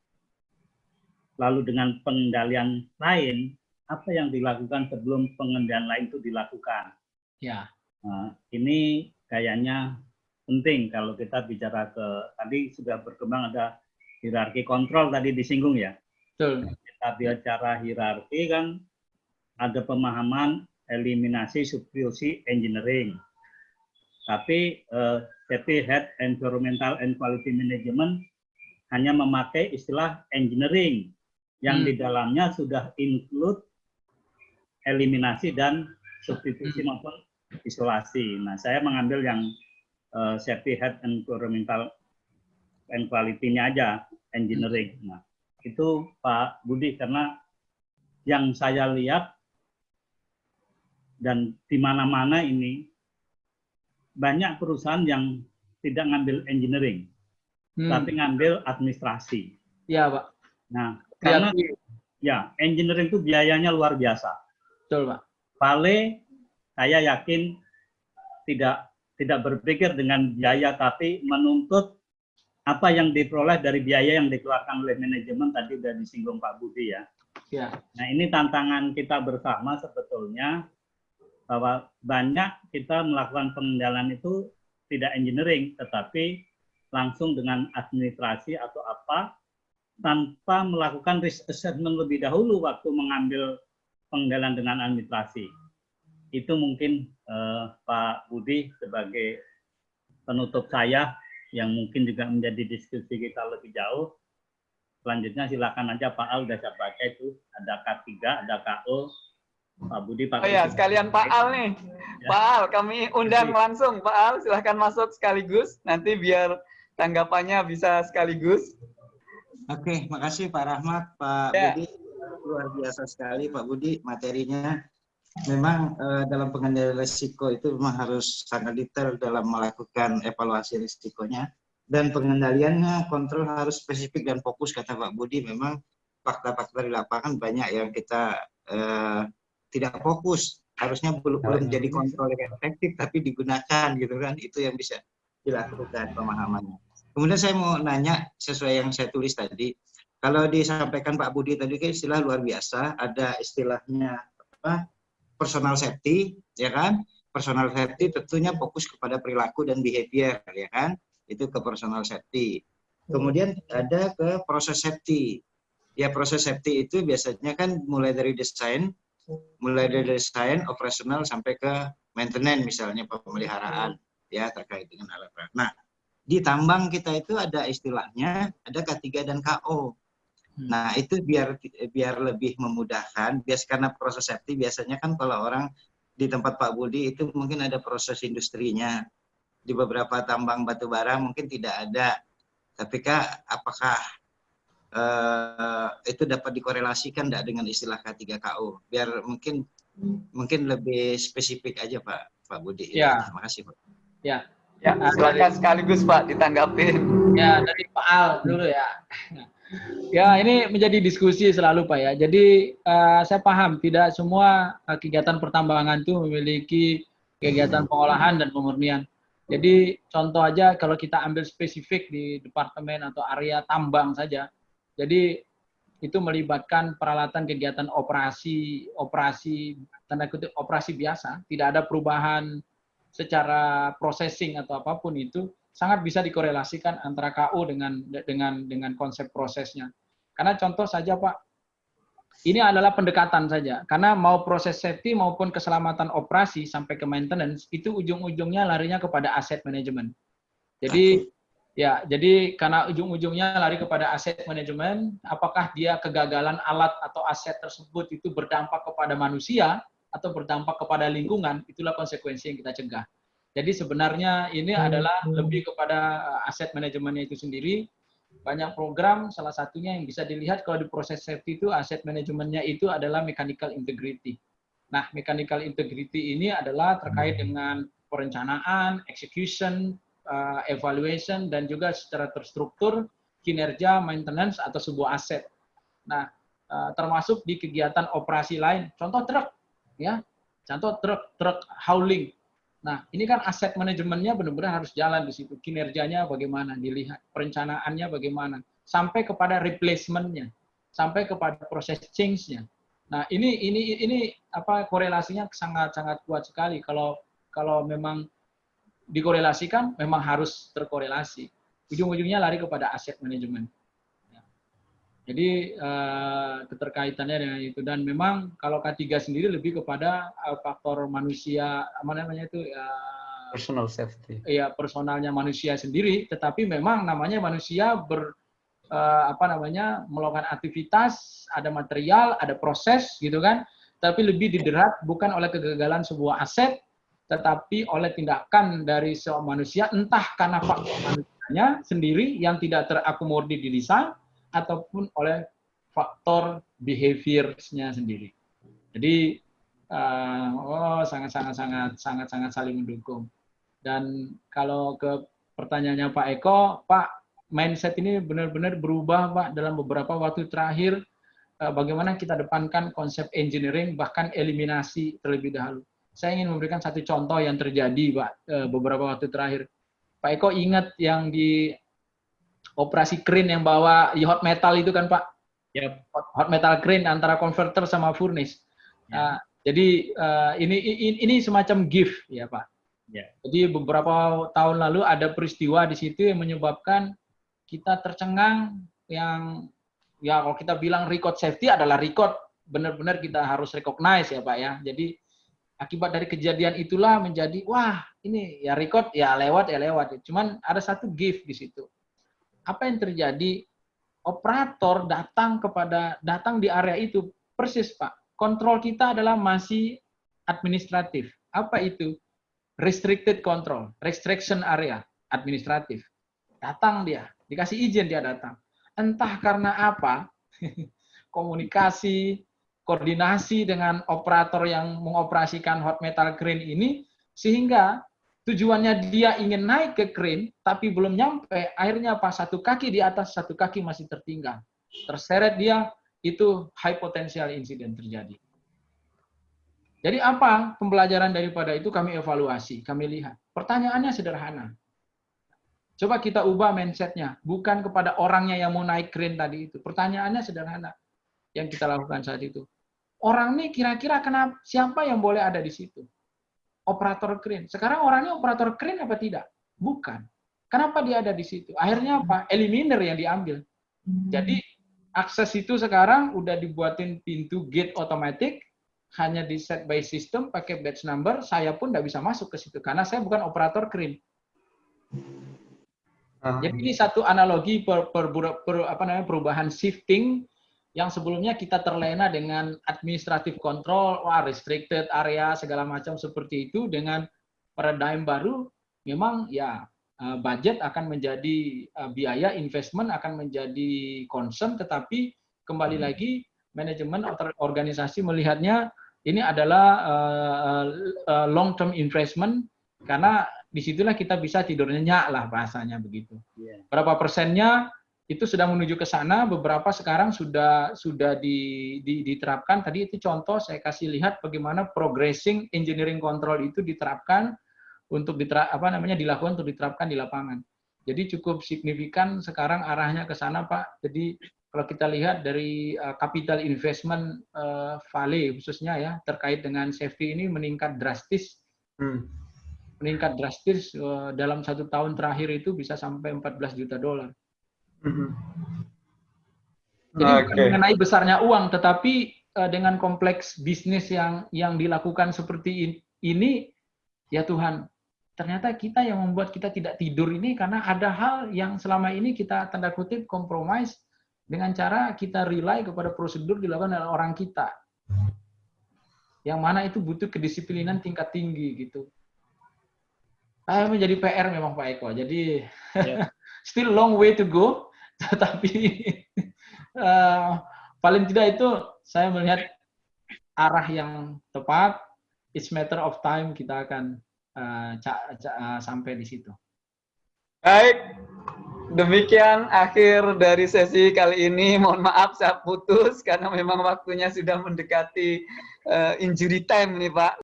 lalu dengan pengendalian lain, apa yang dilakukan sebelum pengendalian lain itu dilakukan? Ya. Nah, ini kayaknya penting kalau kita bicara ke tadi sudah berkembang ada hierarki kontrol tadi disinggung ya. Betul. Kita bicara hierarki kan ada pemahaman eliminasi substitusi engineering. Tapi uh, safety head environmental and quality management hanya memakai istilah engineering yang hmm. di dalamnya sudah include eliminasi dan substitusi hmm. maupun isolasi. Nah, saya mengambil yang uh, safety head environmental and quality-nya aja engineering. Nah, itu Pak Budi karena yang saya lihat dan di mana-mana ini banyak perusahaan yang tidak ngambil engineering, hmm. tapi ngambil administrasi. Iya, Pak. Nah, karena ya engineering itu biayanya luar biasa. Betul, Pak. Pale saya yakin tidak tidak berpikir dengan biaya tapi menuntut apa yang diperoleh dari biaya yang dikeluarkan oleh manajemen tadi sudah disinggung Pak Budi ya. ya. Nah ini tantangan kita bersama sebetulnya bahwa banyak kita melakukan pengendalian itu tidak engineering tetapi langsung dengan administrasi atau apa tanpa melakukan risk assessment lebih dahulu waktu mengambil pengendalian dengan administrasi itu mungkin uh, Pak Budi sebagai penutup saya yang mungkin juga menjadi diskusi kita lebih jauh. Selanjutnya silakan aja Pak Al udah saya baca itu ada K3, ada KO, Pak Budi, Pak. Oh ya, sekalian Pak Al nih. Ya. Pak Al, kami undang langsung Pak Al, silahkan masuk sekaligus. Nanti biar tanggapannya bisa sekaligus. Oke, makasih Pak Rahmat, Pak ya. Budi. Luar biasa sekali Pak Budi materinya memang uh, dalam pengendalian risiko itu memang harus sangat detail dalam melakukan evaluasi risikonya. Dan pengendaliannya kontrol harus spesifik dan fokus kata Pak Budi. Memang fakta-fakta di lapangan banyak yang kita uh, tidak fokus. Harusnya belum belum jadi kontrol yang efektif tapi digunakan gitu kan. Itu yang bisa dilakukan pemahamannya. Kemudian saya mau nanya sesuai yang saya tulis tadi. Kalau disampaikan Pak Budi tadi kan istilah luar biasa, ada istilahnya apa? Personal safety, ya kan? Personal safety tentunya fokus kepada perilaku dan behavior, ya kan? Itu ke personal safety. Kemudian ada ke proses safety. Ya proses safety itu biasanya kan mulai dari desain, mulai dari desain, operasional sampai ke maintenance misalnya pemeliharaan ya terkait dengan alat berat. Nah, di tambang kita itu ada istilahnya ada K3 dan KO. Nah, itu biar biar lebih memudahkan, bias karena proses safety biasanya kan kalau orang di tempat Pak Budi itu mungkin ada proses industrinya. Di beberapa tambang batu bara mungkin tidak ada. Tapi Kak, apakah eh, itu dapat dikorelasikan enggak dengan istilah K3KO? Biar mungkin mungkin lebih spesifik aja Pak Pak Budi. Ya. Terima kasih Pak. Ya. Ya, silakan sekaligus Pak ditanggapin. Ya, dari Pak Al dulu ya. Ya, ini menjadi diskusi selalu Pak ya. Jadi eh, saya paham tidak semua eh, kegiatan pertambangan itu memiliki kegiatan pengolahan dan pemurnian. Jadi contoh aja kalau kita ambil spesifik di departemen atau area tambang saja. Jadi itu melibatkan peralatan kegiatan operasi operasi tanda kutip operasi biasa, tidak ada perubahan secara processing atau apa pun itu sangat bisa dikorelasikan antara KU dengan dengan dengan konsep prosesnya. Karena contoh saja Pak, ini adalah pendekatan saja. Karena mau proses safety maupun keselamatan operasi sampai ke maintenance itu ujung-ujungnya larinya kepada aset manajemen. Jadi ya, jadi karena ujung-ujungnya lari kepada aset manajemen, apakah dia kegagalan alat atau aset tersebut itu berdampak kepada manusia atau berdampak kepada lingkungan, itulah konsekuensi yang kita cegah. Jadi sebenarnya ini adalah lebih kepada aset manajemennya itu sendiri. Banyak program, salah satunya yang bisa dilihat kalau di proses safety itu aset manajemennya itu adalah mechanical integrity. Nah, mechanical integrity ini adalah terkait dengan perencanaan, execution, uh, evaluation, dan juga secara terstruktur kinerja maintenance atau sebuah aset. Nah, uh, termasuk di kegiatan operasi lain. Contoh truk, ya, contoh truk truk hauling Nah, ini kan aset manajemennya benar-benar harus jalan di situ. Kinerjanya bagaimana dilihat, perencanaannya bagaimana, sampai kepada replacement-nya, sampai kepada proses change-nya. Nah, ini ini ini apa korelasinya sangat-sangat kuat sekali kalau kalau memang dikorelasikan memang harus terkorelasi. Ujung-ujungnya lari kepada aset manajemen. Jadi uh, keterkaitannya dengan itu. Dan memang kalau K3 sendiri lebih kepada uh, faktor manusia apa namanya itu uh, personal safety. Iya, personalnya manusia sendiri, tetapi memang namanya manusia ber uh, apa namanya melakukan aktivitas, ada material, ada proses gitu kan, tapi lebih diderat bukan oleh kegagalan sebuah aset, tetapi oleh tindakan dari seorang manusia. Entah karena faktor manusianya sendiri yang tidak terakomodir di desain ataupun oleh faktor behavior-nya sendiri. Jadi uh, oh sangat sangat sangat sangat sangat saling mendukung. Dan kalau ke pertanyaannya Pak Eko, Pak mindset ini benar-benar berubah Pak dalam beberapa waktu terakhir. Uh, bagaimana kita depankan konsep engineering bahkan eliminasi terlebih dahulu. Saya ingin memberikan satu contoh yang terjadi Pak uh, beberapa waktu terakhir. Pak Eko ingat yang di operasi crane yang bawa hot metal itu kan Pak? Yep. Hot metal crane antara converter sama furnace. Yeah. Uh, jadi uh, ini, ini ini semacam gift ya Pak. Yeah. Jadi beberapa tahun lalu ada peristiwa di situ yang menyebabkan kita tercengang yang ya kalau kita bilang record safety adalah record benar-benar kita harus recognize ya Pak ya. Jadi akibat dari kejadian itulah menjadi wah ini ya record ya lewat ya lewat. Cuman ada satu gift di situ apa yang terjadi? Operator datang kepada datang di area itu persis Pak. Kontrol kita adalah masih administratif. Apa itu? Restricted control, restriction area administratif. Datang dia, dikasih izin dia datang. Entah karena apa, *laughs* komunikasi, koordinasi dengan operator yang mengoperasikan hot metal crane ini, sehingga tujuannya dia ingin naik ke crane, tapi belum nyampe, akhirnya pas satu kaki di atas, satu kaki masih tertinggal. Terseret dia, itu high potential insiden terjadi. Jadi apa pembelajaran daripada itu kami evaluasi, kami lihat. Pertanyaannya sederhana. Coba kita ubah mindsetnya, bukan kepada orangnya yang mau naik crane tadi itu. Pertanyaannya sederhana yang kita lakukan saat itu. Orang ini kira-kira kenapa siapa yang boleh ada di situ? Operator crane. Sekarang orangnya operator crane apa tidak? Bukan. Kenapa dia ada di situ? Akhirnya apa? Eliminer yang diambil. Jadi akses itu sekarang udah dibuatin pintu gate otomatis, hanya di set by system pakai batch number, saya pun tidak bisa masuk ke situ karena saya bukan operator crane. Jadi ini satu analogi per, per, per, apa namanya perubahan shifting yang sebelumnya kita terlena dengan administratif control, wah restricted area segala macam seperti itu dengan paradigm baru memang ya eh, budget akan menjadi eh, biaya investment akan menjadi concern tetapi kembali lagi manajemen atau organisasi melihatnya ini adalah uh, long term investment karena di situlah kita bisa tidur nyenyak lah bahasanya begitu. Berapa persennya itu sudah menuju ke sana, beberapa sekarang sudah sudah di, di, diterapkan. Tadi itu contoh saya kasih lihat bagaimana progressing engineering control itu diterapkan untuk diterap, apa namanya dilakukan untuk diterapkan di lapangan. Jadi cukup signifikan sekarang arahnya ke sana Pak. Jadi kalau kita lihat dari uh, capital investment uh, Vale khususnya ya terkait dengan safety ini meningkat drastis. Hmm meningkat drastis uh, dalam satu tahun terakhir itu bisa sampai 14 juta dolar. Mm-hmm. Jadi okay. bukan mengenai besarnya uang, tetapi uh, dengan kompleks bisnis yang yang dilakukan seperti ini, ya Tuhan, ternyata kita yang membuat kita tidak tidur ini karena ada hal yang selama ini kita tanda kutip kompromis dengan cara kita rely kepada prosedur dilakukan oleh orang kita. Yang mana itu butuh kedisiplinan tingkat tinggi gitu. Ah, menjadi PR memang Pak Eko. Jadi yeah. *laughs* still long way to go, *laughs* tetapi uh, paling tidak itu saya melihat arah yang tepat. It's matter of time kita akan uh, sampai di situ. Baik, demikian akhir dari sesi kali ini. Mohon maaf saya putus karena memang waktunya sudah mendekati uh, injury time nih Pak.